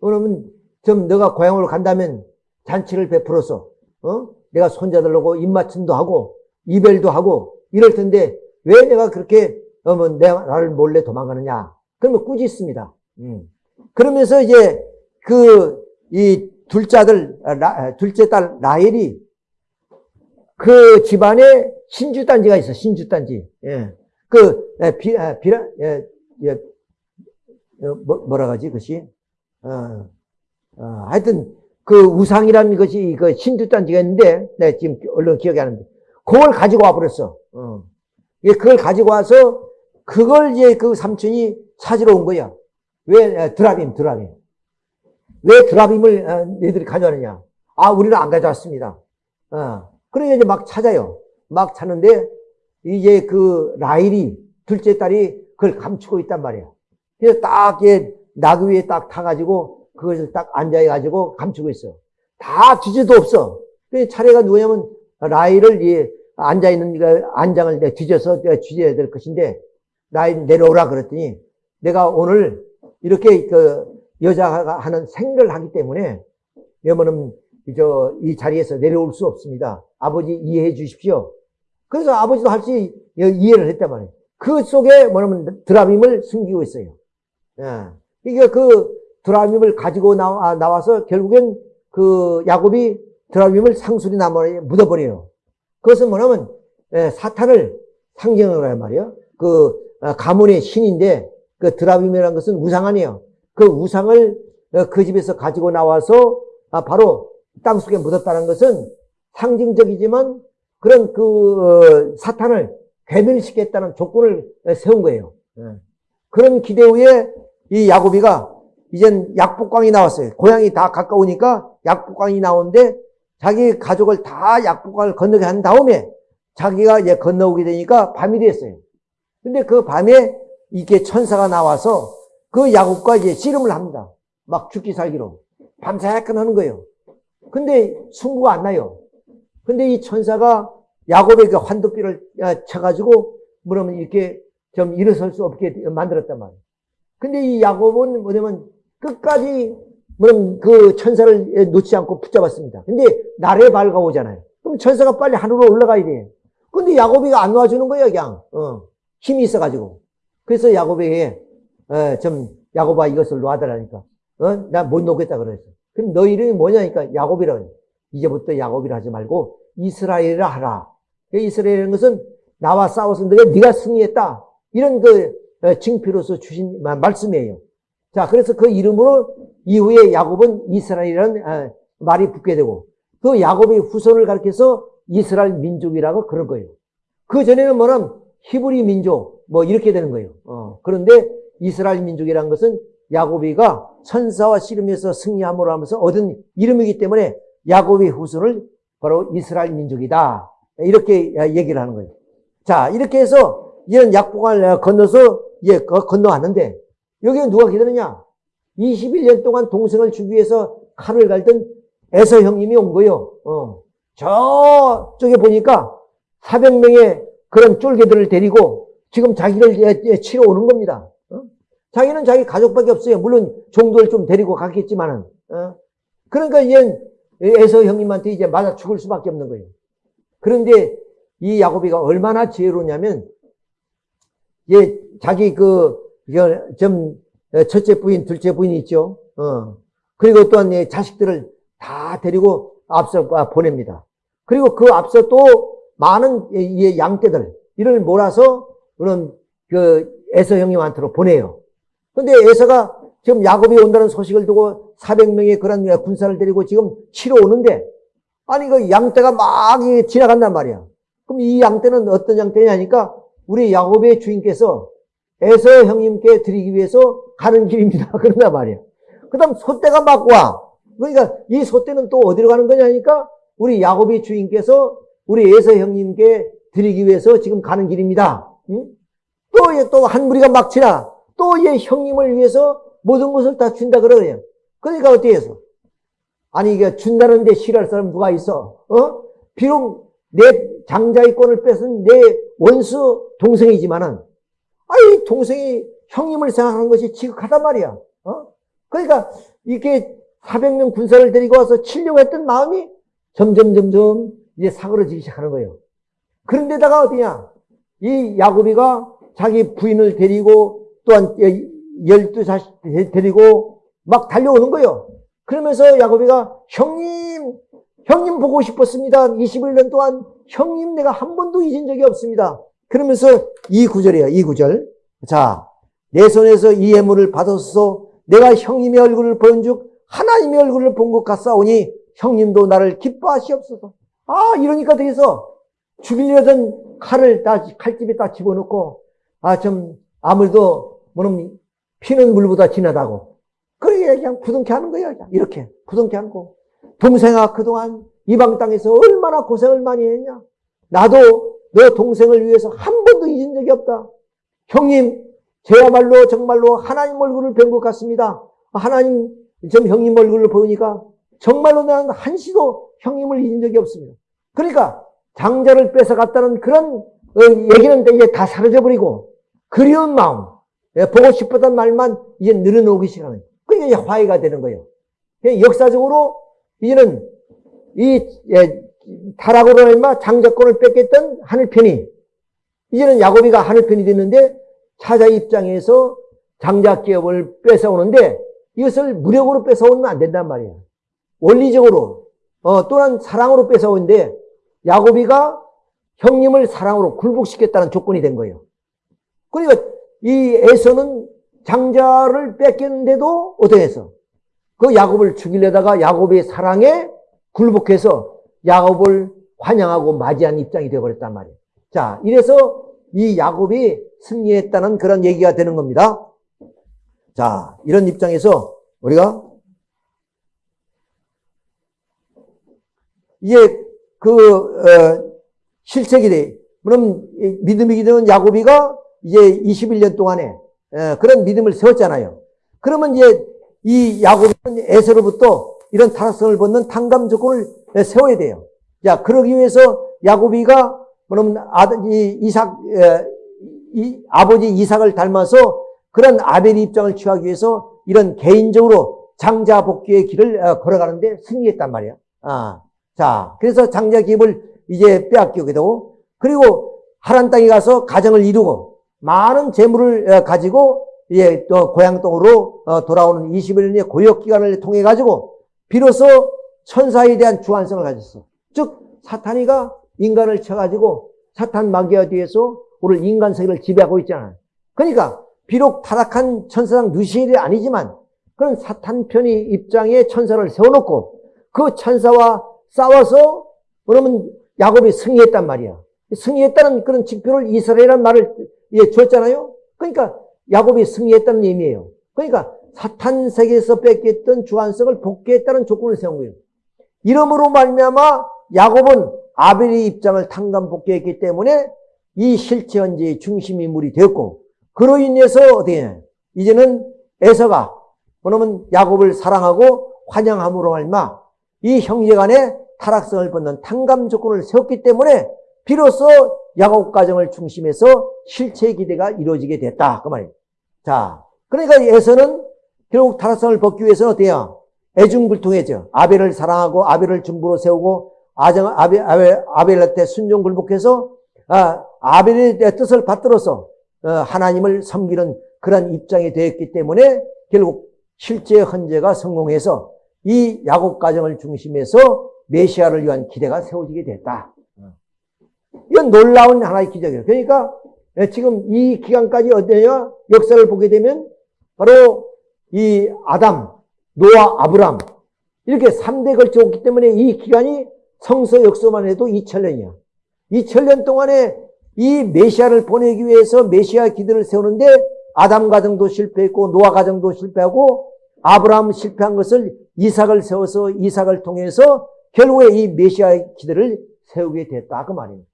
그러면 좀 너가 고향으로 간다면 잔치를 베풀어서, 어? 내가 손자들하고 입맞춤도 하고, 이별도 하고, 이럴 텐데, 왜 내가 그렇게, 어, 뭐, 내가 나를 몰래 도망가느냐? 그러면 꾸짖습니다. 음. 그러면서 이제 그 이 둘째 아들, 라, 둘째 딸 라헬이 그 집안에 신주단지가 있어, 신주단지. 예. 그, 비, 비라, 예, 예, 뭐, 뭐라 하지, 그것이? 어, 어, 하여튼, 그 우상이라는 것이 그 신주단지가 있는데, 내 지금 얼른 기억이 안 나는데, 그걸 가지고 와버렸어. 어. 그걸 가지고 와서, 그걸 이제 그 삼촌이 찾으러 온 거야. 왜 드라빔, 드라빔. 왜 드라빔을 어, 너희들이 가져왔느냐? 아, 우리는 안 가져왔습니다. 어. 그러니 이제 막 찾아요. 막 찾는데 이제 그 라일이 둘째 딸이 그걸 감추고 있단 말이야. 그래서 딱 이게 나귀 위에 딱 타가지고 그것을 딱 앉아가지고 감추고 있어. 다 뒤져도 없어. 그 차례가 누구냐면 라일을 이 앉아 있는 그 안장을 뒤져서 뒤져야 될 것인데 라일 내려오라 그랬더니 내가 오늘 이렇게 그 여자가 하는 생일을 하기 때문에 저이 자리에서 내려올 수 없습니다. 아버지 이해해 주십시오. 그래서 아버지도 할 수 이해를 했단 말이에요. 그 속에 뭐냐면 드라밈을 숨기고 있어요. 예. 이게 그 드라밈을 가지고 나와, 나와서 결국엔 그 야곱이 드라밈을 상수리 나무에 묻어버려요. 그것은 뭐냐면 예, 사탄을 상징하는 거란 말이에요. 그 아, 가문의 신인데 그 드라빔이라는 것은 우상 아니에요. 그 우상을 어, 그 집에서 가지고 나와서 아, 바로 땅속에 묻었다는 것은 상징적이지만 그런 그 어, 사탄을 괴멸시키겠다는 조건을 세운 거예요. 예. 그런 기대 후에 이 야곱이가 이젠 약복강이 나왔어요. 고향이 다 가까우니까 약복강이 나오는데 자기 가족을 다 약복강을 건너게 한 다음에 자기가 이제 건너오게 되니까 밤이 됐어요. 근데 그 밤에 이게 천사가 나와서 그 야곱과 이제 씨름을 합니다. 막 죽기 살기로. 밤새 약간 하는 거예요. 근데 승부가 안 나요. 근데 이 천사가 야곱의 그 환도뼈를 아, 쳐가지고 뭐냐면 이렇게 좀 일어설 수 없게 만들었단 말이에요. 근데 이 야곱은 뭐냐면 끝까지 뭐냐면 그 천사를 놓지 않고 붙잡았습니다. 근데 날에 밝아오잖아요. 그럼 천사가 빨리 하늘로 올라가야 돼. 근데 야곱이가 안 놔주는 거예요, 그냥. 어, 힘이 있어가지고. 그래서 야곱에게 어, 좀 야곱아 이것을 놔달라니까. 어? 나 못 놓겠다 그랬어. 그럼 너 이름이 뭐냐니까 야곱이라 이제부터 야곱이라 하지 말고 이스라엘이라 하라. 그 이스라엘이라는 것은 나와 싸워서 내가 네가 승리했다. 이런 그 어, 징표로서 주신 말씀이에요. 자, 그래서 그 이름으로 이후에 야곱은 이스라엘이라는 어, 말이 붙게 되고 그 야곱의 후손을 가리켜서 이스라엘 민족이라고 그럴 거예요. 그 전에는 뭐는 히브리 민족 뭐 이렇게 되는 거예요. 어, 그런데 이스라엘 민족이라는 것은 야곱이가 선사와 씨름에서 승리함으로 하면서 얻은 이름이기 때문에 야곱의 후손을 바로 이스라엘 민족이다. 이렇게 얘기를 하는 거예요. 자, 이렇게 해서 이런 약복을 건너서 예, 건너왔는데 여기에 누가 기다리냐? 21년 동안 동생을 주기 위해서 칼을 갈던 에서 형님이 온 거예요. 어. 저쪽에 보니까 400명의 그런 쫄개들을 데리고 지금 자기를 치러 오는 겁니다. 어? 자기는 자기 가족밖에 없어요. 물론 종도를 좀 데리고 갔겠지만은. 어? 그러니까 얘는 에서 형님한테 이제 맞아 죽을 수밖에 없는 거예요. 그런데 이 야곱이가 얼마나 지혜로냐면 얘 자기 그 좀 첫째 부인, 둘째 부인이 있죠. 어. 그리고 또한 얘 자식들을 다 데리고 앞서 보냅니다. 그리고 그 앞서 또 많은 이 양떼들 이를 몰아서 그런 그 에서 형님한테로 보내요. 근데 에서가 지금 야곱이 온다는 소식을 두고 400명의 그런 군사를 데리고 지금 치러 오는데 아니 그 양떼가 막 지나간단 말이야. 그럼 이 양떼는 어떤 양떼냐니까 우리 야곱의 주인께서 에서 형님께 드리기 위해서 가는 길입니다. 그런단 말이야. 그 다음 소떼가 막 와. 그러니까 이 소떼는 또 어디로 가는 거냐니까 우리 야곱의 주인께서 우리 에서 형님께 드리기 위해서 지금 가는 길입니다. 응? 또, 또한 무리가 막 지나. 또 얘 형님을 위해서 모든 것을 다 준다 그러네요. 그러니까 어떻게 해서? 아니, 이게 준다는데 싫어할 사람 누가 있어? 어? 비록 내 장자의 권을 뺏은 내 원수 동생이지만은, 아이, 동생이 형님을 생각하는 것이 지극하단 말이야. 어? 그러니까 이렇게 400명 군사를 데리고 와서 치려고 했던 마음이 점점 점점 이제 사그러지기 시작하는 거예요. 그런데다가 어디냐? 이 야곱이가 자기 부인을 데리고 또한 열두 자식 데리고 막 달려오는 거예요. 그러면서 야곱이가 형님, 형님 보고 싶었습니다. 21년 동안 형님 내가 한 번도 잊은 적이 없습니다. 그러면서 이 구절이에요. 이 구절. 자, 내 손에서 이 예물을 받아서 내가 형님의 얼굴을 본즉 하나님의 얼굴을 본 것 같사오니 형님도 나를 기뻐하시옵소서. 아, 이러니까 되겠어. 죽이려던 칼을 다, 칼집에 딱 집어넣고, 아, 좀, 아무래도, 뭐는, 피는 물보다 진하다고. 그래, 그냥 부둥켜 하는 거야. 이렇게. 부둥켜 거. 동생아, 그동안 이방 땅에서 얼마나 고생을 많이 했냐. 나도 너 동생을 위해서 한 번도 잊은 적이 없다. 형님, 저야말로 정말로 하나님 얼굴을 뵌 것 같습니다. 하나님, 좀 형님 얼굴을 보니까 정말로 나는 한시도 형님을 잊은 적이 없습니다. 그러니까 장자를 뺏어갔다는 그런 어, 얘기는 이제 다 사라져버리고 그리운 마음, 예, 보고 싶었던 말만 이제 늘어놓기 그 게 이제 화해가 되는 거예요. 역사적으로 이제는 이 예, 타락으로 얼마 장자권을 뺏겼던 하늘편이 이제는 야곱이가 하늘편이 됐는데 차자 입장에서 장자 기업을 뺏어오는데 이것을 무력으로 뺏어오면 안 된단 말이에요. 원리적으로 어, 또는 사랑으로 뺏어오는데 야곱이가 형님을 사랑으로 굴복시켰다는 조건이 된 거예요. 그러니까 이 에서는 장자를 뺏겼는데도 어떻게 해서 그 야곱을 죽이려다가 야곱의 사랑에 굴복해서 야곱을 환영하고 맞이한 입장이 되어버렸단 말이에요. 자, 이래서 이 야곱이 승리했다는 그런 얘기가 되는 겁니다. 자, 이런 입장에서 우리가 이게 그 어, 실책이 돼. 그럼 믿음이 기되는 야곱이가 이제 21년 동안에 어, 그런 믿음을 세웠잖아요. 그러면 이제 이 야곱은 에서로부터 이런 타락성을 벗는 탕감 조건을 세워야 돼요. 자, 그러기 위해서 야곱이가 그러면 아들 이 이삭 이 아버지 이삭을 닮아서 그런 아벨의 입장을 취하기 위해서 이런 개인적으로 장자 복귀의 길을 어, 걸어가는데 승리했단 말이야. 아, 자, 그래서 장자 기업을 이제 빼앗기게 되고 그리고 하란 땅에 가서 가정을 이루고 많은 재물을 어, 가지고 이제 또 고향 땅으로 어, 돌아오는 21년의 고역 기간을 통해 가지고 비로소 천사에 대한 주안성을 가졌어. 즉 사탄이가 인간을 쳐가지고 사탄 마귀와 뒤에서 오늘 인간 세계를 지배하고 있잖아요. 그러니까 비록 타락한 천사장 누시엘이 아니지만 그런 사탄 편의 입장에 천사를 세워놓고 그 천사와 싸워서 그러면 야곱이 승리했단 말이야. 승리했다는 그런 직표를 이스라엘이라는 말을 예, 줬잖아요. 그러니까 야곱이 승리했다는 의미예요. 그러니까 사탄 세계에서 뺏겼던 주안성을 복귀했다는 조건을 세운 거예요. 이름으로 말미암아 야곱은 아벨의 입장을 탕감 복귀했기 때문에 이 실체 현재의 중심 인물이 되었고 그로 인해서 어떻게 이제는 에서가 그러면 야곱을 사랑하고 환영함으로 말마 이 형제간에 타락성을 벗는 탕감 조건을 세웠기 때문에 비로소 야곱 가정을 중심해서 실체 기대가 이루어지게 됐다 그 말이에요. 자, 그러니까 에서는 결국 타락성을 벗기 위해서는 어때요? 애중불통해져. 아벨을 사랑하고 아벨을 중부로 세우고 아정 아벨 아벨 아벨한테 순종 굴복해서 아, 아벨의 뜻을 받들어서 어, 하나님을 섬기는 그런 입장이 되었기 때문에 결국 실제 헌재가 성공해서 이 야곱 가정을 중심해서 메시아를 위한 기대가 세워지게 됐다. 이건 놀라운 하나의 기적이에요. 그러니까 지금 이 기간까지 어떠냐 역사를 보게 되면 바로 이 아담, 노아, 아브람 이렇게 3대 걸쳐왔기 때문에 이 기간이 성서 역사만 해도 2000년이야. 2000년 동안에 이 메시아를 보내기 위해서 메시아 기대를 세우는데 아담 가정도 실패했고 노아 가정도 실패하고 아브라함 실패한 것을 이삭을 세워서 이삭을 통해서 결국에 이 메시아의 기대를 세우게 됐다 그 말입니다.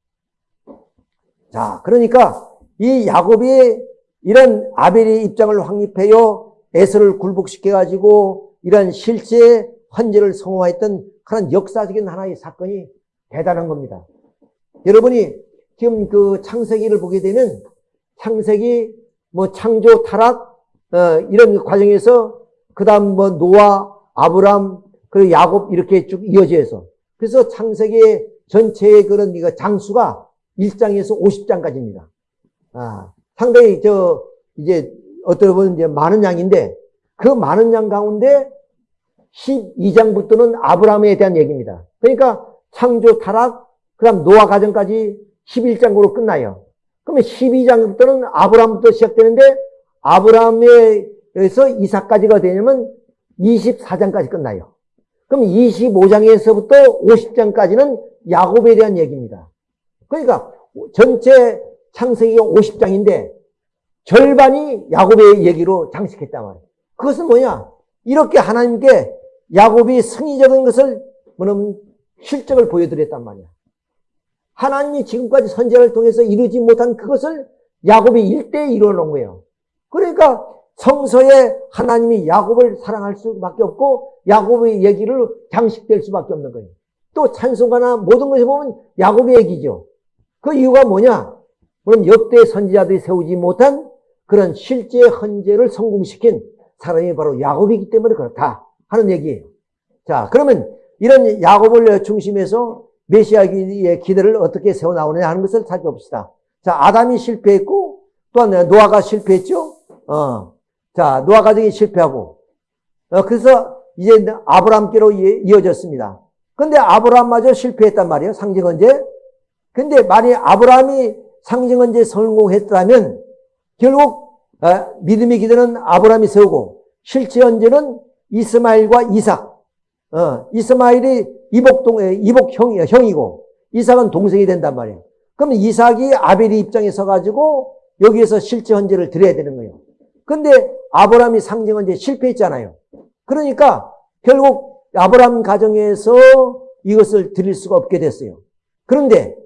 자, 그러니까 이 야곱이 이런 아벨의 입장을 확립해요 에서를 굴복시켜 가지고 이런 실제 헌재를 성공했던 그런 역사적인 하나의 사건이 대단한 겁니다. 여러분이 지금 그 창세기를 보게 되면 창세기 뭐 창조 타락 어, 이런 과정에서 그다음 뭐 노아 아브람 그리고 야곱 이렇게 쭉 이어져서 그래서 창세기 전체의 그런 장수가 1장에서 50장까지입니다. 아, 상당히 저 이제 어떻게 보면 이제 많은 양인데 그 많은 양 가운데 12장부터는 아브라함에 대한 얘기입니다. 그러니까 창조 타락 그다음 노아 가정까지 11장으로 끝나요. 그러면 12장부터는 아브라함부터 시작되는데 아브라함에서 이삭까지가 되냐면 24장까지 끝나요. 그럼 25장에서부터 50장까지는 야곱에 대한 얘기입니다. 그러니까 전체 창세기가 50장인데 절반이 야곱의 얘기로 장식했단 말이에요. 그것은 뭐냐? 이렇게 하나님께 야곱이 승리적인 것을 뭐냐면 실적을 보여드렸단 말이야. 하나님이 지금까지 선제를 통해서 이루지 못한 그것을 야곱이 일대에 이루어놓은 거예요. 그러니까 성서에 하나님이 야곱을 사랑할 수밖에 없고 야곱의 얘기를 장식될 수밖에 없는 거예요. 또 찬송가나 모든 것에 보면 야곱의 얘기죠. 그 이유가 뭐냐? 그럼 역대 선지자들이 세우지 못한 그런 실제 헌재를 성공시킨 사람이 바로 야곱이기 때문에 그렇다 하는 얘기예요. 자, 그러면 이런 야곱을 중심해서 메시아의 기대를 어떻게 세워 나오느냐 하는 것을 살펴봅시다. 자, 아담이 실패했고 또한 노아가 실패했죠. 어. 자, 노아 가정이 실패하고 어, 그래서 이제 아브라함께로 이어졌습니다. 근데 아브라함마저 실패했단 말이에요. 상징 언제. 근데 만약 아브라함이 상징언제 성공했다면 결국 어, 믿음의 기대는 아브라함이 세우고 실제 언제는 이스마일과 이삭. 어, 이스마일이 이복동, 이복 형, 형이고, 이삭은 동생이 된단 말이에요. 그럼 이삭이 아벨의 입장에 서가지고 여기에서 실제 헌재를 드려야 되는 거예요. 근데 아브라함이 상징 헌재 실패했잖아요. 그러니까 결국 아브라함 가정에서 이것을 드릴 수가 없게 됐어요. 그런데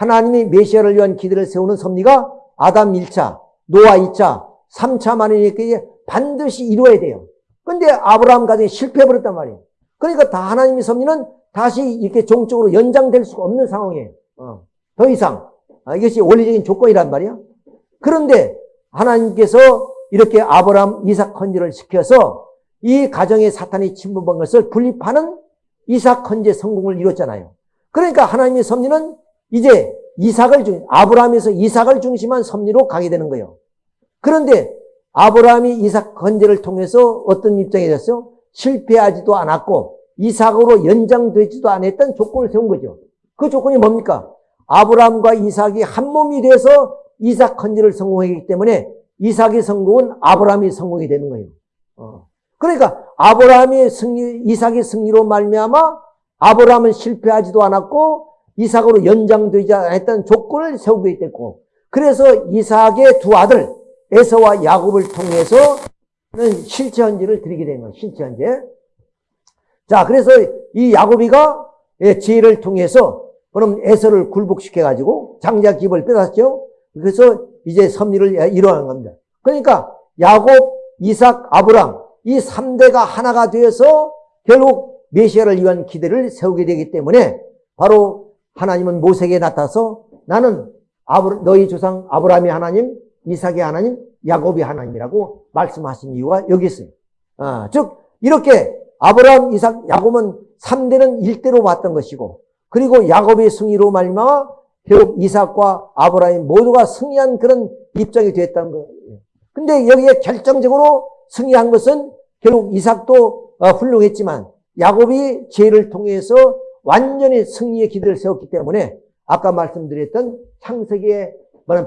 하나님이 메시아를 위한 기대를 세우는 섭리가 아담 1차, 노아 2차, 3차 만이니까 반드시 이루어야 돼요. 근데 아브라함 가정이 실패해버렸단 말이에요. 그러니까 다 하나님의 섭리는 다시 이렇게 종적으로 연장될 수가 없는 상황이에요. 어. 더 이상. 아, 이것이 원리적인 조건이란 말이야. 그런데 하나님께서 이렇게 아브라함 이삭 헌지를 시켜서 이 가정에 사탄이 침범한 것을 분립하는 이삭 헌재 성공을 이뤘잖아요. 그러니까 하나님의 섭리는 이제 이삭을 중, 아브라함에서 이삭을 중심한 섭리로 가게 되는 거예요. 그런데 아브라함이 이삭 헌재를 통해서 어떤 입장이 됐어요? 실패하지도 않았고 이삭으로 연장되지도 않았던 조건을 세운 거죠. 그 조건이 뭡니까? 아브라함과 이삭이 한 몸이 돼서 이삭 헌지를 성공했기 때문에 이삭의 성공은 아브라함의 성공이 되는 거예요. 어. 그러니까 아브라함의 승리, 이삭의 승리로 말미암아 아브라함은 실패하지도 않았고 이삭으로 연장되지 않았던 조건을 세우게 됐고 그래서 이삭의 두 아들 에서와 야곱을 통해서 는 실체 헌지를 드리게 된 거예요. 실체 헌지. 자, 그래서 이 야곱이가 지혜를 통해서 그럼 에서를 굴복시켜 가지고 장자 기업을 빼앗죠. 그래서 이제 섭리를 이루어가는 겁니다. 그러니까 야곱, 이삭, 아브람 이 3대가 하나가 되어서 결국 메시아를 위한 기대를 세우게 되기 때문에 바로 하나님은 모세에게 나타서 나는 너희 조상 아브라함이 하나님, 이삭의 하나님, 야곱이 하나님이라고 말씀하신 이유가 여기 있어요. 아, 즉 이렇게 아브라함, 이삭, 야곱은 3대는 1대로 봤던 것이고 그리고 야곱의 승리로 말미암아 결국 이삭과 아브라함 모두가 승리한 그런 입장이 되었다는 거예요. 근데 여기에 결정적으로 승리한 것은 결국 이삭도 어, 훌륭했지만 야곱이 죄를 통해서 완전히 승리의 기대를 세웠기 때문에 아까 말씀드렸던 창세기의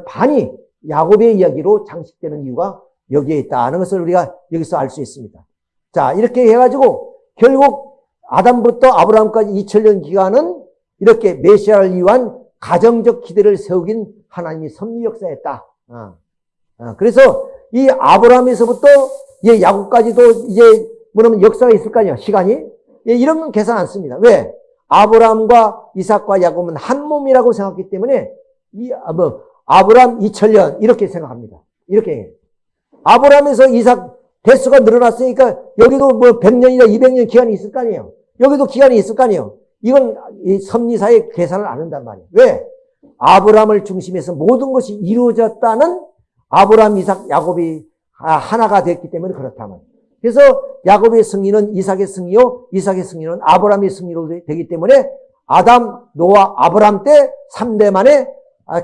반이 야곱의 이야기로 장식되는 이유가 여기에 있다는 것을 우리가 여기서 알 수 있습니다. 자, 이렇게 해가지고 결국 아담부터 아브라함까지 2000년 기간은 이렇게 메시아를 위한 가정적 기대를 세우긴 하나님이 섭리 역사였다. 어. 어, 그래서 이 아브라함에서부터 예, 야곱까지도 이제 뭐냐면 역사가 있을 거 아니야, 시간이. 예, 이런 건 계산 안 씁니다. 왜? 아브라함과 이삭과 야곱은 한 몸이라고 생각했기 때문에 이, 아, 뭐, 아브라함 2000년 이렇게 생각합니다. 이렇게. 아브라함에서 이삭 대수가 늘어났으니까 여기도 뭐 100년이나 200년 기간이 있을 거 아니에요. 여기도 기간이 있을 거 아니에요. 이건 이 섭리사의 계산을 안 한단 말이에요. 왜? 아브라함을 중심해서 모든 것이 이루어졌다는 아브라함, 이삭, 야곱이 하나가 됐기 때문에 그렇다면. 그래서 야곱의 승리는 이삭의 승리요, 이삭의 승리는 아브라함의 승리로 되기 때문에 아담, 노아, 아브라함 때 3대 만에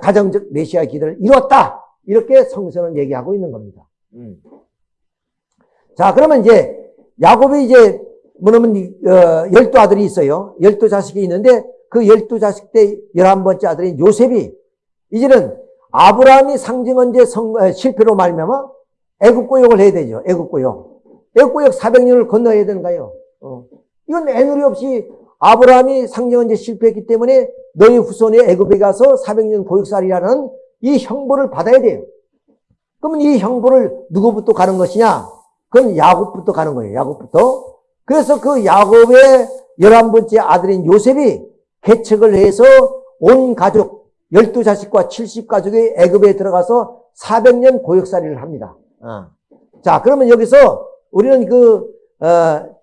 가정적 메시아 기대를 이뤘다. 이렇게 성서는 얘기하고 있는 겁니다. 음. 자, 그러면 이제 야곱이 이제 뭐냐면 어, 열두 아들이 있어요. 열두 자식이 있는데 그 열두 자식 때 열한 번째 아들인 요셉이 이제는 아브라함이 상징언제 성, 어, 실패로 말미암아 애국고역을 해야 되죠. 애국고역. 애국고역 400년을 건너야 되는가요? 어. 이건 애누리 없이 아브라함이 상징언제 실패했기 때문에 너희 후손이 애굽에 가서 400년 고역살이라는 이 형벌을 받아야 돼요. 그러면 이 형벌을 누구부터 가는 것이냐? 그건 야곱부터 가는 거예요. 야곱부터. 그래서 그 야곱의 열한 번째 아들인 요셉이 개척을 해서 온 가족, 열두 자식과 칠십 가족이 애굽에 들어가서 400년 고역살이를 합니다. 어. 자, 그러면 여기서 우리는 그, 어,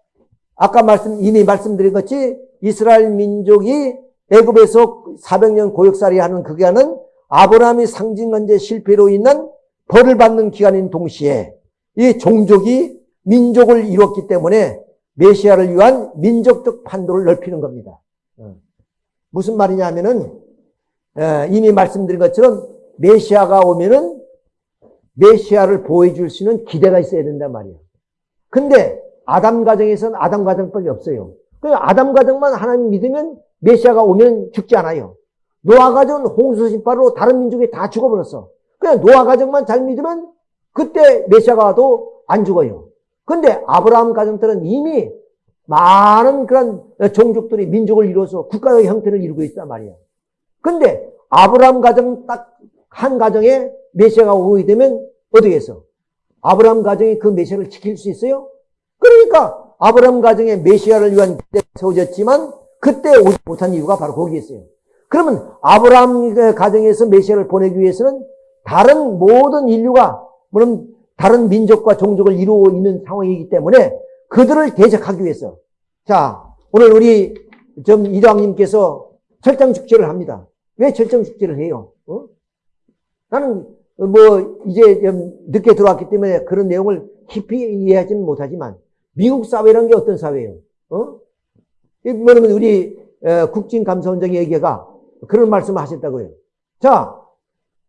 아까 말씀, 이미 말씀드린 것이 이스라엘 민족이 애굽에서 400년 고역살이 하는 그 기간은 아브라함이 상징언제 실패로 인한 벌을 받는 기간인 동시에 이 종족이 민족을 이뤘기 때문에 메시아를 위한 민족적 판도를 넓히는 겁니다. 어. 무슨 말이냐 하면은 이미 말씀드린 것처럼 메시아가 오면은 메시아를 보여줄 수 있는 기대가 있어야 된단 말이에요. 근데 아담 가정에서는 아담 가정밖에 없어요. 그 아담 가정만 하나님 믿으면 메시아가 오면 죽지 않아요. 노아 가정은 홍수 심판으로 다른 민족이 다 죽어버렸어. 그냥 노아 가정만 잘 믿으면 그때 메시아가 와도 안 죽어요. 근데 아브라함 가정들은 이미 많은 그런 종족들이 민족을 이루어서 국가의 형태를 이루고 있단 말이에요. 근데 아브라함 가정 딱 한 가정에 메시아가 오게 되면 어떻게 해서? 아브라함 가정이 그 메시아를 지킬 수 있어요? 그러니까 아브라함 가정의 메시아를 위한 기대가 세워졌지만 그때 오지 못한 이유가 바로 거기에 있어요. 그러면 아브라함 가정에서 메시아를 보내기 위해서는 다른 모든 인류가 물론 다른 민족과 종족을 이루고 있는 상황이기 때문에 그들을 대적하기 위해서 자 오늘 우리 좀 이장님께서 철장 축제를 합니다. 왜 철장 축제를 해요? 어? 나는 뭐 이제 좀 늦게 들어왔기 때문에 그런 내용을 깊이 이해하지는 못하지만 미국 사회라는 게 어떤 사회예요? 어? 뭐냐면 우리 국진감사원장의 얘기가 그런 말씀을 하셨다고요. 자,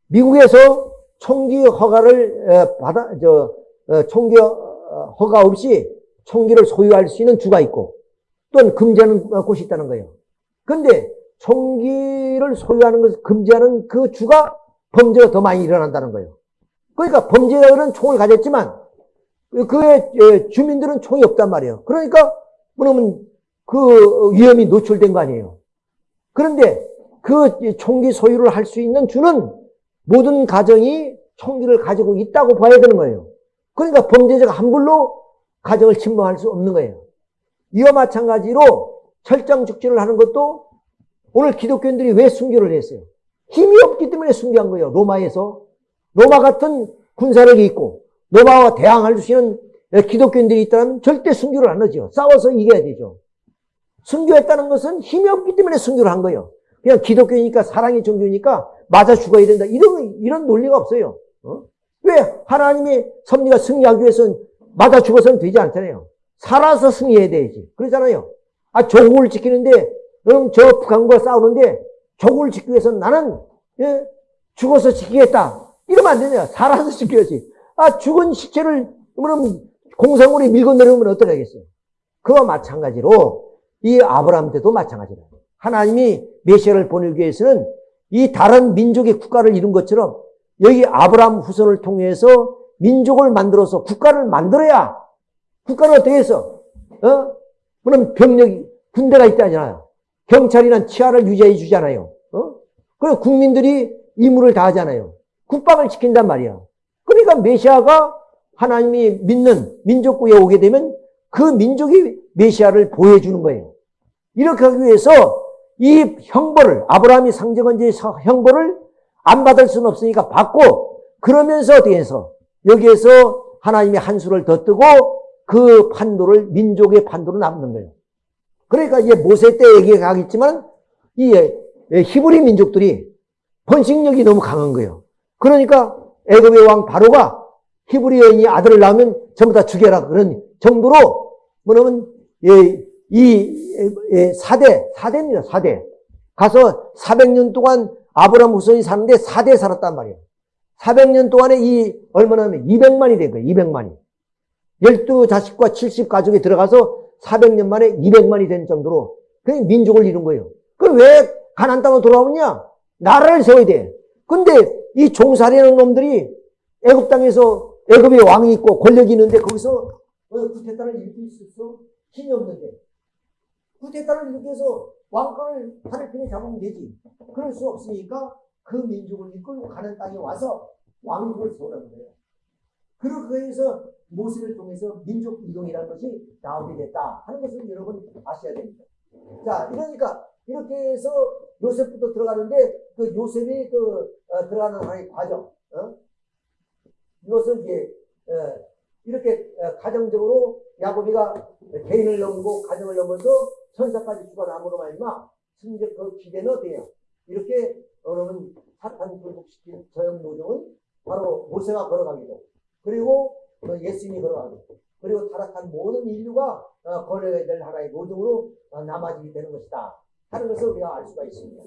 미국에서 총기 허가를 받아 저 어, 총기 허가 없이 총기를 소유할 수 있는 주가 있고 또는 금지하는 곳이 있다는 거예요. 그런데 총기를 소유하는 것을 금지하는 그 주가 범죄가 더 많이 일어난다는 거예요. 그러니까 범죄자들은 총을 가졌지만 그의 예, 주민들은 총이 없단 말이에요. 그러니까 그러면 그 위험이 노출된 거 아니에요. 그런데 그 총기 소유를 할 수 있는 주는 모든 가정이 총기를 가지고 있다고 봐야 되는 거예요. 그러니까 범죄자가 함부로 가정을 침범할 수 없는 거예요. 이와 마찬가지로 철장 축제를 하는 것도 오늘 기독교인들이 왜 순교를 했어요? 힘이 없기 때문에 순교한 거예요. 로마에서. 로마 같은 군사력이 있고 로마와 대항할 수 있는 기독교인들이 있다면 절대 순교를 안 하죠. 싸워서 이겨야 되죠. 순교했다는 것은 힘이 없기 때문에 순교를 한 거예요. 그냥 기독교니까 사랑의 종교니까 맞아 죽어야 된다. 이런 이런 논리가 없어요. 어? 왜 하나님의 섭리가 승리하기 위해서는 맞아 죽어서는 되지 않잖아요. 살아서 승리해야 되지. 그러잖아요. 아 조국을 지키는데 그럼 저 북한과 싸우는데 조국을 지키기 위해서는 나는 예, 죽어서 지키겠다. 이러면 안 되냐. 살아서 지켜야지. 아 죽은 시체를 그럼 공상물이 밀고 내려오면 어떻게 하겠어요? 그와 마찬가지로 이 아브라함 때도 마찬가지다. 하나님이 메시아를 보내기 위해서는 이 다른 민족의 국가를 이룬 것처럼 여기 아브라함 후손을 통해서 민족을 만들어서 국가를 만들어야 국가를 어떻게 해서 어? 그럼 병력이 군대가 있다잖아요. 경찰이나 치아를 유지해 주잖아요. 어? 그리고 국민들이 임무를 다하잖아요. 국방을 지킨단 말이야. 그러니까 메시아가 하나님이 믿는 민족구에 오게 되면 그 민족이 메시아를 보여주는 거예요. 이렇게 하기 위해서 이 형벌을 아브라함이 상정한 지 형벌을 안 받을 수는 없으니까 받고 그러면서 어떻게 해서 여기에서 하나님의 한 수를 더 뜨고 그 판도를 민족의 판도로 남는 거예요. 그러니까 이제 모세 때 얘기하겠지만 이 히브리 민족들이 번식력이 너무 강한 거예요. 그러니까 애굽의 왕 바로가 히브리 여인이 아들을 낳으면 전부 다 죽여라 그런 정도로 뭐냐면 이 4대 4대입니다. 4대 가서 400년 동안 아브라함 후손이 사는데 4대 살았단 말이에요. 400년 동안에 이 얼마나 하면 200만이 된 거예요. 200만이. 12 자식과 70 가족이 들어가서 400년 만에 200만이 된 정도로 그 민족을 이룬 거예요. 그럼 왜 가난 땅으로 돌아오느냐? 나라를 세워야 돼. 근데 이 종살이하는 놈들이 애굽 땅에서 애굽의 왕이 있고 권력이 있는데 거기서 구테타를 일으킬 수 있어? 힘이 없는데. 구테타를 일으켜서 왕권을 하늘편에 잡으면 되지. 그럴 수 없으니까 그 민족을 이끌고 가는 땅에 와서 왕국을 세우라는 거예요. 그렇게 해서 모세를 통해서 민족 이동이라는 것이 나오게 됐다 하는 것을 여러분 아셔야 됩니다. 자, 이러니까 이렇게 해서 요셉부터 들어가는데 그 요셉이 그 어, 들어가는 하나의 과정, 어? 이것은 이제 어, 이렇게 어, 가정적으로 야곱이가 개인을 넘고 가정을 넘어서 천사까지 죽어남으로 말미암아 승적 그 기대는 어때요? 이렇게 여러분 사탄 굴복시킨 저형 노정은 바로 모세가 걸어가기도 그리고 그 예수님이 걸어가고 그리고 타락한 모든 인류가 어, 걸어야 될 하나의 노정으로 어, 남아지게 되는 것이다 하는 것을 우리가 알 수가 있습니다.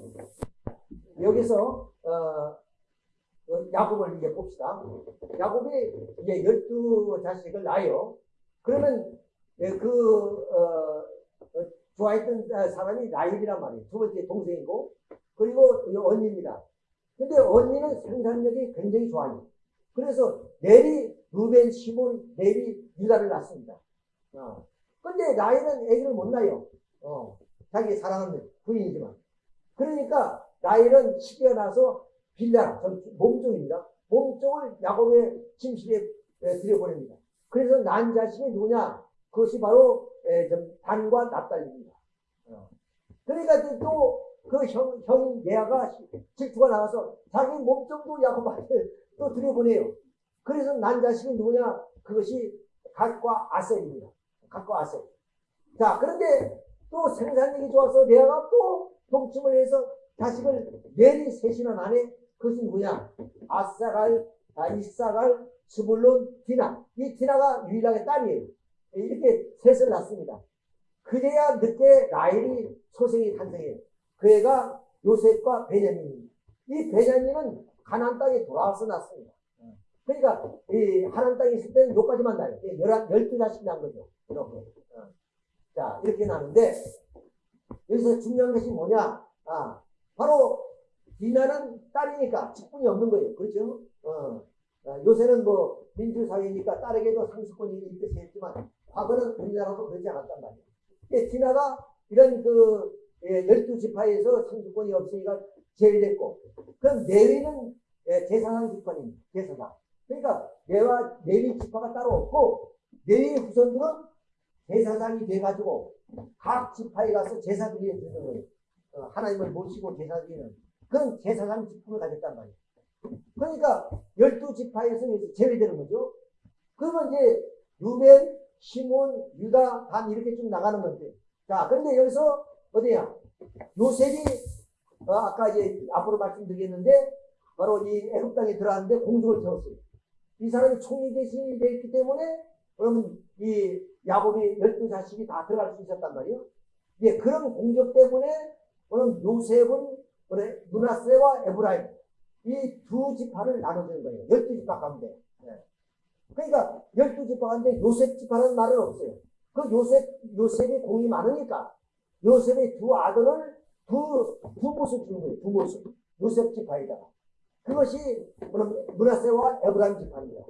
여기서 어, 야곱을 이제 봅시다. 야곱이 이제 열두 자식을 낳아요. 그러면 예, 그 어, 좋아했던 사람이 라일이란 말이에요. 두 번째 동생이고 그리고 언니입니다. 근데 언니는 생산력이 굉장히 좋아요. 그래서 내리 루벤, 시몬, 레비, 유다를 낳습니다. 어. 근데 라헬은 애기를 못 낳아요. 어. 자기 사랑하는 부인이지만. 그러니까 라헬은 시기가 나서 빌라, 몸종입니다. 몸종을 야곱의 침실에 들여보냅니다. 그래서 난 자신이 누구냐? 그것이 바로 단과 납달입니다. 어. 그러니까 또 그 형, 형인 예아가 질투가 나와서 자기 몸정도 야곱한테 또 들여보내요. 그래서 난 자식이 누구냐? 그것이 갓과 아셀입니다. 갓과 아셀. 자, 그런데 또 생산력이 좋아서 레아가 또 동침을 해서 자식을 내리 셋이나 나네. 그것이 누구냐? 아사갈, 아, 이사갈, 스불론, 디나. 이 디나가 유일하게 딸이에요. 이렇게 셋을 낳습니다. 그제야 늦게 라헬이 소생이 탄생해요. 그 애가 요셉과 베냐민입니다. 이 베냐민은 가나안 땅에 돌아와서 낳습니다. 그러니까 이 하나님 땅에 있을 때는 요까지만 나요. 열한 열두 자식 난 거죠. 이렇게. 어. 자 이렇게 나는데 여기서 중요한 것이 뭐냐? 아 바로 디나는 딸이니까 직분이 없는 거예요. 그렇죠? 어. 아, 요새는 뭐 민주사회니까 딸에게도 상수권이 있듯이 했지만 과거는 우리나라도 그렇지 않았단 말이에요. 예, 디나가 이런 그 예, 열두 지파에서 상수권이 없으니까 제외됐고 그럼 레위는 예, 제사상 지파입니다. 제사상. 그러니까 레와 레위 지파가 따로 없고 레위 후손들은 제사장이 돼가지고 각 지파에 가서 제사 드리는. 어, 하나님을 모시고 제사 드리는 그런 제사장 직분을 가졌단 말이에요. 그러니까 열두 지파에서 제외되는 거죠. 그러면 이제 루벤, 시몬, 유다, 단 이렇게 쭉 나가는 건데. 자, 그런데 여기서 어디야? 요셉이 어, 아까 이제 앞으로 말씀드리겠는데 바로 이 애굽 땅에 들어왔는데 공주를 세웠어요. 이 사람이 총리 대신이 됐기 때문에 그러면 이 야곱이 열두 자식이 다 들어갈 수 있었단 말이에요. 예, 그런 공격 때문에 오늘 요셉은 문하세와 에브라임 이 두 지파를 나눠주는 거예요. 열두 지파 가운데. 예. 그러니까 열두 지파 가운데 요셉 지파는 말은 없어요. 그 요셉 요셉이 공이 많으니까 요셉의 두 아들을 두, 두 모습 주는 거예요. 두 모습. 요셉 지파에다가. 그것이 문하세와 에브라임 지파입니다.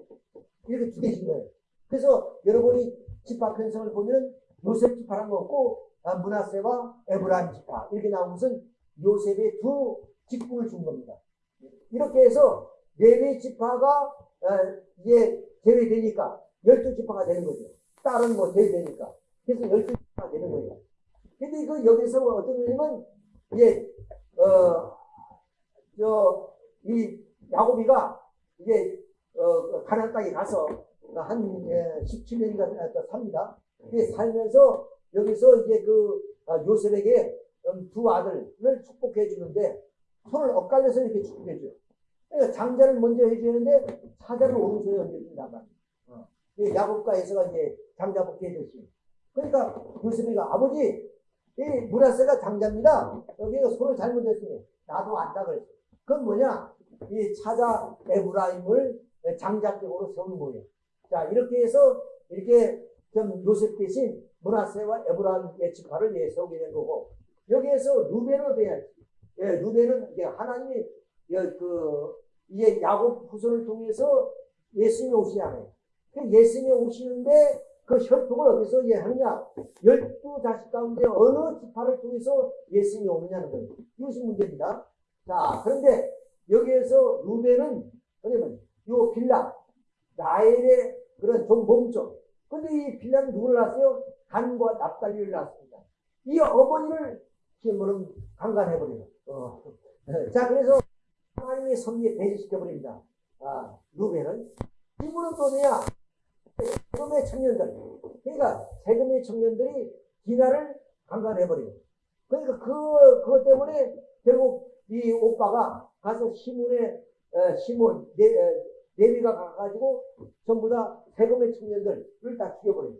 이렇게 두 개신 거예요. 그래서 여러분이 지파 편성을 보면 요셉 지파란 거 없고 아, 문하세와 에브라임 지파 이렇게 나온 것은 요셉의 두 직분을 준 겁니다. 이렇게 해서 지파가 어, 이제 제외되니까 열두 지파가 되는 거죠. 딸은 뭐 제외되니까. 그래서 열두 지파가 되는 거예요. 근데 그 여기서 어떤 의미는 이제 어저 이 야곱이가 이제 어 가나안 땅에 가서 한 17년인가 예, 삽니다. 살면서 여기서 이제 그 아, 요셉에게 음, 두 아들을 축복해 주는데 손을 엇갈려서 이렇게 축복해 줘요. 그러니까 장자를 먼저 해주는데 사자를 오른손에 얹어준단 말이에요. 어. 야곱과 에서가 이제 장자 복해 줬어요. 그러니까 요셉이가 아버지 이 문하세가 장자입니다. 여기가 손을 잘못했으니 나도 안다 그랬어. 그건 뭐냐? 이 차자 에브라임을 장자격으로 세운 거예요. 자 이렇게 해서 이렇게 좀 요셉 대신 문하세와 에브라임의 지파를 예, 세우게 된 거고 여기에서 루벤은 돼야지. 예, 루벤은 이제 하나님이 그 이제 야곱 후손을 통해서 예수님이 오시잖아요. 그 예수님이 오시는데 그 혈통을 어디서 이해하느냐? 열두 자식 가운데 어느 지파를 통해서 예수님이 오느냐는 거예요. 이것이 문제입니다. 자, 그런데 여기에서 루벤은 뭐냐면 요 빌라, 나엘의 그런 좀 몸쪽. 근데 이 빌라는 누구를 낳았어요? 간과 납달리를 낳았습니다. 이 어머니를 지금 강간해 버려요. 어. 자, 그래서 하나님의 섭리에 배제시켜 버립니다. 아, 루벤은. 이분은 또냐 세금의 청년들. 그러니까 세금의 청년들이 디나를 강간해 버려요. 그러니까 그, 그것 때문에 결국 이 오빠가 가서 시몬의, 어, 시몬, 네, 어, 네비가 가가지고 전부 다 세금의 청년들을 다 죽여버려요.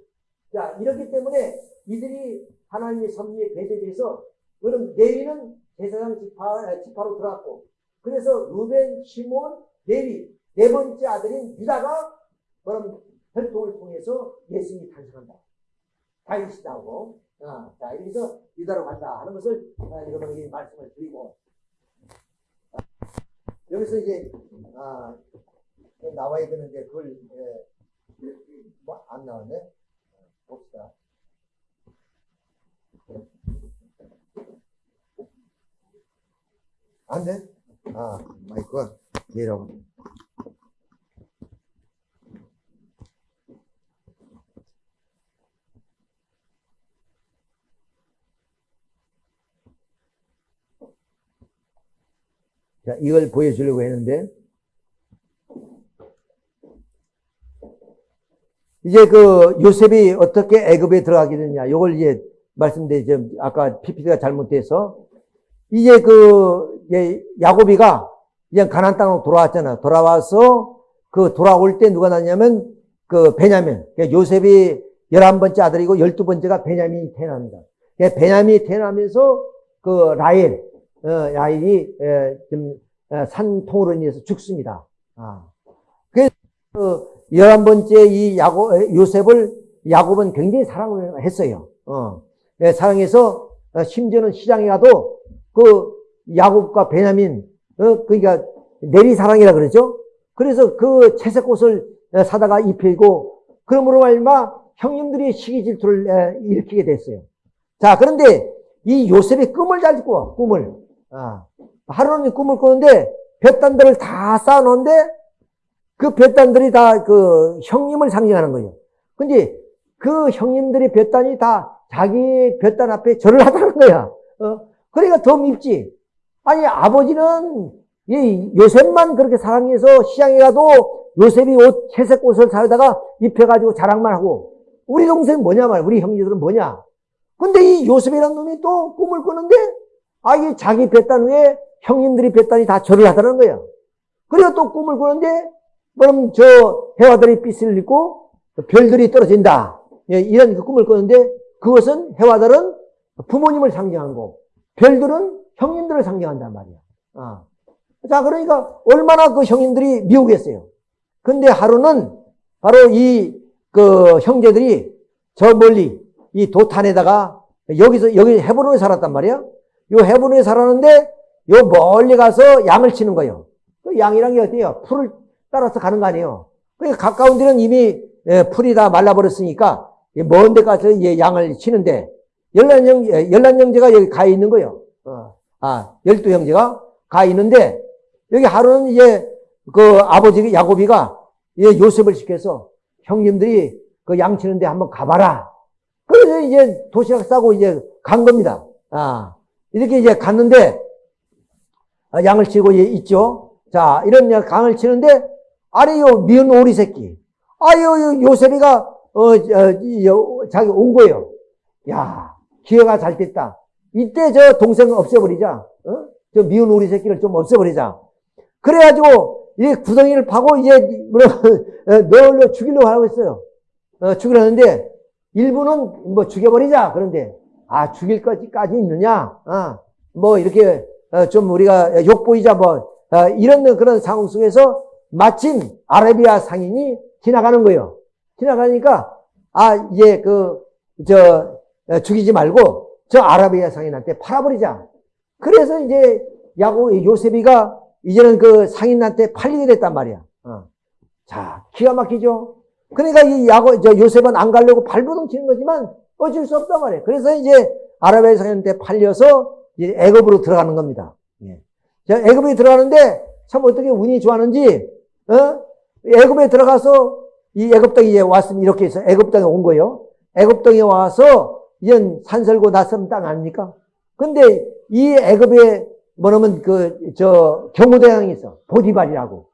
자, 이렇기 때문에 이들이 하나님의 섭리에 배제돼서, 그럼 네비는 제사장 지파, 지파로 들어왔고, 그래서 루벤, 시몬, 네비, 네 번째 아들인 유다가 그럼 혈통을 통해서 예수님이 탄생한다. 다윗이 나오고, 아, 자, 여기서 유다로 간다 하는 것을 아, 여러분에게 말씀을 드리고, 아, 여기서 이제, 아, 나와야 되는데, 그걸, 예, 뭐, 안 나왔네? 봅시다. 안 돼? 아, 마이크가 얘라고. 자, 이걸 보여주려고 했는데, 이제 그 요셉이 어떻게 애굽에 들어가게 됐냐, 이걸 이제 말씀드리죠. 아까 PPT가 잘못돼서. 이제 그, 야곱이가 이제 가난 땅으로 돌아왔잖아. 돌아와서 그 돌아올 때 누가 났냐면 그 베냐민. 그러니까 요셉이 11번째 아들이고 12번째가 베냐민이 태어납니다. 그러니까 베냐민이 태어나면서 그 라헬, 어, 라헬이 에, 좀 어, 산통으로 인해서 죽습니다. 아. 그래서 그 11번째 이 야곱, 요셉을 야곱은 굉장히 사랑을 했어요. 어. 예, 사랑해서 어, 심지어는 시장에 가도 그 야곱과 베냐민, 어, 그러니까 내리 사랑이라 그러죠. 그래서 그 채색 옷을 어, 사다가 입히고 그러므로 말마 형님들이 시기 질투를 일으키게 됐어요. 자, 그런데 이 요셉이 꿈을 잘 꾸어, 꿈을. 아, 하루는 꿈을 꾸는데 볕단들을 다 쌓아놓은데 그 볕단들이 다 그 형님을 상징하는 거예요. 근데 그 형님들이 볕단이 다 자기 볕단 앞에 절을 하다는 거야. 어? 그러니까 더 밉지. 아니, 아버지는 이 요셉만 그렇게 사랑해서 시장에 가도 요셉이 옷, 채색 옷을 사다가 입혀가지고 자랑만 하고, 우리 동생 뭐냐 말, 우리 형제들은 뭐냐. 근데 이 요셉이라는 놈이 또 꿈을 꾸는데, 아, 이 자기 뱃단 위에 형님들이 뱃단이 다 절을 하다는 거야. 그리고 또 꿈을 꾸는데, 그럼 저 해와들이 빛을 입고 별들이 떨어진다. 예, 이런 그 꿈을 꾸는데, 그것은 해와들은 부모님을 상징한 거고, 별들은 형님들을 상징한단 말이야. 아. 자, 그러니까 얼마나 그 형님들이 미우겠어요. 근데 하루는 바로 이 그 형제들이 저 멀리 이 도탄에다가 여기서 여기 헤브론에 살았단 말이야. 요 헤브론에 살았는데 요 멀리 가서 양을 치는 거예요. 그 양이란 게 어때요? 풀을 따라서 가는 거 아니에요. 그러니까 가까운 데는 이미 예, 풀이 다 말라버렸으니까 먼데 가서 양을 치는데 열난 형 열난 형제가 여기 가 있는 거예요. 어. 아 열두 형제가 가 있는데 여기 하루는 이제 그 아버지 야곱이가 요셉을 시켜서 형님들이 그 양치는데 한번 가봐라. 그래서 이제 도시락 싸고 이제 간 겁니다. 아, 이렇게 이제 갔는데, 아, 양을 치고 있죠. 자, 이런 강을 치는데, 아래 요 미운 오리 새끼. 아유, 요셉이가, 어, 어, 자기 온 거예요. 야, 기회가 잘 됐다. 이때 저 동생 없애버리자. 어? 저 미운 오리 새끼를 좀 없애버리자. 그래가지고 이 구덩이를 파고 이제 널로 어, 죽이려고 하고 있어요. 어, 죽이려는데 일부는 뭐 죽여버리자. 그런데 아 죽일 것까지 있느냐? 어, 뭐 이렇게 어, 좀 우리가 욕보이자 뭐 어, 이런 그런 상황 속에서 마침 아라비아 상인이 지나가는 거예요. 지나가니까 아 이제 그저 어, 죽이지 말고 저 아라비아 상인한테 팔아버리자. 그래서 이제 야고 요셉이가 이제는 그 상인한테 팔리게 됐단 말이야. 어. 자, 기가 막히죠? 그러니까 이 야고, 저 요셉은 안 가려고 발버둥 치는 거지만 어쩔 수 없단 말이에요. 그래서 이제 아랍의 상인한테 팔려서 이제 애굽으로 들어가는 겁니다. 예. 자, 애굽에 들어가는데 참 어떻게 운이 좋았는지, 어? 애굽에 들어가서 이 애굽 땅에 이제 왔으면 이렇게 해서 애굽 땅에 온 거예요. 애굽 땅에 와서 이젠 산설고 낯선 땅 아닙니까? 근데 이 애굽에 뭐냐면 그, 저, 경호대장이 있어. 보디발이라고.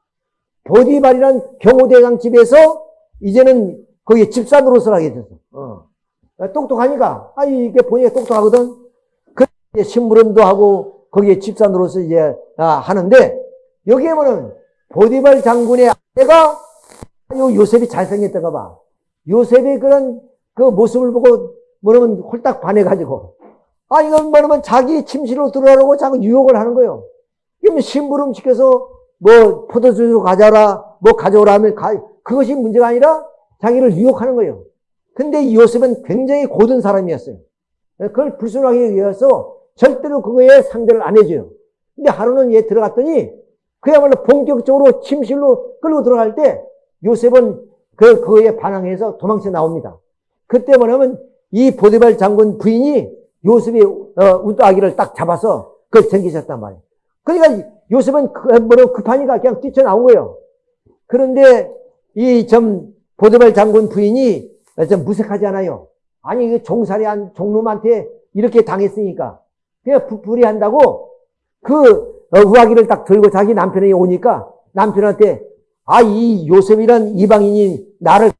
보디발이란 경호대장 집에서 이제는 거기 집사 노릇을 하게 됐어. 어. 똑똑하니까. 아, 이게 보니까 똑똑하거든. 그, 심부름도 하고 거기에 노릇을 이제 아, 하는데 여기에 보면 보디발 장군의 아내가 요 요셉이 잘생겼다가 봐. 요셉의 그런 그 모습을 보고 뭐냐면 홀딱 반해가지고 아, 이건 뭐냐면 자기 침실로 들어가라고 자꾸 유혹을 하는 거예요. 이러면 심부름 시켜서 뭐 포도주스 가져라, 뭐 가져오라 하면 가, 그것이 문제가 아니라 자기를 유혹하는 거예요. 근데 이 요셉은 굉장히 고든 사람이었어요. 그걸 불순하게 위해서 절대로 그거에 상대를 안 해줘요. 근데 하루는 얘 들어갔더니 그야말로 본격적으로 침실로 끌고 들어갈 때 요셉은 그, 그거에 반항해서 도망쳐 나옵니다. 그때 뭐냐면 이 보디발 장군 부인이 요셉이 어, 우아기를 딱 잡아서 그걸 생기셨단 말이에요. 그러니까 요셉은 그, 뭐로 급하니까 그냥 뛰쳐나온 거예요. 그런데 이 좀 보드발 장군 부인이 좀 무색하지 않아요. 아니 그 종살이 한 종놈한테 이렇게 당했으니까 그냥 부풀이 한다고 그 어, 우아기를 딱 들고 자기 남편이 오니까 남편한테 아, 이 요셉이란 이방인이 나를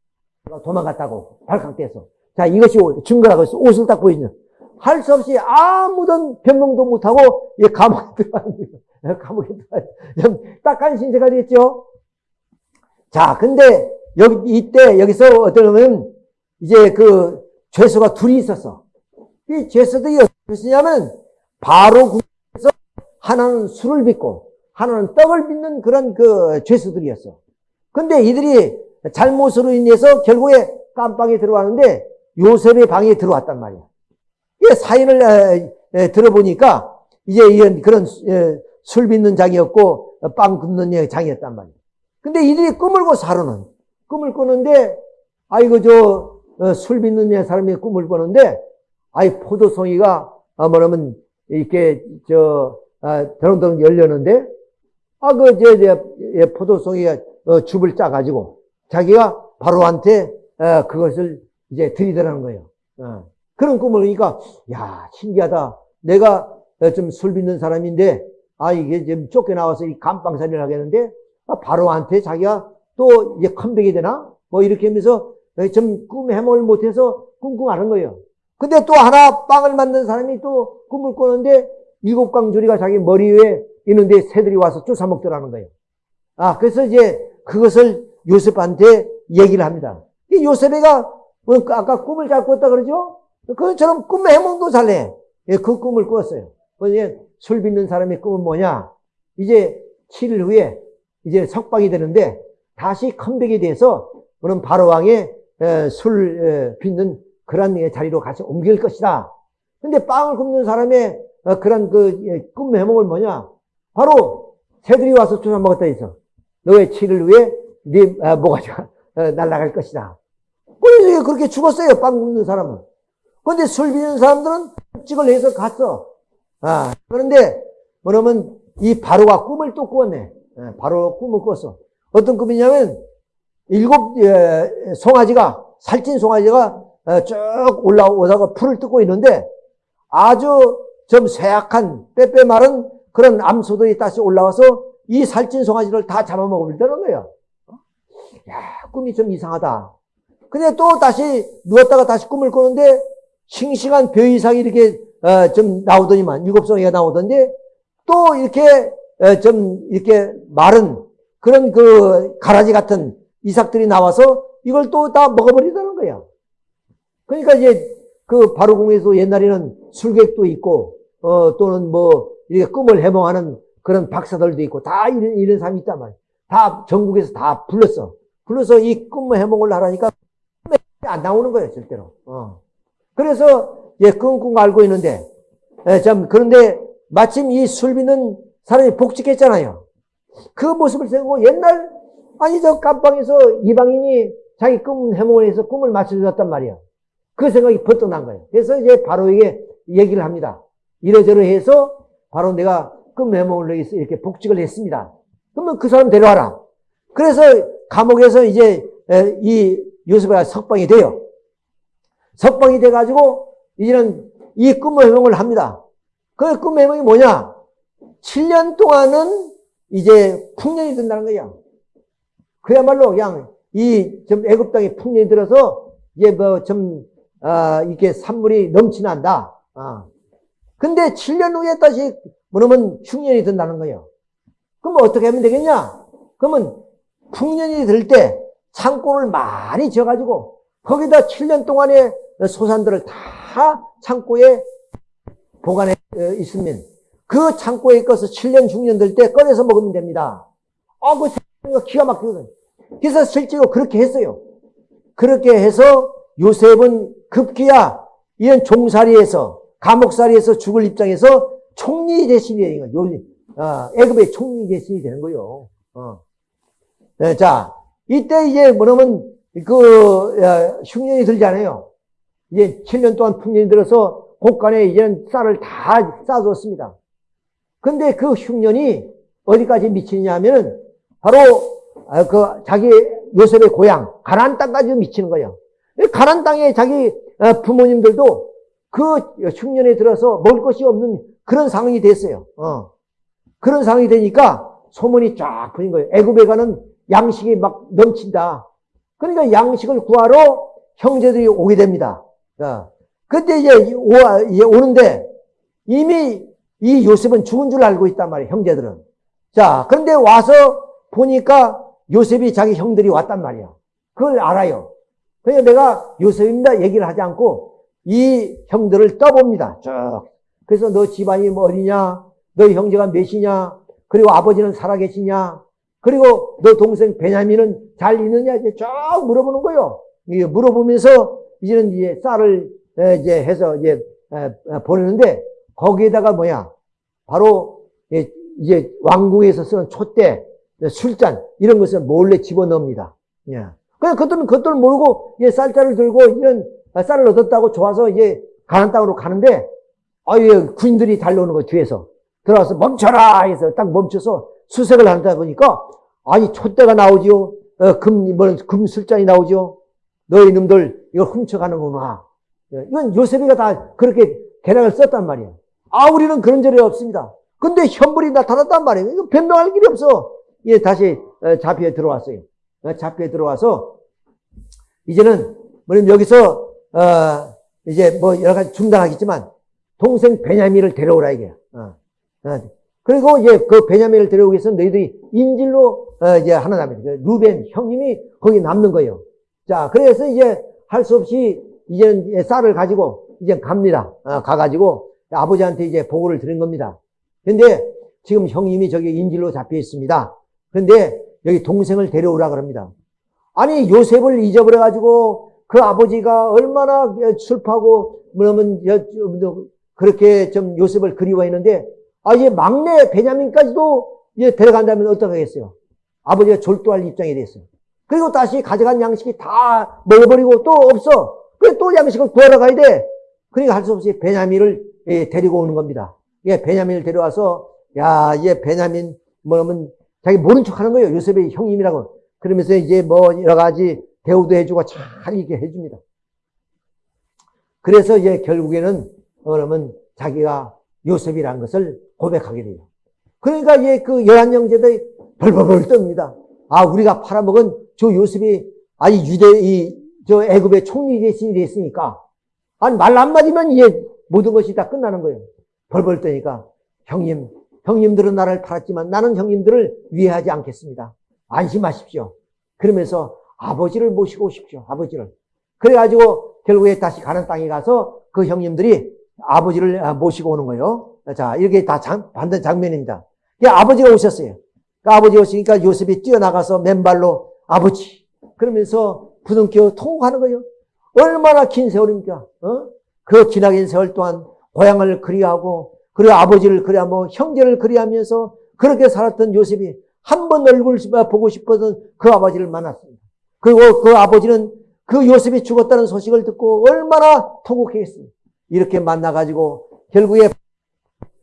도망갔다고 발칵 떼서. 자, 이것이 증거라고 해서 옷을 딱 보이죠. 할 수 없이 아무런 변명도 못하고 이 감옥에 들어갑니다. 감옥에 들어가 딱한 신세가 됐죠. 자, 근데 여기 이때 여기서 어떠냐면 이제 그 죄수가 둘이 있었어. 이 죄수들이 어떻게 했냐면 바로 국에서 하나는 술을 빚고 하나는 떡을 빚는 그런 그 죄수들이었어. 근데 이들이 잘못으로 인해서 결국에 깜빵에 들어왔는데 요셉의 방에 들어왔단 말이야. 이 사인을 들어보니까 이제 이런 그런 에, 술 빚는 장이었고 빵 굽는 장이었단 말이야. 근데 이들이 꿈을 꿔 사로는 꿈을 꾸는데 아이고 저 술 어, 빚는 사람이 꿈을 꾸는데 아이 포도송이가 아, 뭐냐면 이렇게 저 아, 더렁더렁 열렸는데 아그저 저, 포도송이가 어, 줍을 짜가지고 자기가 바로한테 어, 그것을 이제 드리더라는 거예요. 어. 그런 꿈을 그러니까 야 신기하다. 내가 좀 술 빚는 사람인데 아 이게 지금 쫓겨나와서 이 감방살이를 하겠는데 아, 바로한테 자기가 또 이제 컴백이 되나 뭐 이렇게 하면서 좀 꿈 해몽을 못해서 꿈꾸하는 거예요. 근데 또 하나 빵을 만든 사람이 또 꿈을 꾸는데 일곱 강조리가 자기 머리 위에 있는데 새들이 와서 쫓아 먹더라는 거예요. 아, 그래서 이제 그것을 요셉한테 얘기를 합니다. 요셉이가 뭐 아까 꿈을 잘 꿨다 그러죠? 그처럼 꿈의 해몽도 잘 해. 예, 그 꿈을 꿨어요. 술 빚는 사람의 꿈은 뭐냐? 이제 7일 후에 이제 석방이 되는데 다시 컴백이 돼서 그런 바로왕의 술 빚는 그런 자리로 같이 옮길 것이다. 근데 빵을 굽는 사람의 어, 그런 그꿈 예, 해몽을 뭐냐? 바로 새들이 와서 쫓아 먹었다 해서 너의 7일 후에 네 아, 모가지가 어, 날아갈 것이다. 그래서 그렇게 죽었어요. 빵 굽는 사람은. 그런데 술 비는 사람들은 찍을 해서 갔어. 아, 그런데 뭐냐면 이 바로가 꿈을 또 꾸었네. 예, 바로 꿈을 꿨어. 어떤 꿈이냐면 일곱 예, 송아지가 살찐 송아지가 어, 쭉 올라오다가 풀을 뜯고 있는데 아주 좀 쇠약한 빼빼 마른 그런 암소들이 다시 올라와서 이 살찐 송아지를 다 잡아먹으려는 거예요. 야, 꿈이 좀 이상하다. 근데 또 다시 누웠다가 다시 꿈을 꾸는데 싱싱한 벼 이상이 이렇게 어, 좀 나오더니만 일곱 송이가 나오던데 또 이렇게 어, 좀 이렇게 마른 그런 그 가라지 같은 이삭들이 나와서 이걸 또 다 먹어버리다는 거야. 그러니까 이제 그 바로궁에서 옛날에는 술객도 있고 어 또는 뭐 이렇게 꿈을 해몽하는 그런 박사들도 있고 다 이런 이런 사람이 있단 말이야. 다 전국에서 다 불렀어. 불러서 이 꿈 해몽을 하라니까 안 나오는 거예요 절대로. 어. 그래서 예 끙끙 앓고 있는데 예, 참 그런데 마침 이 술비는 사람이 복직했잖아요. 그 모습을 생각하고 옛날 아니 저 깜방에서 이방인이 자기 꿈 해몽을 해서 꿈을 맞춰주었단 말이야. 그 생각이 번뜩 난 거예요. 그래서 이제 바로에게 얘기를 합니다. 이러저러 해서 바로 내가 꿈 해몽을 위해서 이렇게 복직을 했습니다. 그러면 그 사람 데려와라. 그래서 감옥에서 이제 이 요셉이 석방이 돼요. 석방이 돼가지고 이제는 이 꿈 해몽을 합니다. 그 꿈 해몽이 뭐냐? 7년 동안은 이제 풍년이 든다는 거야. 그야말로 그냥 이 좀 애굽 땅에 풍년이 들어서 이제 뭐좀 아, 이게 산물이 넘치난다. 아. 근데 7년 후에 다시 뭐냐면 흉년이 든다는 거예요. 그럼 어떻게 하면 되겠냐? 그러면 풍년이 들 때 창고를 많이 지어가지고 거기다 7년 동안의 소산들을 다 창고에 보관해 어, 있으면 그 창고에 있어서 7년, 6년 될때 꺼내서 먹으면 됩니다. 아, 그 기가 막히거든. 그래서 실제로 그렇게 했어요. 그렇게 해서 요셉은 급기야 이런 종살이에서 감옥살이에서 죽을 입장에서 총리 대신이 거예요. 어, 애굽의 총리 대신이 되는 거예요. 어. 네, 자, 이때 이제 뭐냐면 그 야, 흉년이 들잖아요. 이제 7년 동안 풍년이 들어서 곳간에 이제는 쌀을 다 싸줬습니다. 근데 그 흉년이 어디까지 미치냐 하면은 바로 아, 그 자기 요셉의 고향 가나안 땅까지 미치는 거예요. 가난 땅에 자기 어, 부모님들도 그 흉년에 들어서 먹을 것이 없는 그런 상황이 됐어요. 어. 그런 상황이 되니까 소문이 쫙 퍼진 거예요. 애굽에 가는 양식이 막 넘친다. 그러니까 양식을 구하러 형제들이 오게 됩니다. 자, 그때 이제 오는데 이미 이 요셉은 죽은 줄 알고 있단 말이에요. 형제들은. 자, 그런데 와서 보니까 요셉이 자기 형들이 왔단 말이야. 그걸 알아요. 그래서 내가 요셉입니다 얘기를 하지 않고 이 형들을 떠봅니다. 쭉. 그래서 너 집안이 뭐 어디냐? 너 형제가 몇이냐? 그리고 아버지는 살아계시냐? 그리고 너 동생 베냐민은 잘 있느냐? 이제 쫙 물어보는 거예요. 물어보면서 이제는 이제 쌀을 이제 해서 이제 보내는데 거기에다가 뭐야? 바로 이제 왕궁에서 쓰는 촛대, 술잔 이런 것을 몰래 집어넣습니다. 예. 그냥 그것들은 그것들 모르고 이제 쌀자를 들고 이런 쌀을 얻었다고 좋아서 이제 가난 땅으로 가는데 아유 군인들이 달려오는 거 뒤에서 들어와서 멈춰라 해서 딱 멈춰서 수색을 한다 보니까 아니 촛대가 나오지요. 어, 금, 뭐, 금술잔이 나오죠. 너희 놈들 이거 훔쳐가는구나. 예, 이건 요셉이가 다 그렇게 계략을 썼단 말이에요. 아, 우리는 그런 절이 없습니다. 근데 현물이 나타났단 말이에요. 이거 변명할 길이 없어. 예, 다시 어, 잡혀에 들어왔어요. 어, 잡혀에 들어와서 이제는 뭐냐면 여기서 어, 이제 뭐 여러 가지 중단하겠지만 동생 베냐민을 데려오라 이게. 어. 어. 그리고 이제 그 베냐민을 데려오기 위해서 너희들이 인질로 어, 이제 하나 남니다. 그 루벤 형님이 거기 남는 거예요. 자, 그래서 이제 할 수 없이 이제는 쌀을 가지고 이제 갑니다. 어, 가가지고 아버지한테 이제 보고를 드린 겁니다. 근데 지금 형님이 저기 인질로 잡혀 있습니다. 그런데 여기 동생을 데려오라 그럽니다. 아니 요셉을 잊어버려 가지고 그 아버지가 얼마나 슬퍼하고 뭐냐면 그렇게 좀 요셉을 그리워했는데 아 이제 막내 베냐민까지도 이제 데려간다면 어떡하겠어요? 아버지가 졸도할 입장이 됐어요. 그리고 다시 가져간 양식이 다 먹어버리고 또 없어. 그래 또 양식을 구하러 가야 돼. 그러니까 할 수 없이 베냐민을 예, 데리고 오는 겁니다. 예, 베냐민을 데려와서 야, 이제 베냐민 뭐냐면 자기 모른 척 하는 거예요. 요셉의 형님이라고. 그러면서 이제 뭐 여러 가지 대우도 해주고 잘 이렇게 해줍니다. 그래서 이제 결국에는 그러면 자기가 요셉이라는 것을 고백하게 돼요. 그러니까 이제 그 열한 형제들이 벌벌벌 뜹니다. 아, 우리가 팔아먹은 저 요셉이 아니 유대 이 저 애굽의 총리 대신이 됐으니까 아니 말 한마디면 이제 모든 것이 다 끝나는 거예요. 벌벌 떠니까 형님, 형님들은 나를 팔았지만 나는 형님들을 위해하지 않겠습니다. 안심하십시오. 그러면서 아버지를 모시고 오십시오. 아버지를. 그래가지고 결국에 다시 가는 땅에 가서 그 형님들이 아버지를 모시고 오는 거예요. 자, 이렇게 다 장, 반대 장면입니다. 아버지가 오셨어요. 그 아버지 오시니까 요셉이 뛰어나가서 맨발로 아버지 그러면서 부둥켜 통곡하는 거예요. 얼마나 긴 세월입니까? 어? 그 지나긴 세월 동안 고향을 그리하고 그리고 아버지를 그리하고 형제를 그리하면서 그렇게 살았던 요셉이 한 번 얼굴 보고 싶어서 그 아버지를 만났습니다. 그리고 그 아버지는 그 요셉이 죽었다는 소식을 듣고 얼마나 통곡했습니다. 이렇게 만나가지고 결국에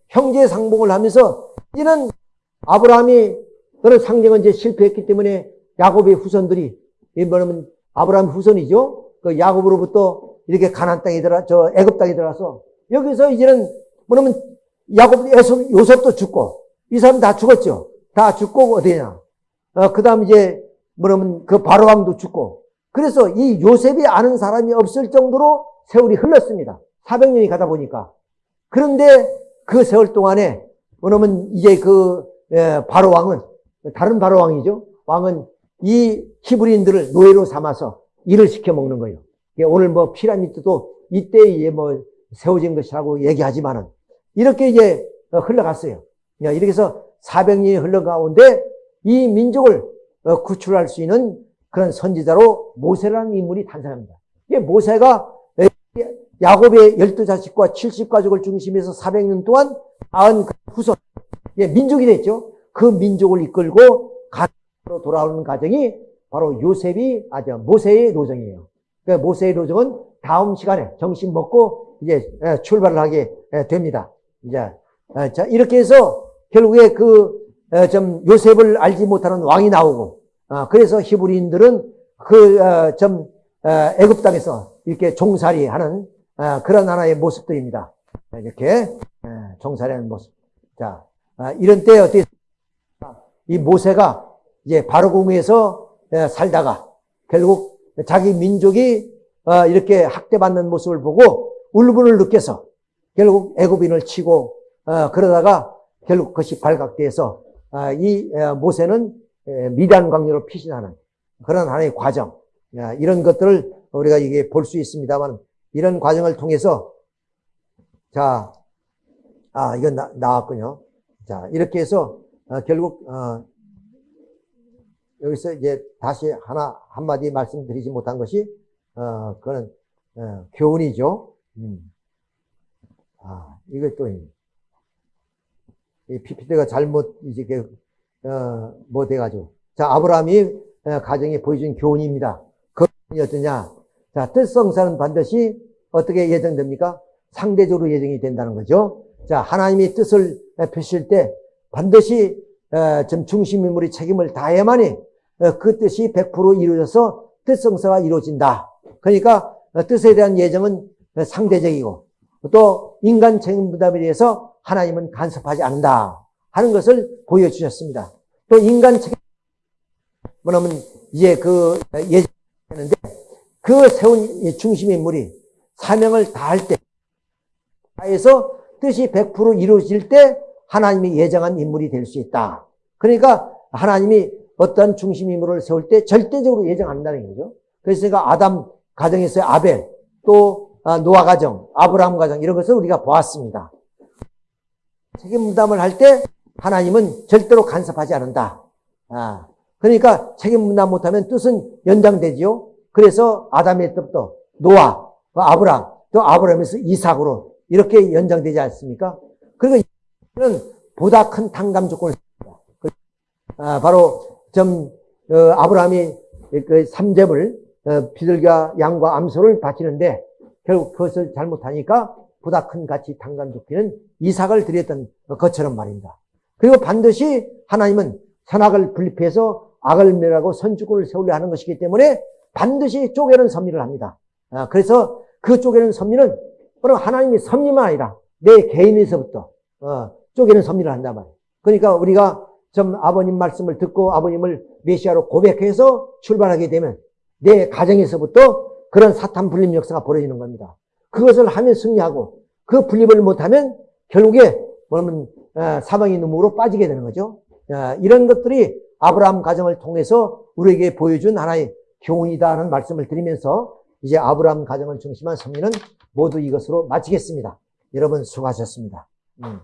형제 상봉을 하면서 이는 아브라함이 그런 상징은 이제 실패했기 때문에 야곱의 후손들이 이 뭐냐면 아브라함 후손이죠. 그 야곱으로부터 이렇게 가난 땅에 들어 저 애굽 땅에 들어가서 여기서 이제는 뭐냐면 야곱 에서 요셉도 죽고 이 사람 다 죽었죠. 다 죽고 어디냐? 어, 그다음 이제 뭐냐면 그 바로 왕도 죽고 그래서 이 요셉이 아는 사람이 없을 정도로 세월이 흘렀습니다. 400년이 가다 보니까 그런데 그 세월 동안에 뭐냐면 이제 그 바로 왕은 다른 바로 왕이죠. 왕은 이 히브리인들을 노예로 삼아서 일을 시켜 먹는 거예요. 오늘 뭐 피라미드도 이때에 뭐 세워진 것이라고 얘기하지만은 이렇게 이제 흘러갔어요. 이렇게 해서 400년이 흘러 가운데 이 민족을 어, 구출할 수 있는 그런 선지자로 모세라는 인물이 탄생합니다. 모세가 야곱의 12자식과 70가족을 중심해서 400년 동안 낳은 그 후손, 민족이 됐죠. 그 민족을 이끌고 가로 돌아오는 과정이 바로 요셉이 아주 모세의 노정이에요. 그 모세의 노정은 다음 시간에 정신 먹고 이제 출발을 하게 됩니다. 이제 자 이렇게 해서 결국에 그 좀 요셉을 알지 못하는 왕이 나오고 어, 그래서 히브리인들은 그좀 애굽 땅에서 이렇게 종살이하는 어, 그런 하나의 모습들입니다. 이렇게 종살이하는 모습. 자 아, 이런 때 어떻게 이 모세가 이제 바로공에서 에, 살다가 결국 자기 민족이 어, 이렇게 학대받는 모습을 보고 울분을 느껴서 결국 애굽인을 치고 어, 그러다가 결국 그것이 발각돼서 아, 이 에, 모세는 에, 미단 광야로 피신하는 그런 하나의 과정 야, 이런 것들을 우리가 이게 볼 수 있습니다만 이런 과정을 통해서 자, 아 이건 나, 나왔군요. 자 이렇게 해서 어, 결국 어, 여기서 이제 다시 하나 한마디 말씀드리지 못한 것이 어 그거는 어, 교훈이죠. 음. 아 이거 또이 PPT가 잘못 이제 그, 어, 뭐 돼가지고 자 아브라함이 어, 가정에 보여준 교훈입니다. 그이 어떠냐? 자 뜻성사는 반드시 어떻게 예정됩니까? 상대적으로 예정이 된다는 거죠. 자 하나님이 뜻을 펴실 때 반드시 어, 좀 중심 인물이 책임을 다해야만이 어, 그 뜻이 100% 이루어져서 뜻성사가 이루어진다. 그러니까 어, 뜻에 대한 예정은 상대적이고 또 인간 책임 부담에 대해서 하나님은 간섭하지 않는다 하는 것을 보여주셨습니다. 또 인간 책임 뭐냐면 이제 그 예정했는데 그 세운 중심 인물이 사명을 다할 때 다해서 뜻이 100% 이루어질 때 하나님이 예정한 인물이 될 수 있다. 그러니까 하나님이 어떠한 중심 인물을 세울 때 절대적으로 예정한다는 거죠. 그래서 아담 가정에서의 아벨, 또 아, 노아 가정, 아브라함 가정 이런 것을 우리가 보았습니다. 책임 분담을 할 때 하나님은 절대로 간섭하지 않는다. 아, 그러니까 책임 분담 못하면 뜻은 연장되지요. 그래서 아담의 뜻도 노아, 아브라함, 또 아브라함에서 이삭으로 이렇게 연장되지 않습니까? 그리고 이는 보다 큰 탕감 조건을 아, 바로 좀 어, 아브라함이 그 삼재물 어, 비둘기와 양과 암소를 바치는데 결국 그것을 잘못하니까 보다 큰 가치 탕감 좋기는 이삭을 드렸던 것처럼 말입니다. 그리고 반드시 하나님은 선악을 분립해서 악을 멸하고 선주권을 세우려 하는 것이기 때문에 반드시 쪼개는 섭리를 합니다. 아, 그래서 그 쪼개는 섭리는 바로 하나님의 섭리만 아니라 내 개인에서부터 어, 쪼개는 섭리를 한단 말이에요. 그러니까 우리가 좀 아버님 말씀을 듣고 아버님을 메시아로 고백해서 출발하게 되면 내 가정에서부터 그런 사탄 분립 역사가 벌어지는 겁니다. 그것을 하면 승리하고 그 분립을 못하면 결국에 뭐냐면 어, 사망의 늪으로 빠지게 되는 거죠. 어, 이런 것들이 아브라함 가정을 통해서 우리에게 보여준 하나의 교훈이다라는 말씀을 드리면서 이제 아브라함 가정을 중심한 섭리는 모두 이것으로 마치겠습니다. 여러분 수고하셨습니다. 음.